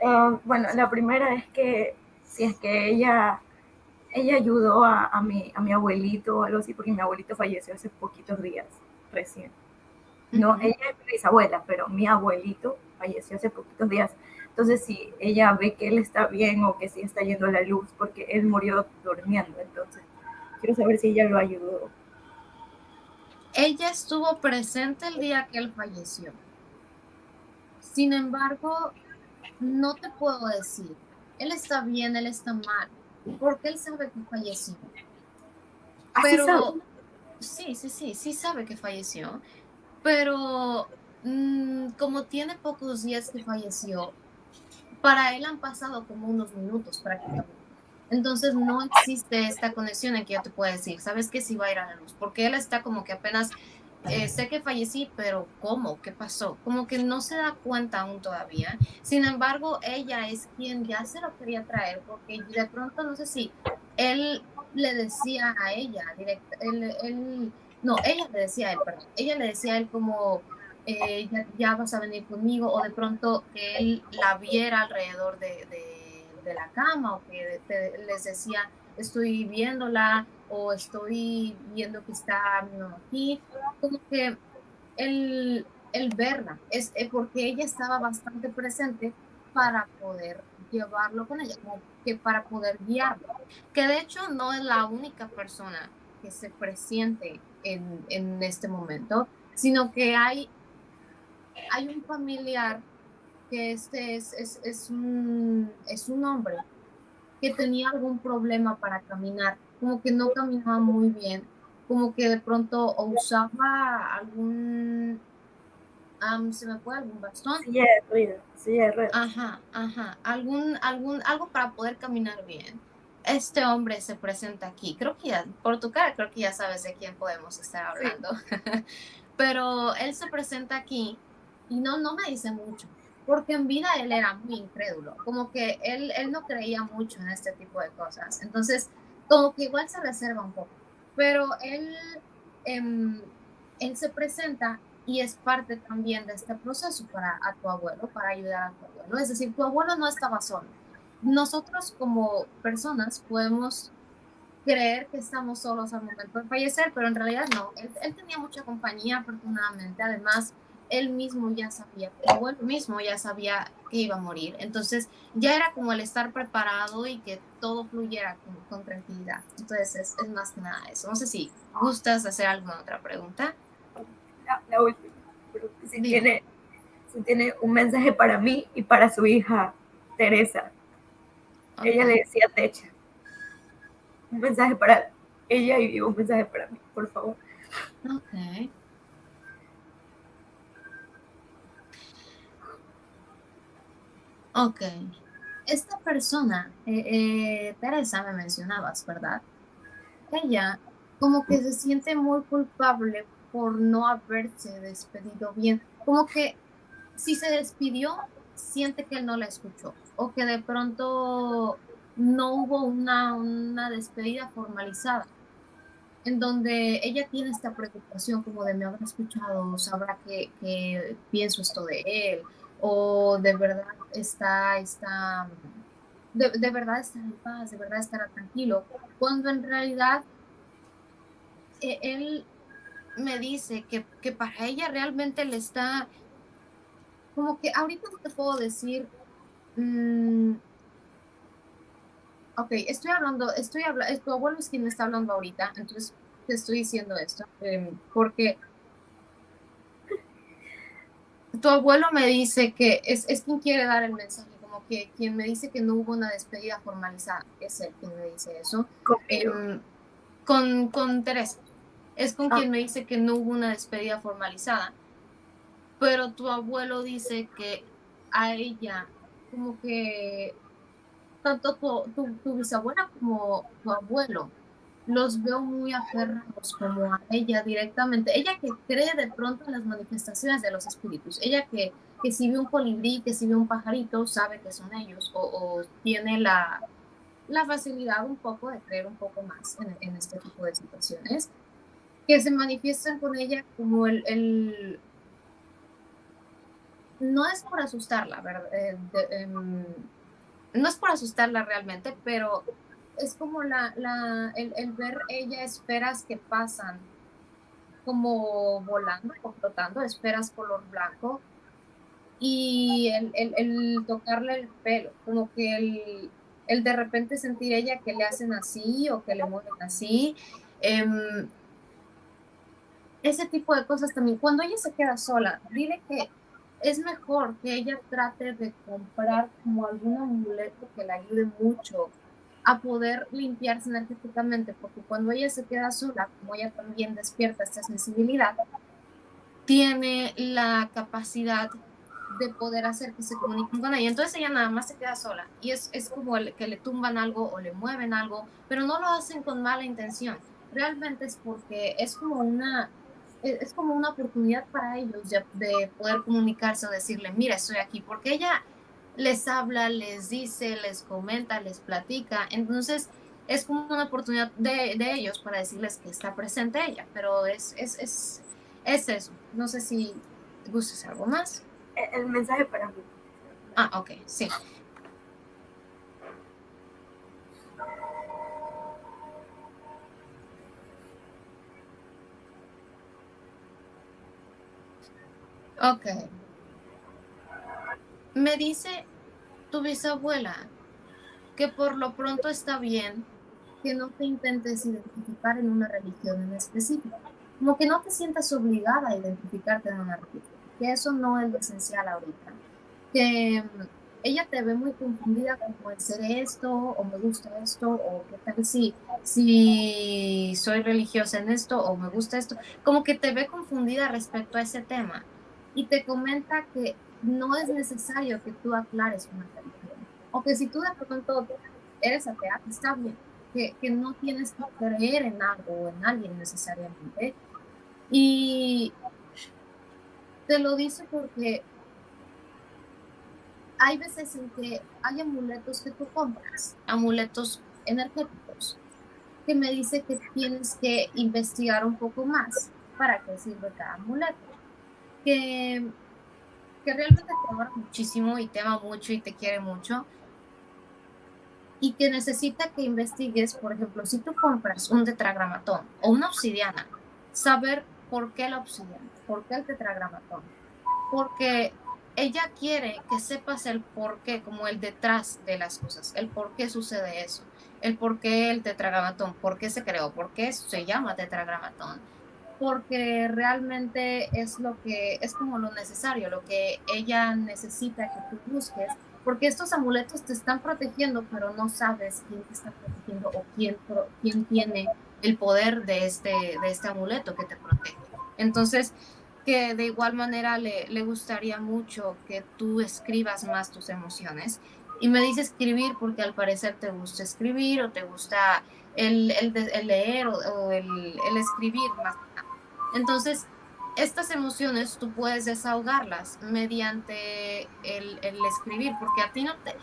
Eh, bueno, la primera es que si es que ella, ella ayudó a, a, mi, a mi abuelito o algo así, porque mi abuelito falleció hace poquitos días, recién. No, ella es mi bisabuela, pero mi abuelito falleció hace poquitos días. Entonces, si ella ve que él está bien o que sí está yendo a la luz, porque él murió durmiendo, entonces quiero saber si ella lo ayudó ella estuvo presente el día que él falleció. Sin embargo, no te puedo decir, él está bien, él está mal, porque él sabe que falleció. Pero sí, sí, sí, sí sabe que falleció, pero mm, como tiene pocos días que falleció, para él han pasado como unos minutos prácticamente. Entonces no existe esta conexión en que yo te pueda decir, ¿sabes qué? Si va a ir a la luz, porque él está como que apenas, eh, sé que fallecí, pero ¿cómo? ¿Qué pasó? Como que no se da cuenta aún todavía. Sin embargo, ella es quien ya se lo quería traer, porque de pronto no sé si él le decía a ella, directa, él, no, ella le decía a él, perdón, ella le decía a él como, eh, ya, vas a venir conmigo, o de pronto que él la viera alrededor de de la cama o que les decía, estoy viéndola o estoy viendo que está aquí, como que el, el verla, es eh, porque ella estaba bastante presente para poder llevarlo con ella, como que para poder guiarlo, que de hecho no es la única persona que se presiente en, en este momento, sino que hay, hay un familiar que este es, es, es, un, es un hombre que tenía algún problema para caminar, como que no caminaba muy bien, como que de pronto usaba algún, se me fue algún bastón. Sí, sí, Ajá, ajá, algún, algún, algo para poder caminar bien. Este hombre se presenta aquí, creo que ya, por tu cara, creo que ya sabes de quién podemos estar hablando, pero él se presenta aquí y no, no me dice mucho porque en vida él era muy incrédulo, como que él, él no creía mucho en este tipo de cosas, entonces como que igual se reserva un poco, pero él, em, él se presenta y es parte también de este proceso para a tu abuelo, para ayudar a tu abuelo, es decir, tu abuelo no estaba solo. Nosotros como personas podemos creer que estamos solos al momento de fallecer, pero en realidad no. Él, él tenía mucha compañía, afortunadamente. Además, él mismo ya sabía, o él mismo ya sabía que iba a morir. Entonces ya era como el estar preparado y que todo fluyera con, tranquilidad. Entonces es, más que nada eso. No sé si gustas hacer alguna otra pregunta. La, última. Si tiene, si tiene un mensaje para mí y para su hija Teresa. Ella le decía Techa. Un mensaje para ella y un mensaje para mí, por favor. Ok. Ok. Esta persona, eh, eh, Teresa, me mencionabas, ¿verdad? Ella como que se siente muy culpable por no haberse despedido bien. Como que si se despidió, siente que él no la escuchó o que de pronto no hubo una, una despedida formalizada en donde ella tiene esta preocupación como de me habrá escuchado, sabrá que, que pienso esto de él, o de verdad está, está de, de, verdad estará en paz, de verdad estará tranquilo, cuando en realidad eh, él me dice que, que, para ella realmente le está, como que ahorita no te puedo decir, mmm, ok, estoy hablando, estoy hablando, tu abuelo es quien me está hablando ahorita, entonces te estoy diciendo esto, eh, porque tu abuelo me dice que es, es, quien quiere dar el mensaje, como que quien me dice que no hubo una despedida formalizada, es él quien me dice eso. Em, con, con Teresa, es con ah. quien me dice que no hubo una despedida formalizada, pero tu abuelo dice que a ella, como que tanto tu, tu, tu bisabuela como tu abuelo los veo muy aferrados como a ella directamente. Ella que cree de pronto en las manifestaciones de los espíritus. Ella que, que si ve un colibrí, que si ve un pajarito, sabe que son ellos o, tiene la, la, facilidad un poco de creer un poco más en, en, este tipo de situaciones. Que se manifiestan con ella como el... no es por asustarla, ¿verdad? Eh, em, no es por asustarla realmente, pero es como la, la el, el, ver ella esperas que pasan como volando o flotando, esperas color blanco y el, el, el tocarle el pelo, como que el, de repente sentir ella que le hacen así o que le mueven así. Eh, ese tipo de cosas también. Cuando ella se queda sola, dile que es mejor que ella trate de comprar como algún amuleto que le ayude mucho a poder limpiarse energéticamente, porque cuando ella se queda sola, como ella también despierta esta sensibilidad, tiene la capacidad de poder hacer que se comuniquen con ella. Entonces ella nada más se queda sola y es, es como que le tumban algo o le mueven algo, pero no lo hacen con mala intención. Realmente es porque es como una, es como una oportunidad para ellos de, de poder comunicarse o decirle, mira, estoy aquí, porque ella les habla, les dice, les comenta, les platica. Entonces, es como una oportunidad de, ellos para decirles que está presente ella, pero es, es, es, es eso. No sé si gustas algo más. El mensaje para mí. Ah, ok, sí. Ok. Me dice tu bisabuela que por lo pronto está bien que no te intentes identificar en una religión en específico, como que no te sientas obligada a identificarte en una religión, que eso no es lo esencial ahorita, que mm, ella te ve muy confundida como el ser esto, o me gusta esto, o qué tal si, si soy religiosa en esto, o me gusta esto, como que te ve confundida respecto a ese tema. Y te comenta que no es necesario que tú aclares una religión. O que si tú de pronto eres atea, está bien, que, que no tienes que creer en algo o en alguien necesariamente. Y te lo dice porque hay veces en que hay amuletos que tú compras, amuletos energéticos, que me dice que tienes que investigar un poco más para qué sirve cada amuleto. Que que realmente te ama muchísimo y te ama mucho y te quiere mucho. Y que necesita que investigues, por ejemplo, si tú compras un tetragramatón o una obsidiana, saber por qué la obsidiana, por qué el tetragramatón, porque ella quiere que sepas el por qué, como el detrás de las cosas, el por qué sucede eso, el por qué el tetragramatón, por qué se creó, por qué se llama tetragramatón, porque realmente es lo que es como lo necesario, lo que ella necesita que tú busques, porque estos amuletos te están protegiendo, pero no sabes quién te está protegiendo o quién, quién tiene el poder de este, de este amuleto que te protege. Entonces, que de igual manera le, le gustaría mucho que tú escribas más tus emociones. Y me dice escribir porque al parecer te gusta escribir o te gusta el, el, el leer o, el, el, escribir más. Entonces, estas emociones tú puedes desahogarlas mediante el, escribir, porque a ti no te,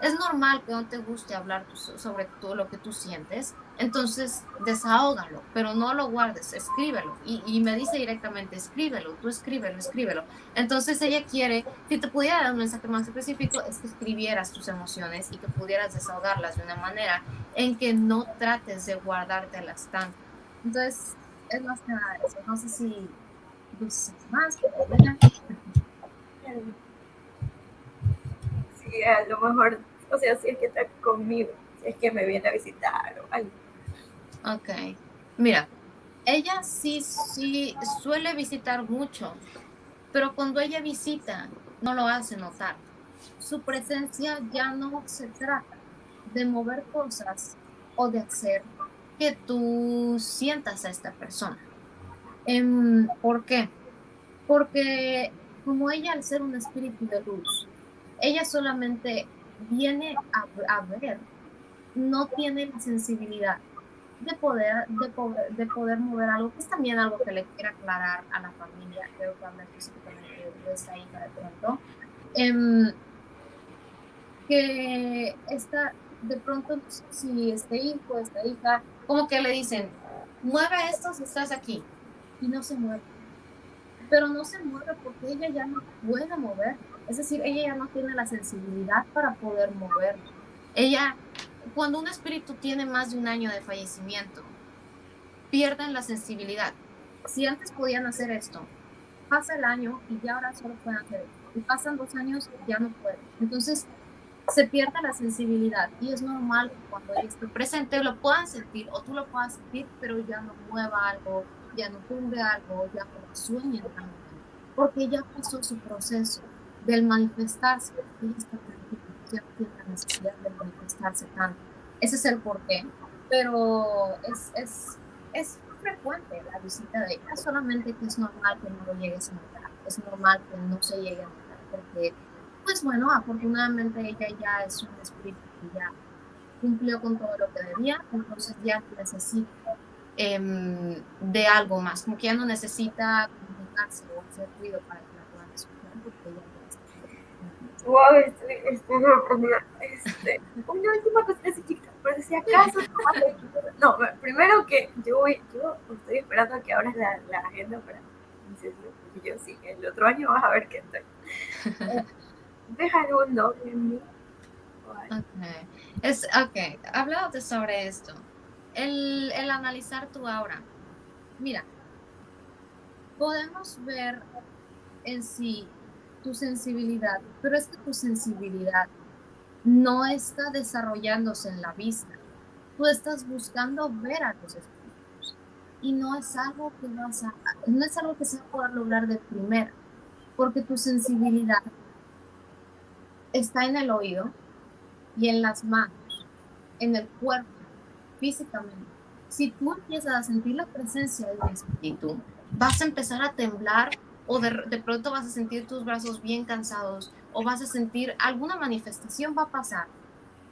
es normal que no te guste hablar sobre todo lo que tú sientes, entonces desahógalo, pero no lo guardes, escríbelo. Y, y, me dice directamente, escríbelo, tú escríbelo, escríbelo. Entonces ella quiere, si te pudiera dar un mensaje más específico, es que escribieras tus emociones y que pudieras desahogarlas de una manera en que no trates de guardártelas tanto. Entonces, es más que nada eso. No sé si dices más. Sí, a lo mejor o sea, si es que está conmigo, si es que me viene a visitar o algo. Ok. Mira, ella sí, sí suele visitar mucho, pero cuando ella visita, no lo hace notar. Su presencia ya no se trata de mover cosas o de hacer que tú sientas a esta persona. Em, ¿Por qué? Porque como ella al ser un espíritu de luz, ella solamente viene a, ver, no tiene la sensibilidad de poder, de poder, de poder mover algo, que es también algo que le quiero aclarar a la familia, creo que habla específicamente de esta hija de pronto, em, que esta, de pronto, si este hijo, esta hija, como que le dicen, mueve esto si estás aquí, y no se mueve. Pero no se mueve porque ella ya no puede mover es decir, ella ya no tiene la sensibilidad para poder moverlo. Ella, cuando un espíritu tiene más de un año de fallecimiento, pierden la sensibilidad. Si antes podían hacer esto, pasa el año y ya ahora solo pueden hacer esto. Y pasan dos años ya no pueden. Entonces, se pierde la sensibilidad y es normal que cuando ella esté presente lo puedan sentir o tú lo puedas sentir, pero ya no mueva algo, ya no tumbe algo, ya no sueñe también, porque ya pasó su proceso del manifestarse, ya tiene la necesidad de manifestarse tanto. Ese es el porqué, pero es, es, es frecuente la visita de ella, solamente que es normal que no lo llegues a notar, es normal que no se llegue a notar, porque, pues bueno, afortunadamente ella ya es un espíritu que ya cumplió con todo lo que debía, entonces ya necesita eh, de algo más, como que ya no necesita comunicarse o hacer ruido para que la puedan escuchar, porque ya Wow, estoy, estoy. Este, una última cosa así chiquita, pero si acaso. No, primero que yo voy, yo estoy esperando a que abras la, la agenda para y yo sí, el otro año vas a ver que estoy. Deja algún doble en mí. Okay. Es, ok, hablándote sobre esto, el, el analizar tu aura. Mira, podemos ver en sí tu sensibilidad, pero es que tu sensibilidad no está desarrollándose en la vista. Tú estás buscando ver a los espíritus y no es algo que vas a, no es algo que se va a poder lograr de primera, porque tu sensibilidad está en el oído y en las manos, en el cuerpo, físicamente. Si tú empiezas a sentir la presencia del espíritu, vas a empezar a temblar o de, pronto vas a sentir tus brazos bien cansados o vas a sentir alguna manifestación va a pasar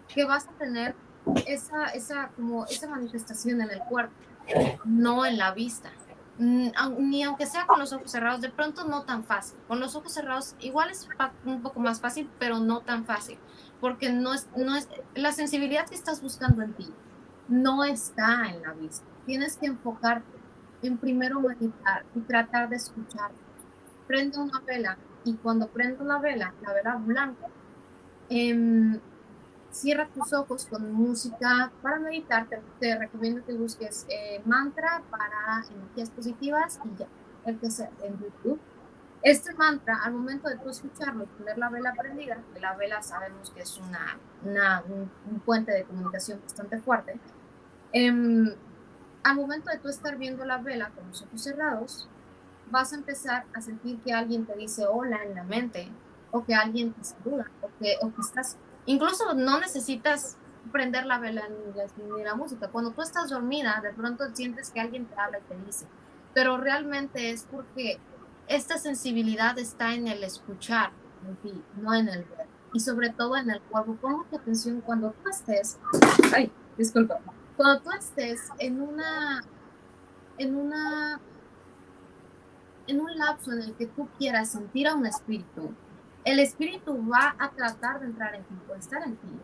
que vas a tener esa, esa, como esa manifestación en el cuerpo, no en la vista. Mm, ni aunque sea con los ojos cerrados, de pronto no tan fácil. Con los ojos cerrados igual es un poco más fácil, pero no tan fácil, porque no es, no es la sensibilidad que estás buscando en ti no está en la vista. Tienes que enfocarte en primero meditar y tratar de escuchar prende una vela y cuando prende una vela, la vela blanca, em, cierra tus ojos con música para meditar. Te, recomiendo que busques eh, mantra para energías positivas y ya, el que sea en YouTube. Este mantra, al momento de tú escucharlo, tener la vela prendida, la vela sabemos que es una, un, puente de comunicación bastante fuerte, em, al momento de tú estar viendo la vela con los ojos cerrados, vas a empezar a sentir que alguien te dice hola en la mente, o que alguien te saluda, o que, o que estás, incluso no necesitas prender la vela ni la, música. Cuando tú estás dormida, de pronto sientes que alguien te habla y te dice, pero realmente es porque esta sensibilidad está en el escuchar en ti, no en el ver. Y sobre todo en el cuerpo. Pon mucha atención cuando tú estés, ay, disculpa, cuando tú estés en una, en una, en un lapso en el que tú quieras sentir a un espíritu, el espíritu va a tratar de entrar en ti, o estar en ti,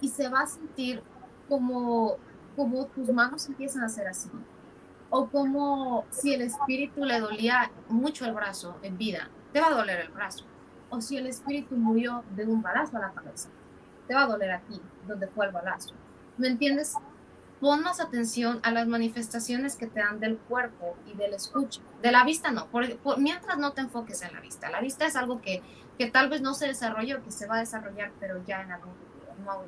y se va a sentir como, como tus manos empiezan a ser así, o como si el espíritu le dolía mucho el brazo en vida, te va a doler el brazo. O si el espíritu murió de un balazo a la cabeza, te va a doler aquí, donde fue el balazo. ¿Me entiendes? Pon más atención a las manifestaciones que te dan del cuerpo y del escucha. De la vista no, mientras no te enfoques en la vista. La vista es algo que, que tal vez no se desarrolló, que se va a desarrollar, pero ya en algún futuro, no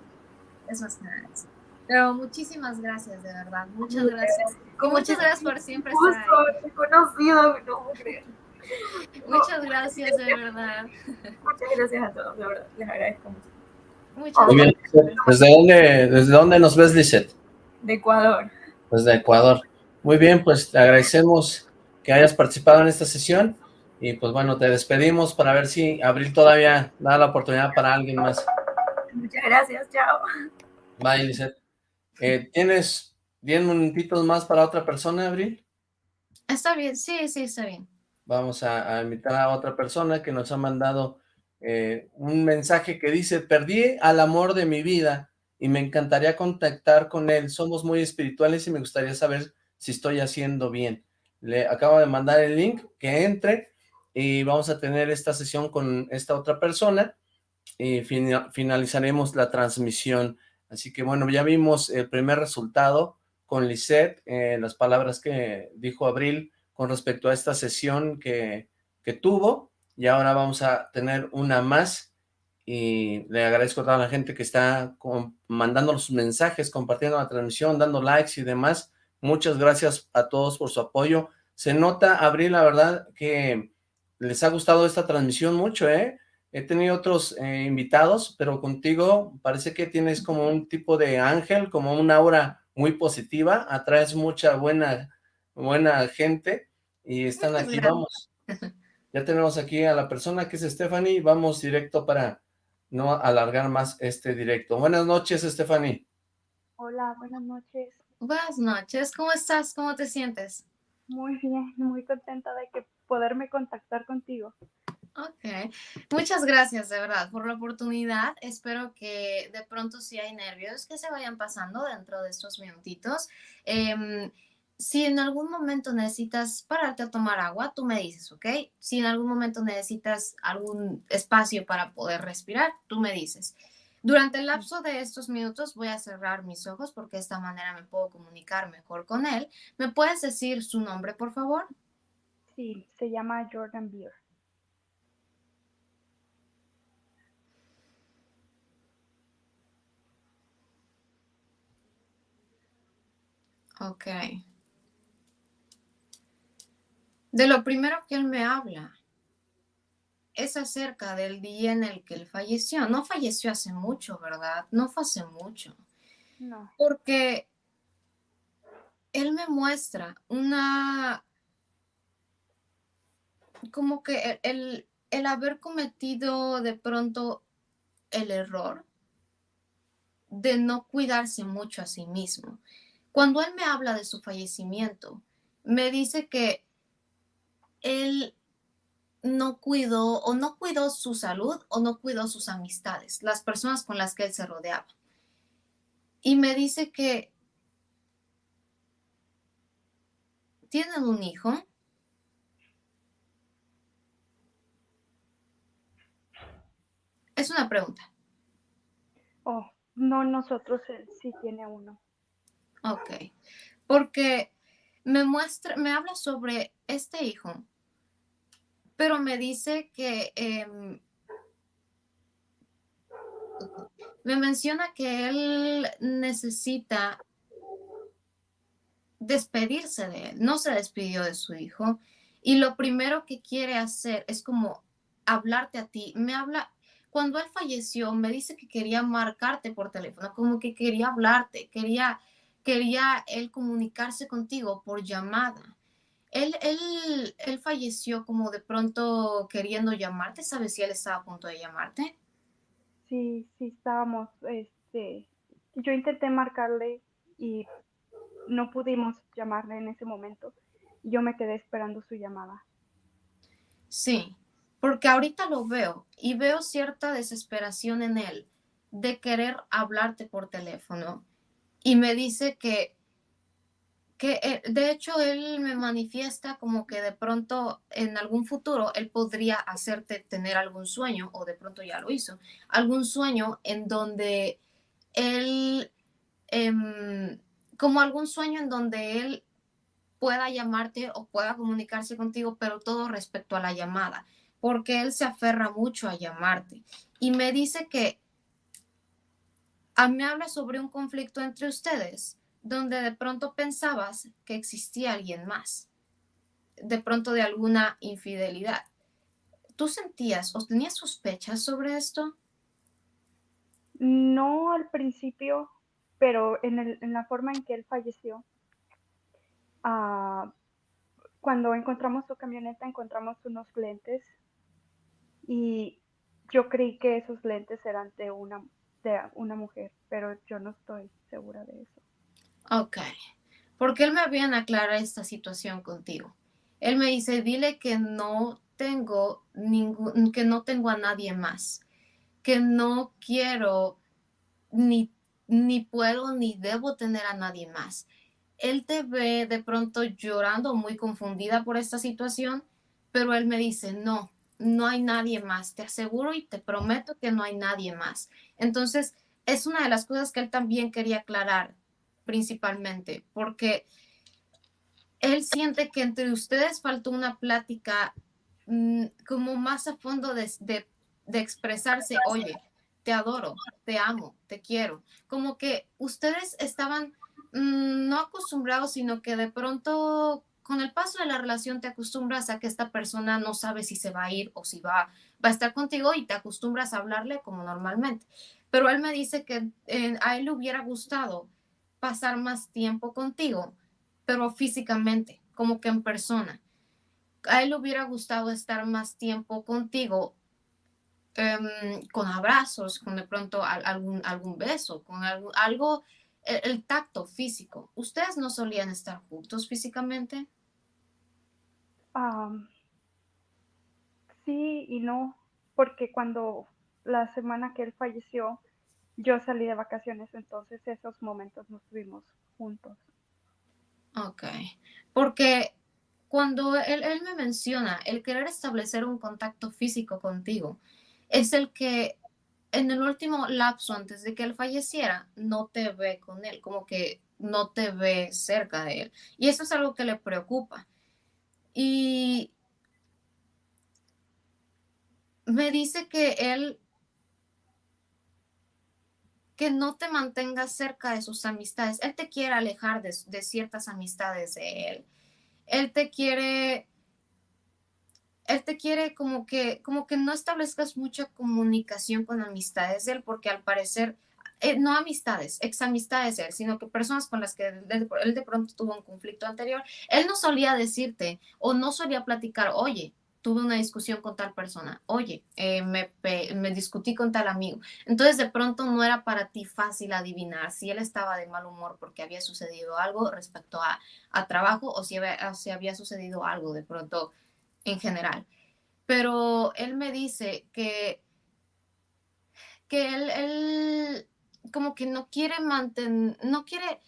Es más que nada eso. Pero muchísimas gracias, de verdad. Muchas gracias. Muchas gracias por siempre estar ahí. conocido, no Muchas gracias, de verdad. Muchas gracias a todos, de verdad. Les agradezco mucho. Muchas gracias. ¿Desde dónde, ¿Desde dónde nos ves, Lisette? De Ecuador. Desde Ecuador. Muy bien, pues te agradecemos que hayas participado en esta sesión y pues bueno, te despedimos para ver si Abril todavía da la oportunidad para alguien más. Muchas gracias, chao. Bye, Lisette. Eh, ¿Tienes 10 minutitos más para otra persona, Abril? Está bien, sí, sí, está bien. Vamos a, invitar a otra persona que nos ha mandado eh, un mensaje que dice, perdí al amor de mi vida y me encantaría contactar con él. Somos muy espirituales y me gustaría saber si estoy haciendo bien. Le acabo de mandar el link, que entre y vamos a tener esta sesión con esta otra persona y finalizaremos la transmisión. Así que bueno, ya vimos el primer resultado con Lisette, eh, las palabras que dijo Abril con respecto a esta sesión que, que tuvo, y ahora vamos a tener una más, y le agradezco a toda la gente que está mandando los mensajes, compartiendo la transmisión, dando likes y demás, muchas gracias a todos por su apoyo, se nota, Abril, la verdad que les ha gustado esta transmisión mucho, ¿eh? He tenido otros eh, invitados, pero contigo parece que tienes como un tipo de ángel, como un aura muy positiva, atraes mucha buena, buena gente y están aquí, vamos. Ya tenemos aquí a la persona que es Stephanie, vamos directo para no alargar más este directo. Buenas noches, Stephanie. Hola, buenas noches. Buenas noches, ¿cómo estás? ¿Cómo te sientes? Muy bien, muy contenta de que poderme contactar contigo. Ok, muchas gracias de verdad por la oportunidad. Espero que de pronto si hay nervios que se vayan pasando dentro de estos minutitos. Em, si en algún momento necesitas pararte a tomar agua, tú me dices, ¿ok? Si en algún momento necesitas algún espacio para poder respirar, tú me dices. Durante el lapso de estos minutos voy a cerrar mis ojos porque de esta manera me puedo comunicar mejor con él. ¿Me puedes decir su nombre, por favor? Sí, se llama Jordan Beer. Ok. De lo primero que él me habla es acerca del día en el que él falleció. No falleció hace mucho, ¿verdad? No fue hace mucho. No. Porque él me muestra una... como que el, el haber cometido de pronto el error de no cuidarse mucho a sí mismo. Cuando él me habla de su fallecimiento, me dice que él no cuidó o no cuidó su salud o no cuidó sus amistades, las personas con las que él se rodeaba. Y me dice que tienen un hijo. Es una pregunta. Oh, no, nosotros él sí tiene uno. Ok, porque me muestra, me habla sobre este hijo, pero me dice que em, me menciona que él necesita despedirse de él. No se despidió de su hijo y lo primero que quiere hacer es como hablarte a ti. Me habla, cuando él falleció, me dice que quería marcarte por teléfono, como que quería hablarte, quería, quería él comunicarse contigo por llamada. Él, él, él falleció como de pronto queriendo llamarte. ¿Sabes si él estaba a punto de llamarte? Sí, sí estábamos. Este, yo intenté marcarle y no pudimos llamarle en ese momento. Yo me quedé esperando su llamada. Sí, porque ahorita lo veo y veo cierta desesperación en él de querer hablarte por teléfono y me dice que que eh, de hecho él me manifiesta como que de pronto en algún futuro él podría hacerte tener algún sueño, o de pronto ya lo hizo, algún sueño en donde él, em, como algún sueño en donde él pueda llamarte o pueda comunicarse contigo, pero todo respecto a la llamada, porque él se aferra mucho a llamarte. Y me dice que a mí habla sobre un conflicto entre ustedes donde de pronto pensabas que existía alguien más, de pronto de alguna infidelidad. ¿Tú sentías o tenías sospechas sobre esto? No al principio, pero en, la forma en que él falleció, ah, cuando encontramos su camioneta encontramos unos lentes y yo creí que esos lentes eran de una, de una mujer, pero yo no estoy segura de eso. Ok, porque él me habían aclarado esta situación contigo. Él me dice, dile que no tengo ningún, que no tengo a nadie más, que no quiero ni, ni puedo ni debo tener a nadie más. Él te ve de pronto llorando, muy confundida por esta situación, pero él me dice, no, no hay nadie más, te aseguro y te prometo que no hay nadie más. Entonces, es una de las cosas que él también quería aclarar principalmente, porque él siente que entre ustedes faltó una plática mm, como más a fondo de, de, expresarse, oye, te adoro, te amo, te quiero. Como que ustedes estaban mm, no acostumbrados, sino que de pronto con el paso de la relación te acostumbras a que esta persona no sabe si se va a ir o si va, a estar contigo y te acostumbras a hablarle como normalmente. Pero él me dice que eh, a él le hubiera gustado pasar más tiempo contigo, pero físicamente, como que en persona. A él le hubiera gustado estar más tiempo contigo em, con abrazos, con de pronto algún, beso, con algo el, tacto físico. ¿Ustedes no solían estar juntos físicamente? Sí y no, porque cuando la semana que él falleció, yo salí de vacaciones, entonces esos momentos no estuvimos juntos. Ok, porque cuando él, él, me menciona el querer establecer un contacto físico contigo, es el que en el último lapso antes de que él falleciera, no te ve con él, como que no te ve cerca de él. Y eso es algo que le preocupa. Y me dice que él que no te mantengas cerca de sus amistades. Él te quiere alejar de, ciertas amistades de él. Él te quiere, él te quiere como que, como que no establezcas mucha comunicación con amistades de él, porque al parecer, eh, no amistades, ex amistades de él, sino que personas con las que él de pronto tuvo un conflicto anterior, él no solía decirte o no solía platicar, oye, tuve una discusión con tal persona, oye, eh, me, discutí con tal amigo. Entonces de pronto no era para ti fácil adivinar si él estaba de mal humor porque había sucedido algo respecto a, trabajo o si, había, había sucedido algo de pronto en general. Pero él me dice que, que él como que no quiere mantener, no quiere,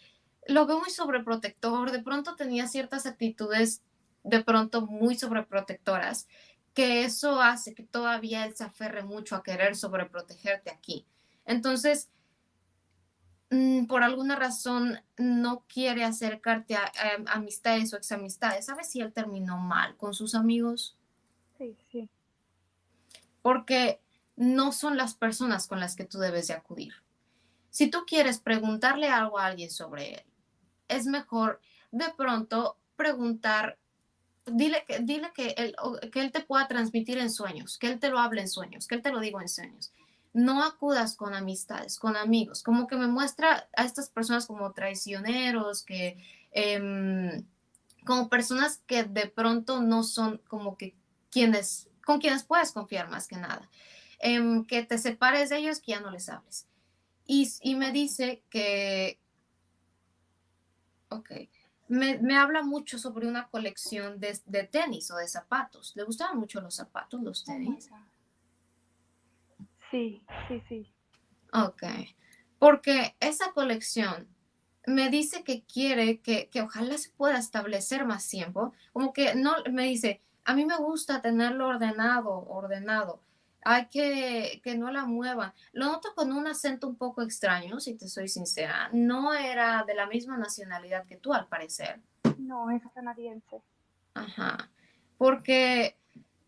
lo veo muy sobreprotector, de pronto tenía ciertas actitudes de pronto muy sobreprotectoras, que eso hace que todavía él se aferre mucho a querer sobreprotegerte aquí. Entonces, mm, por alguna razón no quiere acercarte a, amistades o examistades. ¿Sabes si él terminó mal con sus amigos? Sí, sí. Porque no son las personas con las que tú debes de acudir. Si tú quieres preguntarle algo a alguien sobre él, es mejor de pronto preguntar, dile que, dile que, él, que él te pueda transmitir en sueños, que él te lo hable en sueños, que él te lo diga en sueños. No acudas con amistades, con amigos, como que me muestra a estas personas como traicioneros, que em, como personas que de pronto no son como que quienes, con quienes puedes confiar más que nada. Em, que te separes de ellos, que ya no les hables. Y, y me dice que, ok, me, me, habla mucho sobre una colección de, de, tenis o de zapatos. ¿Le gustaban mucho los zapatos, los oh tenis? sí, sí, sí. Ok, porque esa colección me dice que quiere que, que, ojalá se pueda establecer más tiempo, como que no, me dice, a mí me gusta tenerlo ordenado, ordenado, hay que que no la muevan. Lo noto con un acento un poco extraño, si te soy sincera. No era de la misma nacionalidad que tú, al parecer. No, es canadiense. Ajá, porque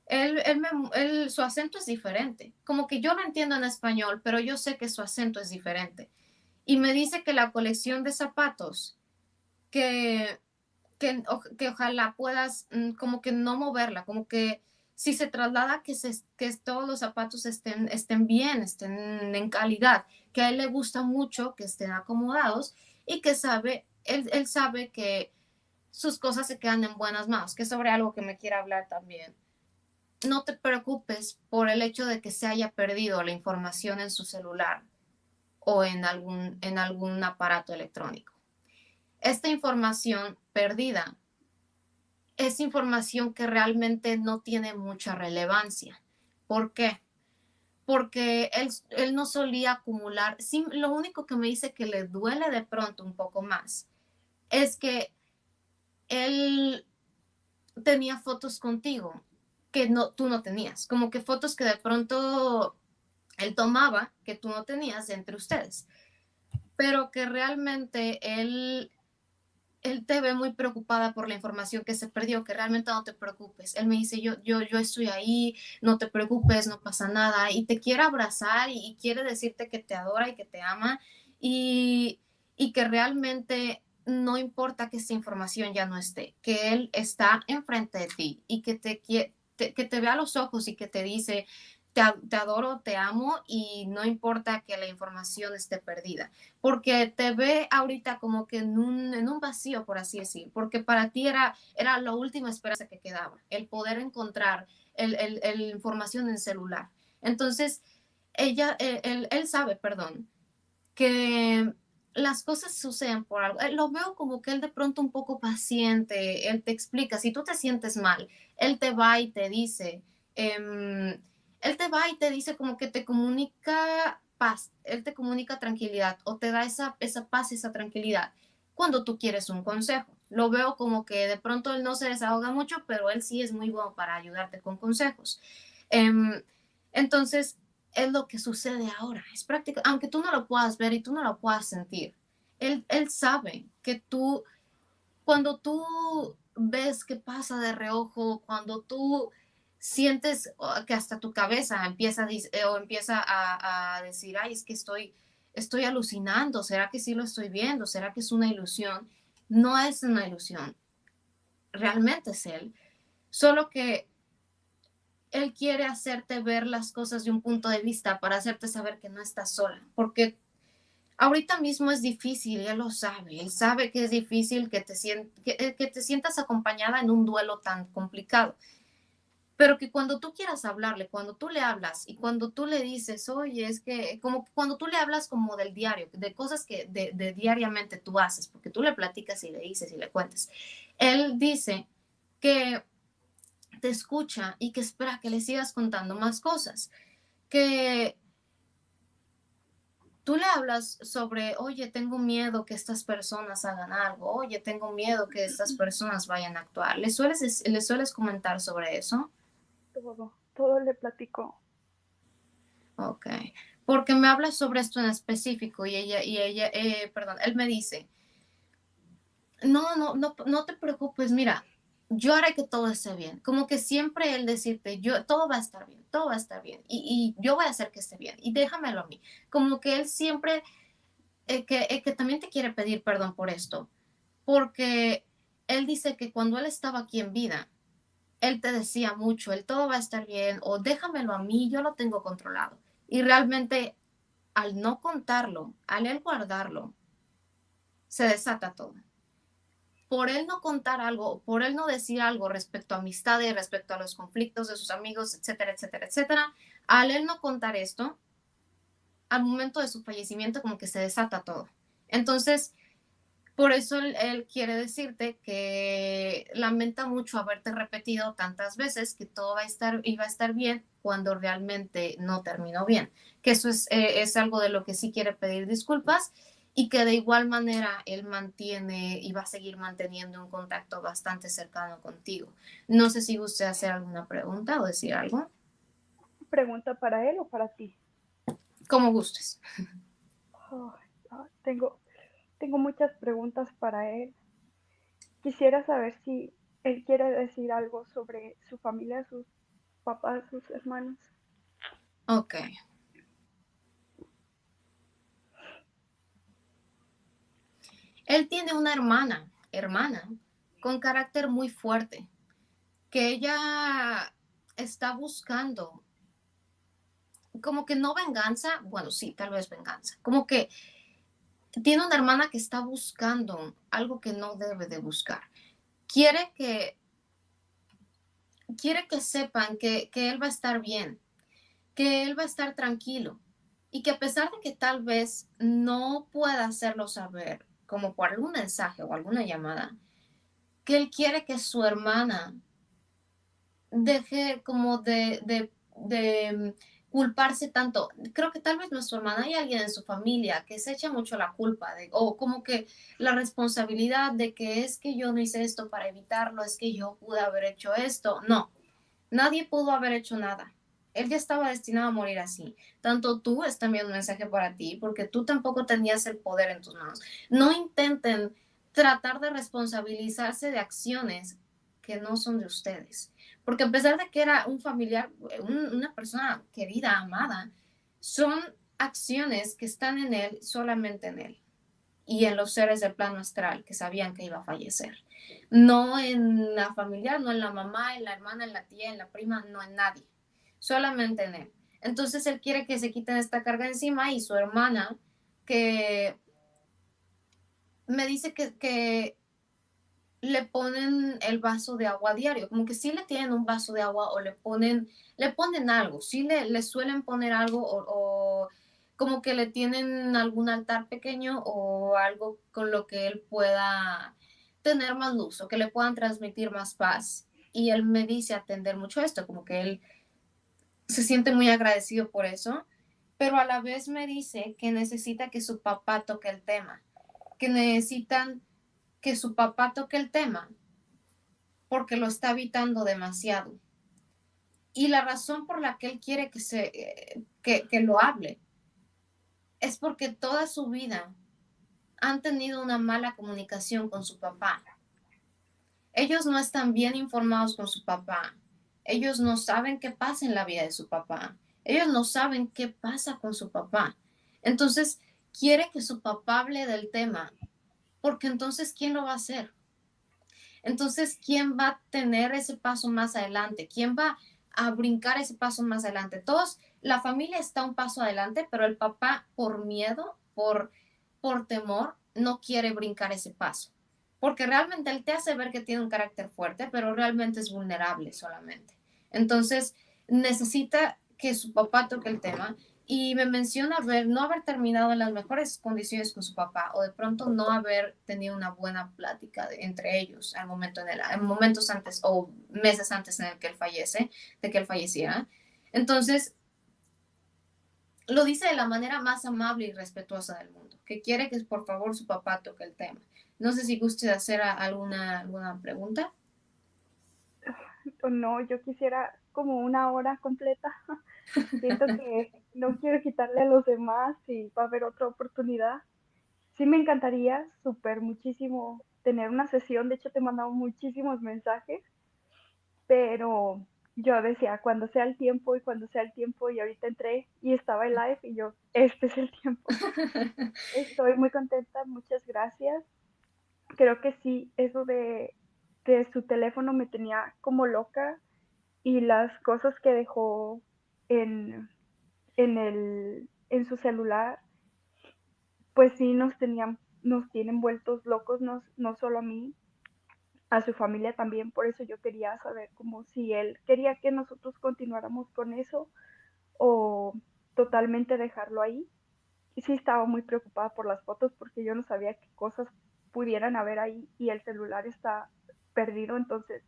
él, él me, él, su acento es diferente. Como que yo lo entiendo en español, pero yo sé que su acento es diferente y me dice que la colección de zapatos, que, que, que ojalá puedas mm, como que no moverla, como que si se traslada que, se, que todos los zapatos estén, estén bien, estén en calidad, que a él le gusta mucho que estén acomodados y que sabe, él, él sabe que sus cosas se quedan en buenas manos, que es sobre algo que me quiere hablar también. No te preocupes por el hecho de que se haya perdido la información en su celular o en algún, en algún aparato electrónico. Esta información perdida es información que realmente no tiene mucha relevancia. ¿Por qué? Porque él, él no solía acumular, lo único que me dice que le duele de pronto un poco más es que él tenía fotos contigo que no, tú no tenías, como que fotos que de pronto él tomaba que tú no tenías entre ustedes, pero que realmente él, él te ve muy preocupada por la información que se perdió, que realmente no te preocupes. Él me dice, yo, yo, yo estoy ahí, no te preocupes, no pasa nada, y te quiere abrazar y, quiere decirte que te adora y que te ama y, y que realmente no importa que esa información ya no esté, que él está enfrente de ti y que te, te, que te vea a los ojos y que te dice, te, adoro, te amo y no importa que la información esté perdida, porque te ve ahorita como que en un, en un vacío, por así decir, porque para ti era, era la última esperanza que quedaba, el poder encontrar el, el, información en celular. Entonces, ella, él, él sabe, perdón, que las cosas suceden por algo. Lo veo como que él de pronto un poco paciente, él te explica, si tú te sientes mal, él te va y te dice, eh, él te va y te dice como que te comunica paz, él te comunica tranquilidad o te da esa, esa paz, esa tranquilidad cuando tú quieres un consejo. Lo veo como que de pronto él no se desahoga mucho, pero él sí es muy bueno para ayudarte con consejos. Em, entonces, es lo que sucede ahora. Es práctico, aunque tú no lo puedas ver y tú no lo puedas sentir. Él, él sabe que tú, cuando tú ves que pasa de reojo, cuando tú sientes que hasta tu cabeza empieza a, eh, o empieza a, decir, ay, es que estoy, estoy alucinando, ¿será que sí lo estoy viendo? ¿Será que es una ilusión? No es una ilusión, realmente es él, solo que él quiere hacerte ver las cosas de un punto de vista para hacerte saber que no estás sola, porque ahorita mismo es difícil, él lo sabe, él sabe que es difícil que te, que, que te sientas acompañada en un duelo tan complicado pero que cuando tú quieras hablarle, cuando tú le hablas y cuando tú le dices, oye, es que como cuando tú le hablas como del diario, de cosas que de, diariamente tú haces, porque tú le platicas y le dices y le cuentas, él dice que te escucha y que espera que le sigas contando más cosas, que tú le hablas sobre, oye, tengo miedo que estas personas hagan algo, oye, tengo miedo que estas personas vayan a actuar. ¿Le sueles, ¿le sueles comentar sobre eso? Todo, todo le platico. Ok, porque me habla sobre esto en específico y ella, y ella, eh, perdón, él me dice, no, no, no, no te preocupes, mira, yo haré que todo esté bien. Como que siempre él decirte, yo, todo va a estar bien, todo va a estar bien. Y, yo voy a hacer que esté bien. Y déjamelo a mí. Como que él siempre, eh, que, eh, que también te quiere pedir perdón por esto. Porque él dice que cuando él estaba aquí en vida, él te decía mucho, el todo va a estar bien o déjamelo a mí, yo lo tengo controlado. Y realmente al no contarlo, al él guardarlo, se desata todo por él no contar algo, por él no decir algo respecto a amistades, respecto a los conflictos de sus amigos, etcétera, etcétera, etcétera, al él no contar esto, al momento de su fallecimiento como que se desata todo. Entonces, por eso él, quiere decirte que lamenta mucho haberte repetido tantas veces que todo va a estar, iba a estar bien cuando realmente no terminó bien. Que eso es, eh, es algo de lo que sí quiere pedir disculpas y que de igual manera él mantiene y va a seguir manteniendo un contacto bastante cercano contigo. No sé si usted hacer alguna pregunta o decir algo. ¿Pregunta para él o para ti? Como gustes. tengo, tengo muchas preguntas para él. Quisiera saber si él quiere decir algo sobre su familia, sus papás, sus hermanos. Ok. Él tiene una hermana, hermana, con carácter muy fuerte, que ella está buscando, como que no venganza, bueno, sí, tal vez venganza, como que tiene una hermana que está buscando algo que no debe de buscar. Quiere que, quiere que sepan que, que él va a estar bien, que él va a estar tranquilo y que a pesar de que tal vez no pueda hacerlo saber, como por algún mensaje o alguna llamada, que él quiere que su hermana deje como de, de, culparse tanto. Creo que tal vez su hermana, hay alguien en su familia que se echa mucho la culpa de, o como que la responsabilidad de que es que yo no hice esto para evitarlo, es que yo pude haber hecho esto. No, nadie pudo haber hecho nada él ya estaba destinado a morir así. Tanto tú es también un mensaje para ti, porque tú tampoco tenías el poder en tus manos. No intenten tratar de responsabilizarse de acciones que no son de ustedes. Porque a pesar de que era un familiar, una persona querida, amada, son acciones que están en él, solamente en él. Y en los seres del plano astral que sabían que iba a fallecer. No en la familiar, no en la mamá, en la hermana, en la tía, en la prima, no en nadie solamente en él. Entonces él quiere que se quiten esta carga encima y su hermana que me dice que, le ponen el vaso de agua diario, como que sí le tienen un vaso de agua o le ponen, le ponen algo, sí le, le suelen poner algo o, o, como que le tienen algún altar pequeño o algo con lo que él pueda tener más luz o que le puedan transmitir más paz. Y él me dice atender mucho esto, como que él se siente muy agradecido por eso, pero a la vez me dice que necesita que su papá toque el tema, que necesitan que su papá toque el tema porque lo está evitando demasiado. Y la razón por la que él quiere que, se, que, que lo hable es porque toda su vida han tenido una mala comunicación con su papá. Ellos no están bien informados con su papá ellos no saben qué pasa en la vida de su papá. Ellos no saben qué pasa con su papá. Entonces, quiere que su papá hable del tema, porque entonces, ¿quién lo va a hacer? Entonces, ¿quién va a tener ese paso más adelante? ¿Quién va a brincar ese paso más adelante? Todos, la familia está un paso adelante, pero el papá, por miedo, por, por temor, no quiere brincar ese paso. Porque realmente él te hace ver que tiene un carácter fuerte, pero realmente es vulnerable solamente. Entonces, necesita que su papá toque el tema y me menciona ver, no haber terminado en las mejores condiciones con su papá o de pronto no haber tenido una buena plática entre ellos al momento en, el, en momentos antes o meses antes en el que él fallece, de que él falleciera. Entonces, lo dice de la manera más amable y respetuosa del mundo, que quiere que por favor su papá toque el tema. No sé si guste hacer alguna, alguna pregunta o no, yo quisiera como una hora completa. Siento que no quiero quitarle a los demás y va a haber otra oportunidad. sí me encantaría súper muchísimo tener una sesión. De hecho, te he mandado muchísimos mensajes, pero yo decía, cuando sea el tiempo y cuando sea el tiempo, y ahorita entré y estaba en live y yo, este es el tiempo. Estoy muy contenta, muchas gracias. Creo que sí, eso de, de su teléfono me tenía como loca y las cosas que dejó en, en, el, en su celular, pues sí nos tenían, nos tienen vueltos locos, no, no solo a mí, a su familia también, por eso yo quería saber como si él quería que nosotros continuáramos con eso o totalmente dejarlo ahí. Y sí estaba muy preocupada por las fotos porque yo no sabía qué cosas pudieran haber ahí y el celular está perdido, entonces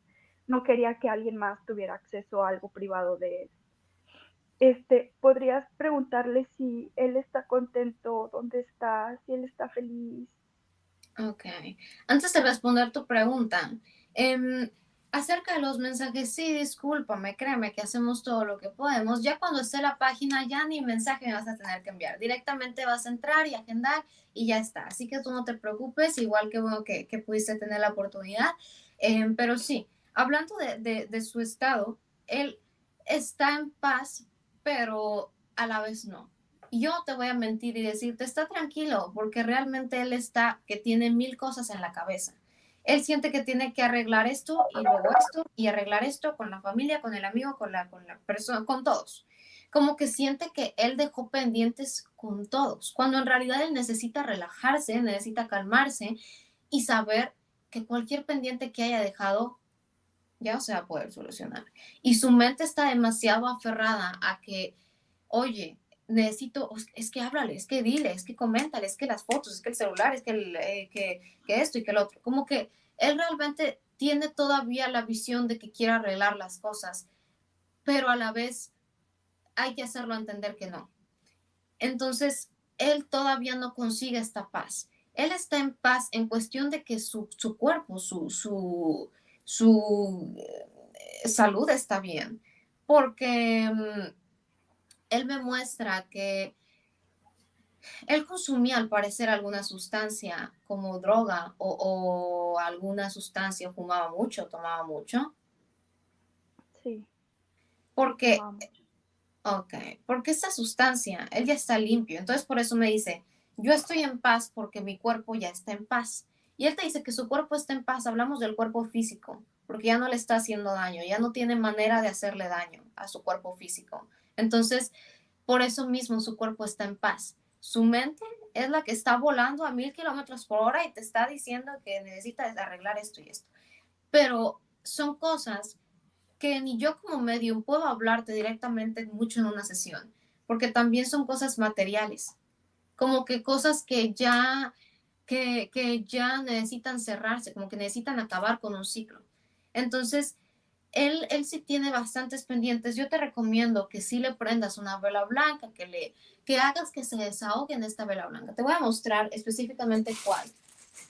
no quería que alguien más tuviera acceso a algo privado de él. Este, podrías preguntarle si él está contento, dónde está, si él está feliz, Ok. Antes de responder tu pregunta, em, acerca de los mensajes, sí, discúlpame, créeme que hacemos todo lo que podemos. Ya cuando esté la página, ya ni mensaje me vas a tener que enviar. Directamente vas a entrar y agendar y ya está. Así que tú no te preocupes, igual que bueno que, que pudiste tener la oportunidad. Em, pero sí, hablando de, de, de su estado, él está en paz, pero a la vez no yo te voy a mentir y decirte, está tranquilo, porque realmente él está, que tiene mil cosas en la cabeza. Él siente que tiene que arreglar esto y luego esto y arreglar esto con la familia, con el amigo, con la, con la persona, con todos. Como que siente que él dejó pendientes con todos, cuando en realidad él necesita relajarse, necesita calmarse y saber que cualquier pendiente que haya dejado ya se va a poder solucionar. Y su mente está demasiado aferrada a que, oye, necesito, es que háblale, es que dile, es que coméntale, es que las fotos, es que el celular, es que, eh, que, que, esto y que el otro. Como que él realmente tiene todavía la visión de que quiere arreglar las cosas, pero a la vez hay que hacerlo entender que no. Entonces, él todavía no consigue esta paz. Él está en paz en cuestión de que su, su cuerpo, su, su, su eh, salud está bien, porque mm, él me muestra que él consumía al parecer alguna sustancia como droga o, alguna sustancia, fumaba mucho, tomaba mucho. Sí. Porque, ok, porque esta sustancia, él ya está limpio, entonces por eso me dice, yo estoy en paz porque mi cuerpo ya está en paz. Y él te dice que su cuerpo está en paz, hablamos del cuerpo físico, porque ya no le está haciendo daño, ya no tiene manera de hacerle daño a su cuerpo físico. Entonces, por eso mismo su cuerpo está en paz. Su mente es la que está volando a mil kilómetros por hora y te está diciendo que necesitas arreglar esto y esto. Pero son cosas que ni yo como medium puedo hablarte directamente mucho en una sesión, porque también son cosas materiales, como que cosas que ya, que, que ya necesitan cerrarse, como que necesitan acabar con un ciclo. Entonces, él, él sí tiene bastantes pendientes. Yo te recomiendo que sí le prendas una vela blanca, que, le, que hagas que se desahogue en esta vela blanca. Te voy a mostrar específicamente cuál.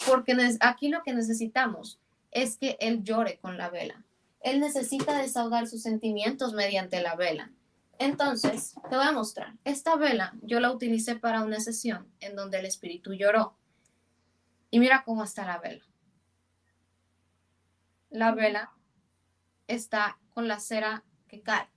Porque aquí lo que necesitamos es que él llore con la vela. Él necesita desahogar sus sentimientos mediante la vela. Entonces, te voy a mostrar. Esta vela yo la utilicé para una sesión en donde el espíritu lloró. Y mira cómo está la vela. La vela está con la cera que cae.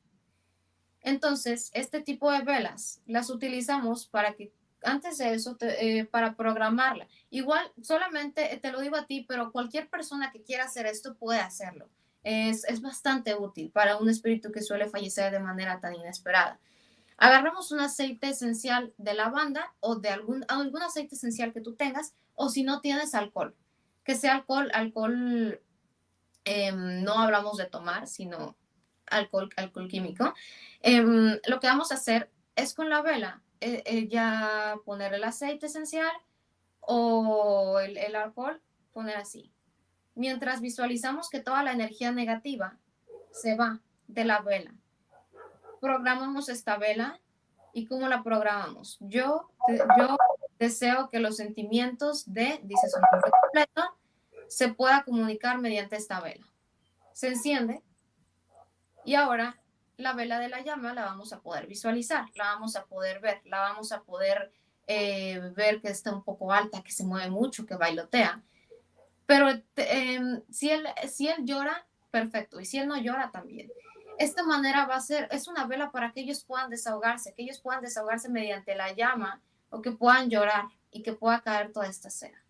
Entonces, este tipo de velas las utilizamos para que, antes de eso, eh, para programarla. Igual, solamente te lo digo a ti, pero cualquier persona que quiera hacer esto puede hacerlo. Es, es bastante útil para un espíritu que suele fallecer de manera tan inesperada. Agarramos un aceite esencial de lavanda o de algún, algún aceite esencial que tú tengas, o si no tienes alcohol, que sea alcohol, alcohol Em, no hablamos de tomar, sino alcohol, alcohol químico. Em, lo que vamos a hacer es con la vela, eh, eh, ya poner el aceite esencial o el, el alcohol, poner así. Mientras visualizamos que toda la energía negativa se va de la vela. Programamos esta vela y cómo la programamos. Yo, yo deseo que los sentimientos de, dice su nombre completo, se pueda comunicar mediante esta vela. Se enciende y ahora la vela de la llama la vamos a poder visualizar, la vamos a poder ver, la vamos a poder eh, ver que está un poco alta, que se mueve mucho, que bailotea. Pero em, si, él, si él llora, perfecto. Y si él no llora, también. Esta manera va a ser, es una vela para que ellos puedan desahogarse, que ellos puedan desahogarse mediante la llama o que puedan llorar y que pueda caer toda esta cera.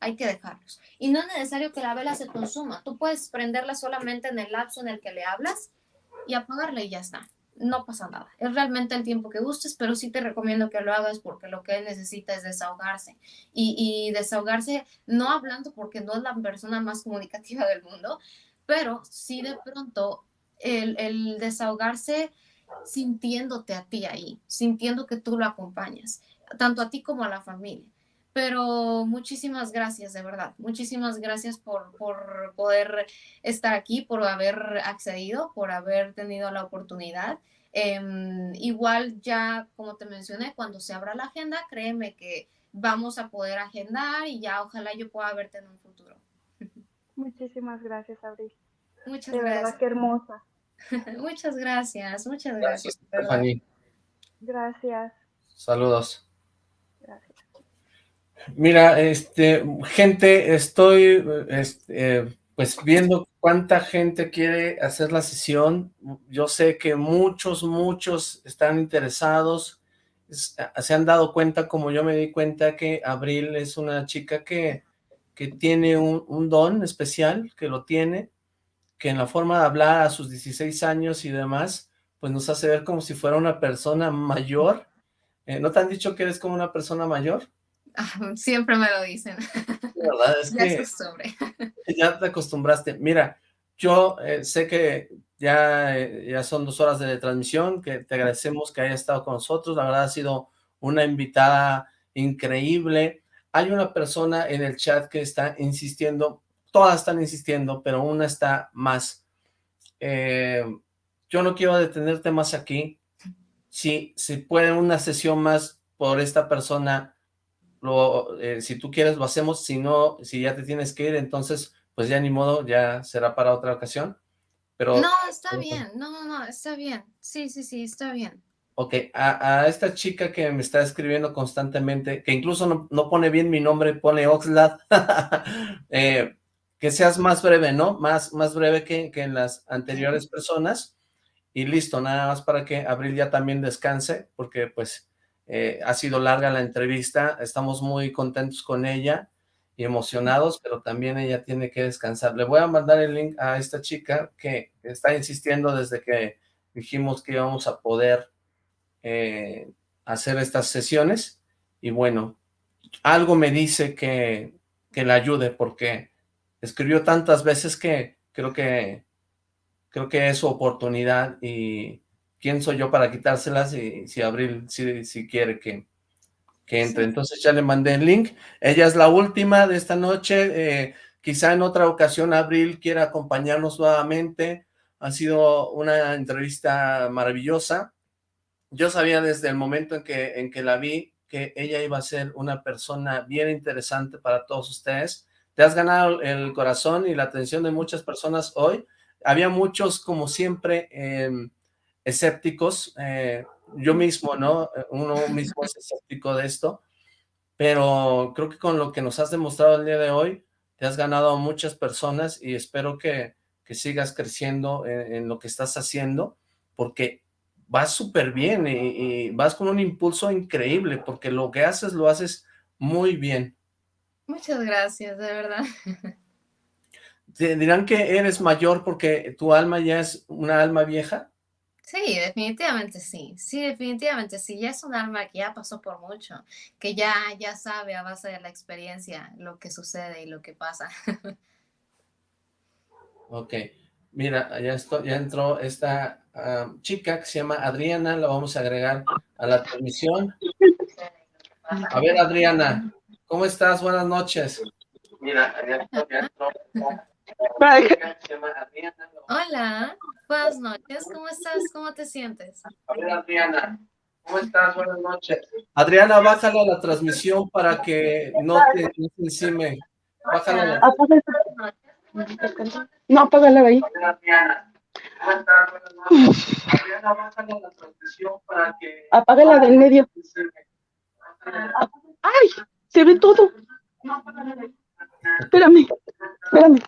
Hay que dejarlos. Y no es necesario que la vela se consuma. Tú puedes prenderla solamente en el lapso en el que le hablas y apagarla y ya está no pasa nada. Es realmente el tiempo que gustes, pero sí te recomiendo que lo hagas porque lo que necesita es desahogarse. Y, desahogarse no hablando porque no es la persona más comunicativa del mundo, pero sí de pronto el, el desahogarse sintiéndote a ti ahí, sintiendo que tú lo acompañas, tanto a ti como a la familia. Pero muchísimas gracias, de verdad. Muchísimas gracias por, por poder estar aquí, por haber accedido, por haber tenido la oportunidad. Em, igual ya, como te mencioné, cuando se abra la agenda, créeme que vamos a poder agendar y ya ojalá yo pueda verte en un futuro. Muchísimas gracias, Abril. Muchas de gracias. Verdad, qué hermosa. muchas gracias, muchas gracias. Gracias, Gracias. Saludos. Mira, este, gente, estoy este, pues viendo cuánta gente quiere hacer la sesión. Yo sé que muchos, muchos están interesados. se han dado cuenta, como yo me di cuenta, que Abril es una chica que, que tiene un, un don especial, que lo tiene, que en la forma de hablar a sus 16 años y demás, pues nos hace ver como si fuera una persona mayor. Eh, ¿No te han dicho que eres como una persona mayor? siempre me lo dicen. verdad es que ya te acostumbraste. Mira, yo eh, sé que ya, eh, ya son dos horas de transmisión, que te agradecemos que hayas estado con nosotros. La verdad ha sido una invitada increíble. Hay una persona en el chat que está insistiendo, todas están insistiendo, pero una está más. Eh, yo no quiero detenerte más aquí. Si, si puede una sesión más por esta persona, lo, eh, si tú quieres lo hacemos, si no, si ya te tienes que ir, entonces pues ya ni modo, ya será para otra ocasión. Pero, no, está bien, no, no, no, está bien, sí, sí, sí, está bien. Ok, a, esta chica que me está escribiendo constantemente, que incluso no, pone bien mi nombre, pone Oxlad, eh, que seas más breve, ¿no? Más, más breve que, que en las anteriores personas, y listo, nada más para que Abril ya también descanse, porque pues eh, ha sido larga la entrevista, estamos muy contentos con ella y emocionados, pero también ella tiene que descansar. Le voy a mandar el link a esta chica que está insistiendo desde que dijimos que íbamos a poder eh, hacer estas sesiones, y bueno, algo me dice que, que la ayude, porque escribió tantas veces que creo que creo que es su oportunidad y ¿quién soy yo para quitárselas si, si Abril si, si quiere que, que entre? Entonces ya le mandé el link. Ella es la última de esta noche. Eh, quizá en otra ocasión Abril quiera acompañarnos nuevamente. Ha sido una entrevista maravillosa. Yo sabía desde el momento en que, en que la vi que ella iba a ser una persona bien interesante para todos ustedes. Te has ganado el corazón y la atención de muchas personas hoy. Había muchos, como siempre, eh, escépticos, eh, yo mismo, ¿no? Uno mismo es escéptico de esto, pero creo que con lo que nos has demostrado el día de hoy, te has ganado a muchas personas y espero que, que sigas creciendo en, lo que estás haciendo, porque vas súper bien y, y, vas con un impulso increíble, porque lo que haces, lo haces muy bien. Muchas gracias, de verdad. Te dirán que eres mayor porque tu alma ya es una alma vieja. Sí, definitivamente sí. Sí, definitivamente sí. Ya es un alma que ya pasó por mucho, que ya, ya sabe a base de la experiencia lo que sucede y lo que pasa. ok. Mira, ya, esto, ya entró esta chica que se llama Adriana, la vamos a agregar a la transmisión. A ver, Adriana, ¿cómo estás? Buenas noches. Mira, ya, ya entró. Hola, buenas noches, ¿cómo estás? ¿Cómo te sientes? A ver, Adriana, ¿cómo estás? Buenas noches. Adriana, bájala la transmisión para que no te, no encime. Bájala la... No, apágala ahí. Adriana, ¿cómo estás? Buenas noches. Adriana, bájala la transmisión para que... Apágala del medio. ¡Ay! Se ve todo. Espérame, espérame.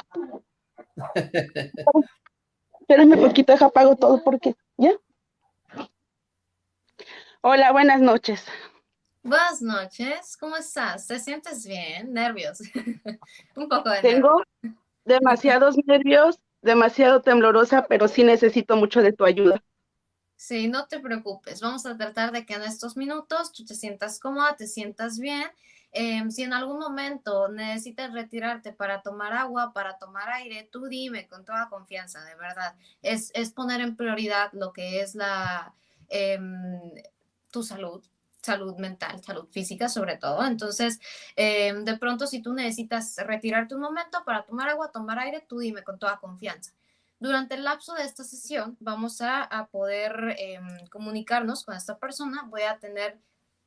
Espérame poquito, deja apago todo porque, ¿ya? Hola, buenas noches. Buenas noches, ¿cómo estás? ¿Te sientes bien? ¿Nervios? Un poco de Tengo demasiados nervios, demasiado temblorosa, pero sí necesito mucho de tu ayuda. Sí, no te preocupes. Vamos a tratar de que en estos minutos tú te sientas cómoda, te sientas bien. Em, si en algún momento necesitas retirarte para tomar agua, para tomar aire, tú dime con toda confianza, de verdad. Es, es poner en prioridad lo que es la, em, tu salud, salud mental, salud física sobre todo. Entonces, em, de pronto si tú necesitas retirarte un momento para tomar agua, tomar aire, tú dime con toda confianza. Durante el lapso de esta sesión vamos a, a poder em, comunicarnos con esta persona. Voy a tener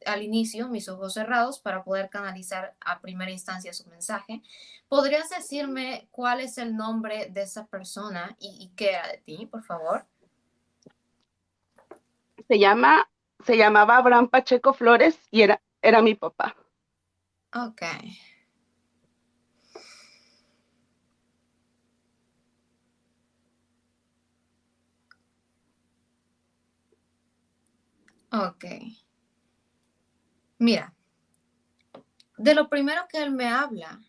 al inicio mis ojos cerrados para poder canalizar a primera instancia su mensaje. ¿Podrías decirme cuál es el nombre de esa persona y, y qué era de ti, por favor? Se llama se llamaba Abraham Pacheco Flores y era, era mi papá. Ok. Ok. Mira, de lo primero que él me habla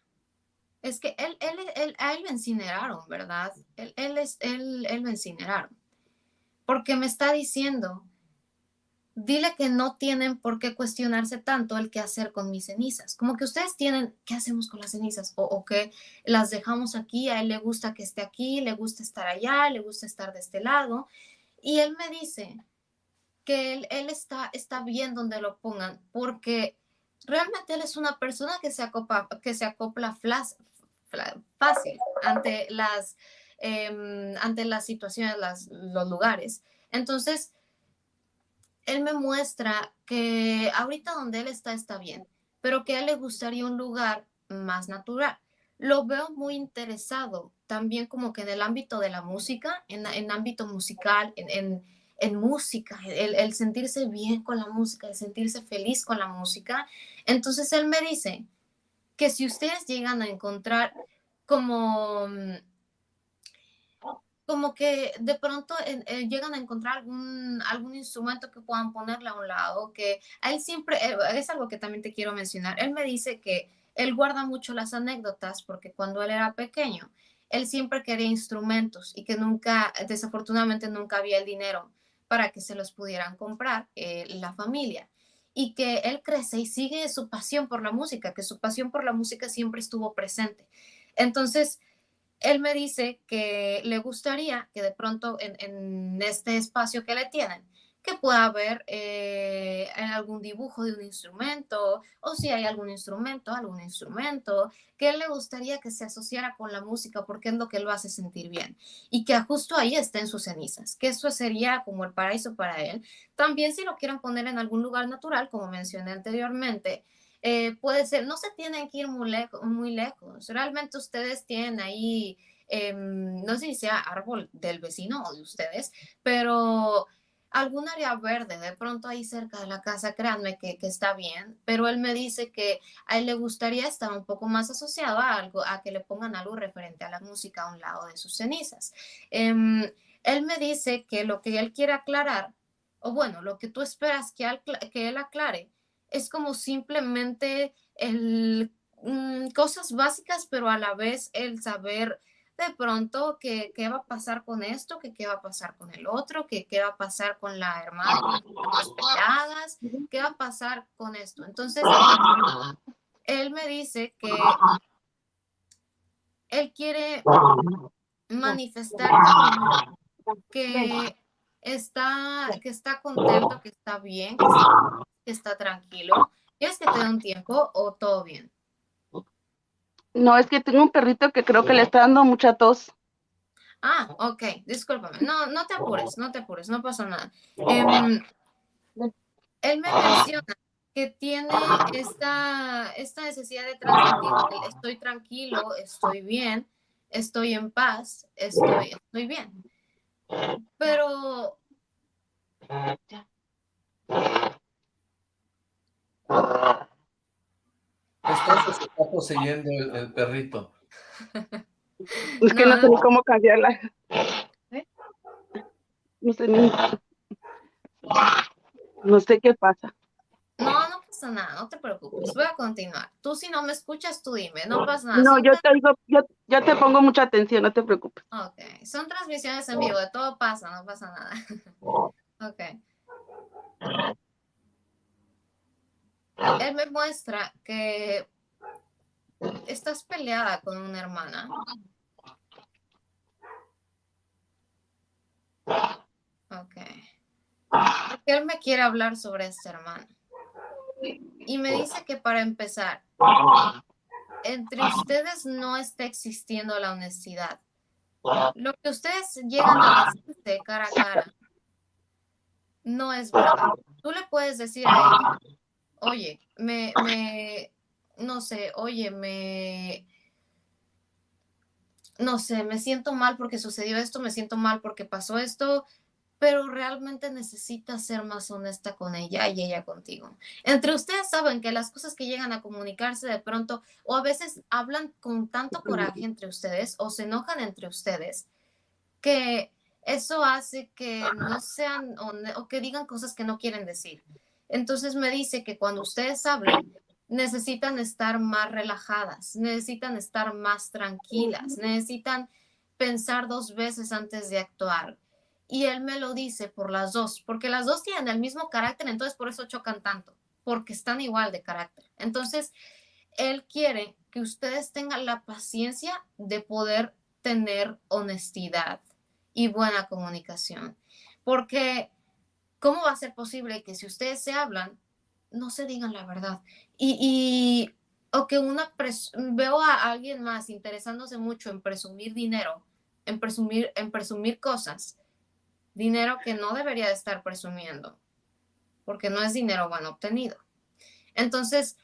es que él, él, él, a él lo incineraron, ¿verdad? Él, él, es, él, él lo incineraron. Porque me está diciendo dile que no tienen por qué cuestionarse tanto el qué hacer con mis cenizas. Como que ustedes tienen, ¿qué hacemos con las cenizas? O, que las dejamos aquí, a él le gusta que esté aquí, le gusta estar allá, le gusta estar de este lado. Y él me dice que él, está, está bien donde lo pongan, porque realmente él es una persona que se acopla, que se acopla fácil ante las, em, ante las situaciones, los lugares. Entonces, él me muestra que ahorita donde él está está bien, pero que a él le gustaría un lugar más natural. Lo veo muy interesado también como que en el ámbito de la música, en, en ámbito musical, en, música, el, sentirse bien con la música, el sentirse feliz con la música. Entonces él me dice que si ustedes llegan a encontrar como mm, como que de pronto eh, llegan a encontrar algún, algún instrumento que puedan ponerle a un lado, que él siempre, eh, es algo que también te quiero mencionar, él me dice que él guarda mucho las anécdotas porque cuando él era pequeño, él siempre quería instrumentos y que nunca, desafortunadamente nunca había el dinero para que se los pudieran comprar eh, la familia. Y que él crece y sigue su pasión por la música, que su pasión por la música siempre estuvo presente. Entonces, él me dice que le gustaría que de pronto en, este espacio que le tienen, que pueda haber eh, algún dibujo de un instrumento o si hay algún instrumento, algún instrumento, que le gustaría que se asociara con la música porque es lo que lo hace sentir bien y que justo ahí estén sus cenizas, que eso sería como el paraíso para él. También si lo quieren poner en algún lugar natural, como mencioné anteriormente, eh, puede ser, no se tienen que ir muy, lejos, muy lejos. Realmente ustedes tienen ahí, em, no sé si sea árbol del vecino o de ustedes, pero algún área verde, de pronto ahí cerca de la casa, créanme que, que, está bien, pero él me dice que a él le gustaría estar un poco más asociado a algo, a que le pongan algo referente a la música a un lado de sus cenizas. Em, él me dice que lo que él quiere aclarar, o bueno, lo que tú esperas que, que él aclare, es como simplemente el, mm, cosas básicas, pero a la vez el saber de pronto qué, qué va a pasar con esto, que qué va a pasar con el otro, que qué va a pasar con la hermana, las qué va a pasar con esto. Entonces, él me dice que él quiere manifestar que está, que está contento, que está bien, que está está tranquilo? ¿Quieres que te dé un tiempo o todo bien? No, es que tengo un perrito que creo que le está dando mucha tos. Ah, ok, discúlpame. No, no te apures, no te apures, no pasa nada. Em, él me menciona que tiene esta, esta necesidad de transmitir, estoy tranquilo, estoy bien, estoy en paz, estoy, estoy bien. Pero Entonces se está poseyendo el, perrito. Es que no, sé ni cómo cambiarla. ¿Eh? No sé ni... No sé qué pasa. No, no pasa nada, no te preocupes. Voy a continuar. Tú si no me escuchas, tú dime, no pasa nada. No, yo te digo, yo, te pongo mucha atención, no te preocupes. Ok, son transmisiones en vivo, de todo pasa, no pasa nada. ok. Él me muestra que estás peleada con una hermana. Ok. Él me quiere hablar sobre esta hermana. Y me dice que para empezar, entre ustedes no está existiendo la honestidad. Lo que ustedes llegan a decirse cara a cara no es verdad. Tú le puedes decir a ella, oye, me, me, no sé, oye, me, no sé, me siento mal porque sucedió esto, me siento mal porque pasó esto, pero realmente necesitas ser más honesta con ella y ella contigo. Entre ustedes saben que las cosas que llegan a comunicarse de pronto o a veces hablan con tanto coraje entre ustedes o se enojan entre ustedes que eso hace que no sean o, que digan cosas que no quieren decir. Entonces me dice que cuando ustedes hablan, necesitan estar más relajadas, necesitan estar más tranquilas, necesitan pensar dos veces antes de actuar y él me lo dice por las dos, porque las dos tienen el mismo carácter, entonces por eso chocan tanto, porque están igual de carácter. Entonces, él quiere que ustedes tengan la paciencia de poder tener honestidad y buena comunicación, porque ¿cómo va a ser posible que si ustedes se hablan, no se digan la verdad? Y, o que una, veo a alguien más interesándose mucho en presumir dinero, en presumir, en presumir cosas, dinero que no debería de estar presumiendo, porque no es dinero bueno obtenido. Entonces,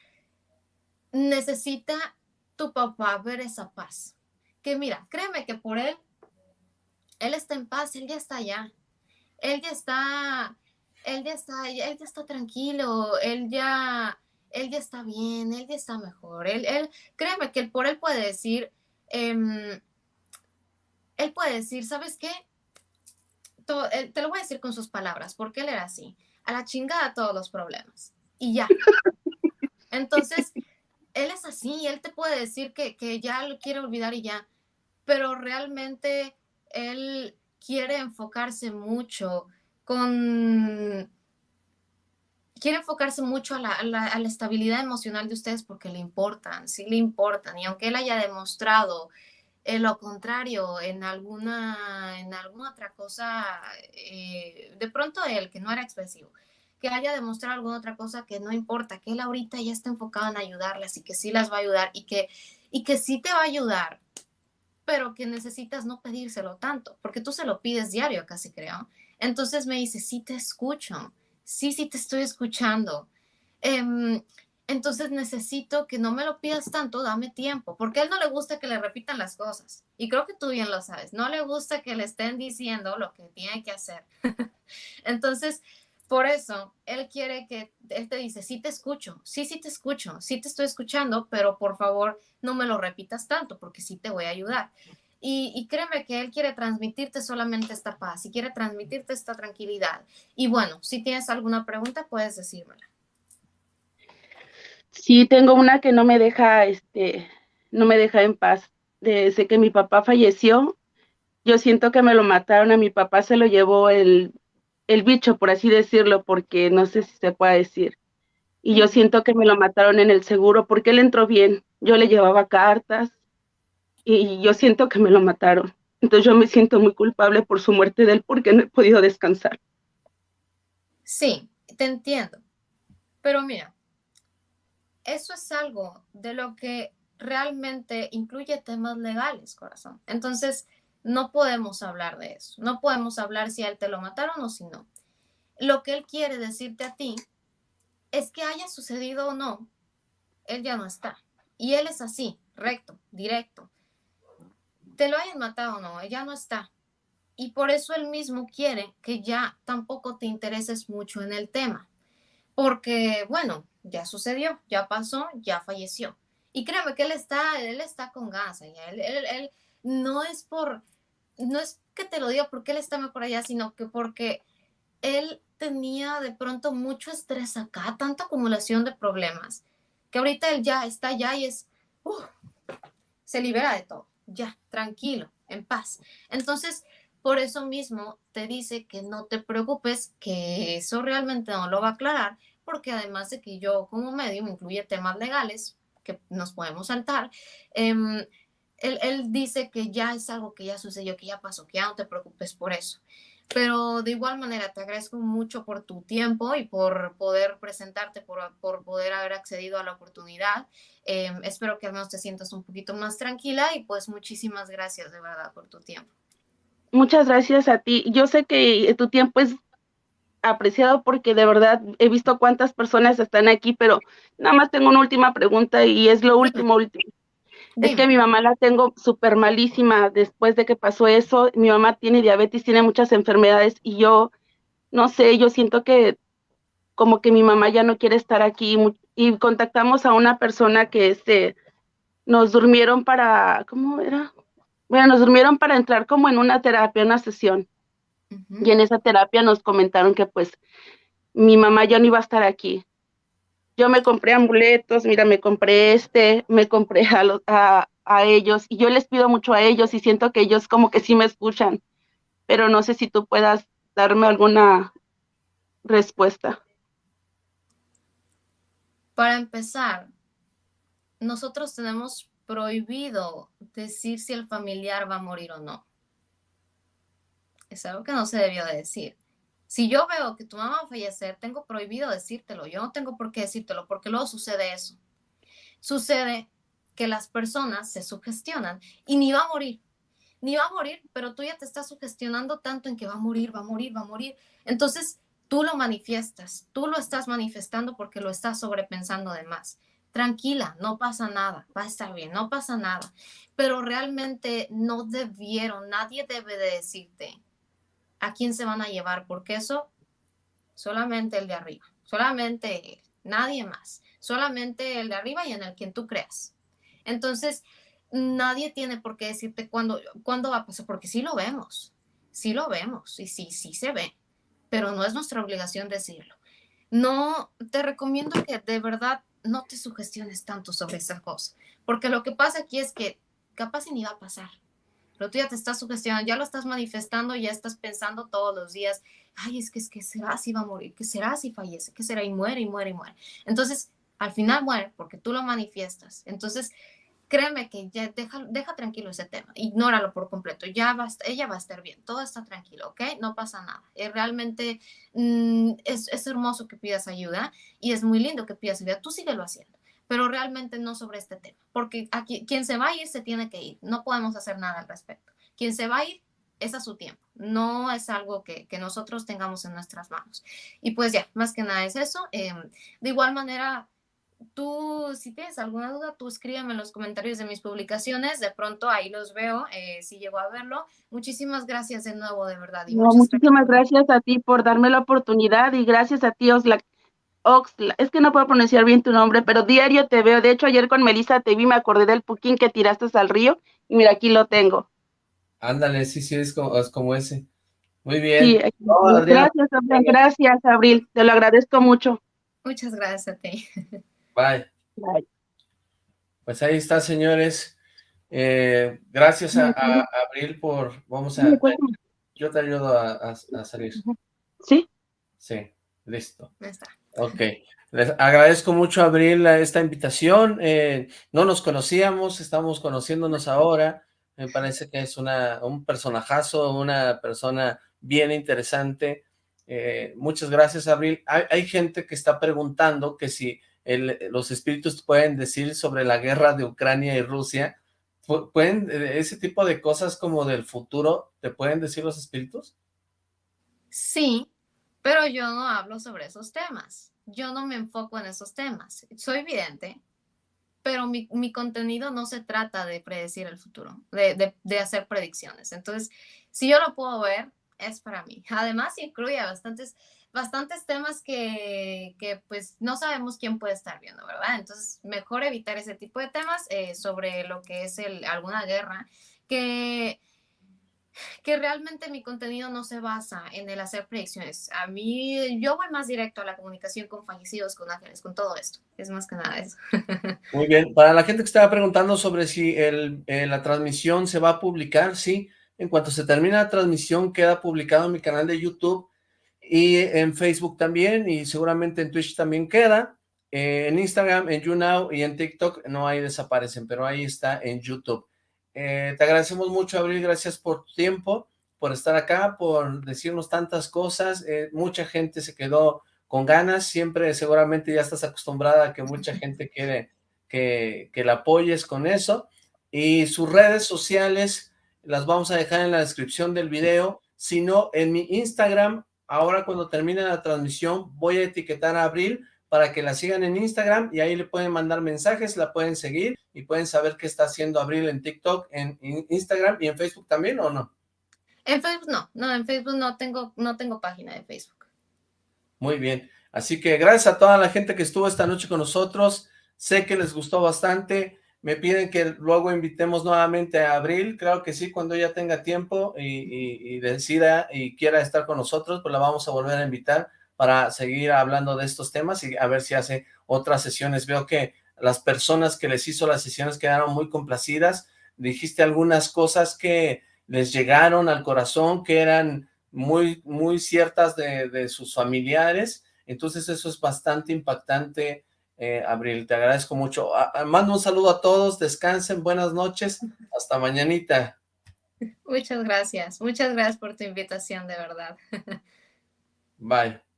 necesita tu papá ver esa paz. Que mira, créeme que por él, él está en paz, él ya está allá. Él ya está, él ya está, él ya está tranquilo, él ya, él ya está bien, él ya está mejor. Él, él créeme que por él puede decir, em, él puede decir, ¿sabes qué? Eh, te lo voy a decir con sus palabras, porque él era así, a la chingada todos los problemas. Y ya. Entonces, él es así, él te puede decir que, que ya lo quiere olvidar y ya, pero realmente él quiere enfocarse mucho con... Quiere enfocarse mucho a la, estabilidad emocional de ustedes porque le importan, sí le importan. Y aunque él haya demostrado en lo contrario, en alguna, en alguna otra cosa, eh, de pronto él, que no era expresivo, que haya demostrado alguna otra cosa que no importa, que él ahorita ya está enfocado en ayudarlas y que sí las va a ayudar y que, y que sí te va a ayudar, pero que necesitas no pedírselo tanto, porque tú se lo pides diario, casi creo. Entonces me dice, sí te escucho, sí, sí te estoy escuchando. Em, entonces necesito que no me lo pidas tanto, dame tiempo, porque a él no le gusta que le repitan las cosas. Y creo que tú bien lo sabes, no le gusta que le estén diciendo lo que tiene que hacer. Entonces, por eso, él quiere que, él te dice, sí te escucho, sí, sí te escucho, sí te estoy escuchando, pero por favor no me lo repitas tanto, porque sí te voy a ayudar. Y, y, créeme que él quiere transmitirte solamente esta paz y quiere transmitirte esta tranquilidad. Y bueno, si tienes alguna pregunta, puedes decírmela. Sí, tengo una que no me deja, este, no me deja en paz. Desde que mi papá falleció, yo siento que me lo mataron, a mi papá se lo llevó el, el bicho, por así decirlo, porque no sé si se puede decir. Y yo siento que me lo mataron en el seguro porque él entró bien. Yo le llevaba cartas y yo siento que me lo mataron. Entonces yo me siento muy culpable por su muerte de él porque no he podido descansar. Sí, te entiendo. Pero mira, eso es algo de lo que realmente incluye temas legales, corazón. Entonces, no podemos hablar de eso. No podemos hablar si a él te lo mataron o si no. Lo que él quiere decirte a ti es que haya sucedido o no, él ya no está. Y él es así, recto, directo. Te lo hayan matado o no, él ya no está. Y por eso él mismo quiere que ya tampoco te intereses mucho en el tema. Porque, bueno, ya sucedió, ya pasó, ya falleció. Y créeme que él está, él está con ganas Él, él, no es por, no es que te lo diga porque él está mejor allá, sino que porque él tenía de pronto mucho estrés acá, tanta acumulación de problemas, que ahorita él ya está allá y es, uh, se libera de todo, ya, tranquilo, en paz. Entonces, por eso mismo te dice que no te preocupes, que eso realmente no lo va a aclarar, porque además de que yo como medio me incluye temas legales que nos podemos saltar, em, él, él, dice que ya es algo que ya sucedió, que ya pasó, que ya no te preocupes por eso. Pero de igual manera, te agradezco mucho por tu tiempo y por poder presentarte, por, por poder haber accedido a la oportunidad. Em, espero que al menos te sientas un poquito más tranquila y pues muchísimas gracias de verdad por tu tiempo. Muchas gracias a ti. Yo sé que tu tiempo es apreciado porque de verdad he visto cuántas personas están aquí, pero nada más tengo una última pregunta y es lo último, último. Es que mi mamá la tengo súper malísima después de que pasó eso. Mi mamá tiene diabetes, tiene muchas enfermedades y yo, no sé, yo siento que como que mi mamá ya no quiere estar aquí y contactamos a una persona que este, nos durmieron para, ¿cómo era? Bueno, nos durmieron para entrar como en una terapia, una sesión. Y en esa terapia nos comentaron que pues mi mamá ya no iba a estar aquí. Yo me compré amuletos, mira, me compré este, me compré a, los, a, a ellos y yo les pido mucho a ellos y siento que ellos como que sí me escuchan, pero no sé si tú puedas darme alguna respuesta. Para empezar, nosotros tenemos prohibido decir si el familiar va a morir o no. Es algo que no se debió de decir. Si yo veo que tu mamá va a fallecer, tengo prohibido decírtelo. Yo no tengo por qué decírtelo porque luego sucede eso. Sucede que las personas se sugestionan y ni va a morir. Ni va a morir, pero tú ya te estás sugestionando tanto en que va a morir, va a morir, va a morir. Entonces, tú lo manifiestas, tú lo estás manifestando porque lo estás sobrepensando de más tranquila, no pasa nada, va a estar bien, no pasa nada. Pero realmente no debieron, nadie debe de decirte a quién se van a llevar, porque eso solamente el de arriba, solamente nadie más, solamente el de arriba y en el quien tú creas. Entonces, nadie tiene por qué decirte cuándo, cuándo va a pasar, porque sí lo vemos, sí lo vemos y sí, sí se ve, pero no es nuestra obligación decirlo. No, te recomiendo que de verdad no te sugestiones tanto sobre esa cosa, porque lo que pasa aquí es que capaz ni va a pasar, pero tú ya te estás sugestionando, ya lo estás manifestando, ya estás pensando todos los días, ay, es que es que será si va a morir, que será si fallece, que será y muere y muere y muere. Entonces, al final muere porque tú lo manifiestas. Entonces, créeme que ya deja, deja tranquilo ese tema, ignóralo por completo, ya va, ella va a estar bien, todo está tranquilo, ¿ok? No pasa nada. Eh, realmente mm, es, es, hermoso que pidas ayuda y es muy lindo que pidas ayuda, tú síguelo haciendo, pero realmente no sobre este tema, porque aquí, quien se va a ir se tiene que ir, no podemos hacer nada al respecto. Quien se va a ir es a su tiempo, no es algo que, que nosotros tengamos en nuestras manos. Y pues ya, más que nada es eso. Eh, de igual manera, tú, si tienes alguna duda, tú escríbeme en los comentarios de mis publicaciones. De pronto ahí los veo, eh, si llego a verlo. Muchísimas gracias de nuevo, de verdad. muchísimas gracias. a ti por darme la oportunidad y gracias a ti, Oxlack. Oxla, es que no puedo pronunciar bien tu nombre, pero diario te veo. De hecho, ayer con Melissa te vi, me acordé del puquín que tiraste al río y mira, aquí lo tengo. Ándale, sí, sí, es como, es como ese. Muy bien. Sí, gracias, gracias, Abril. Te lo agradezco mucho. Muchas gracias a ti. Bye. Pues ahí está, señores. Eh, gracias a, Abril por... Vamos a... Yo te ayudo a, salir. ¿Sí? Sí, listo. Está. Ok. Les agradezco mucho, Abril, esta invitación. Eh, no nos conocíamos, estamos conociéndonos ahora. Me parece que es una, un personajazo, una persona bien interesante. Eh, muchas gracias, Abril. Hay, hay gente que está preguntando que si los espíritus pueden decir sobre la guerra de Ucrania y Rusia, pueden, eh, ese tipo de cosas como del futuro, ¿te pueden decir los espíritus? Sí, pero yo no hablo sobre esos temas, yo no me enfoco en esos temas, soy evidente, pero mi, contenido no se trata de predecir el futuro, de, de hacer predicciones, entonces, si yo lo puedo ver, es para mí. Además, incluye bastantes bastantes temas que, que, pues no sabemos quién puede estar viendo, ¿verdad? Entonces, mejor evitar ese tipo de temas eh, sobre lo que es el, alguna guerra, que que realmente mi contenido no se basa en el hacer predicciones. A mí, yo voy más directo a la comunicación con fallecidos, con ángeles, con todo esto. Es más que nada eso. Muy bien. Para la gente que estaba preguntando sobre si el, eh, la transmisión se va a publicar, sí. En cuanto se termine la transmisión, queda publicado en mi canal de YouTube y en Facebook también, y seguramente en Twitch también queda. Eh, en Instagram, en YouNow y en TikTok no hay desaparecen, pero ahí está en YouTube. Eh, te agradecemos mucho, Abril, gracias por tu tiempo, por estar acá, por decirnos tantas cosas. Eh, mucha gente se quedó con ganas, siempre seguramente ya estás acostumbrada a que mucha gente quiere que, que la apoyes con eso. Y sus redes sociales las vamos a dejar en la descripción del video, sino en mi Instagram, ahora cuando termine la transmisión voy a etiquetar a Abril para que la sigan en Instagram y ahí le pueden mandar mensajes, la pueden seguir y pueden saber qué está haciendo Abril en TikTok, en, Instagram y en Facebook también, ¿o no? En Facebook no, no, en Facebook no tengo, no tengo página de Facebook. Muy bien, así que gracias a toda la gente que estuvo esta noche con nosotros, sé que les gustó bastante, me piden que luego invitemos nuevamente a Abril, claro que sí, cuando ella tenga tiempo y, y decida y quiera estar con nosotros, pues la vamos a volver a invitar, para seguir hablando de estos temas y a ver si hace otras sesiones. Veo que las personas que les hizo las sesiones quedaron muy complacidas. Dijiste algunas cosas que les llegaron al corazón, que eran muy, muy ciertas de, sus familiares. Entonces eso es bastante impactante, eh, Abril. Te agradezco mucho. mando un saludo a todos, descansen, buenas noches, hasta mañanita. Muchas gracias, muchas gracias por tu invitación, de verdad. Bye.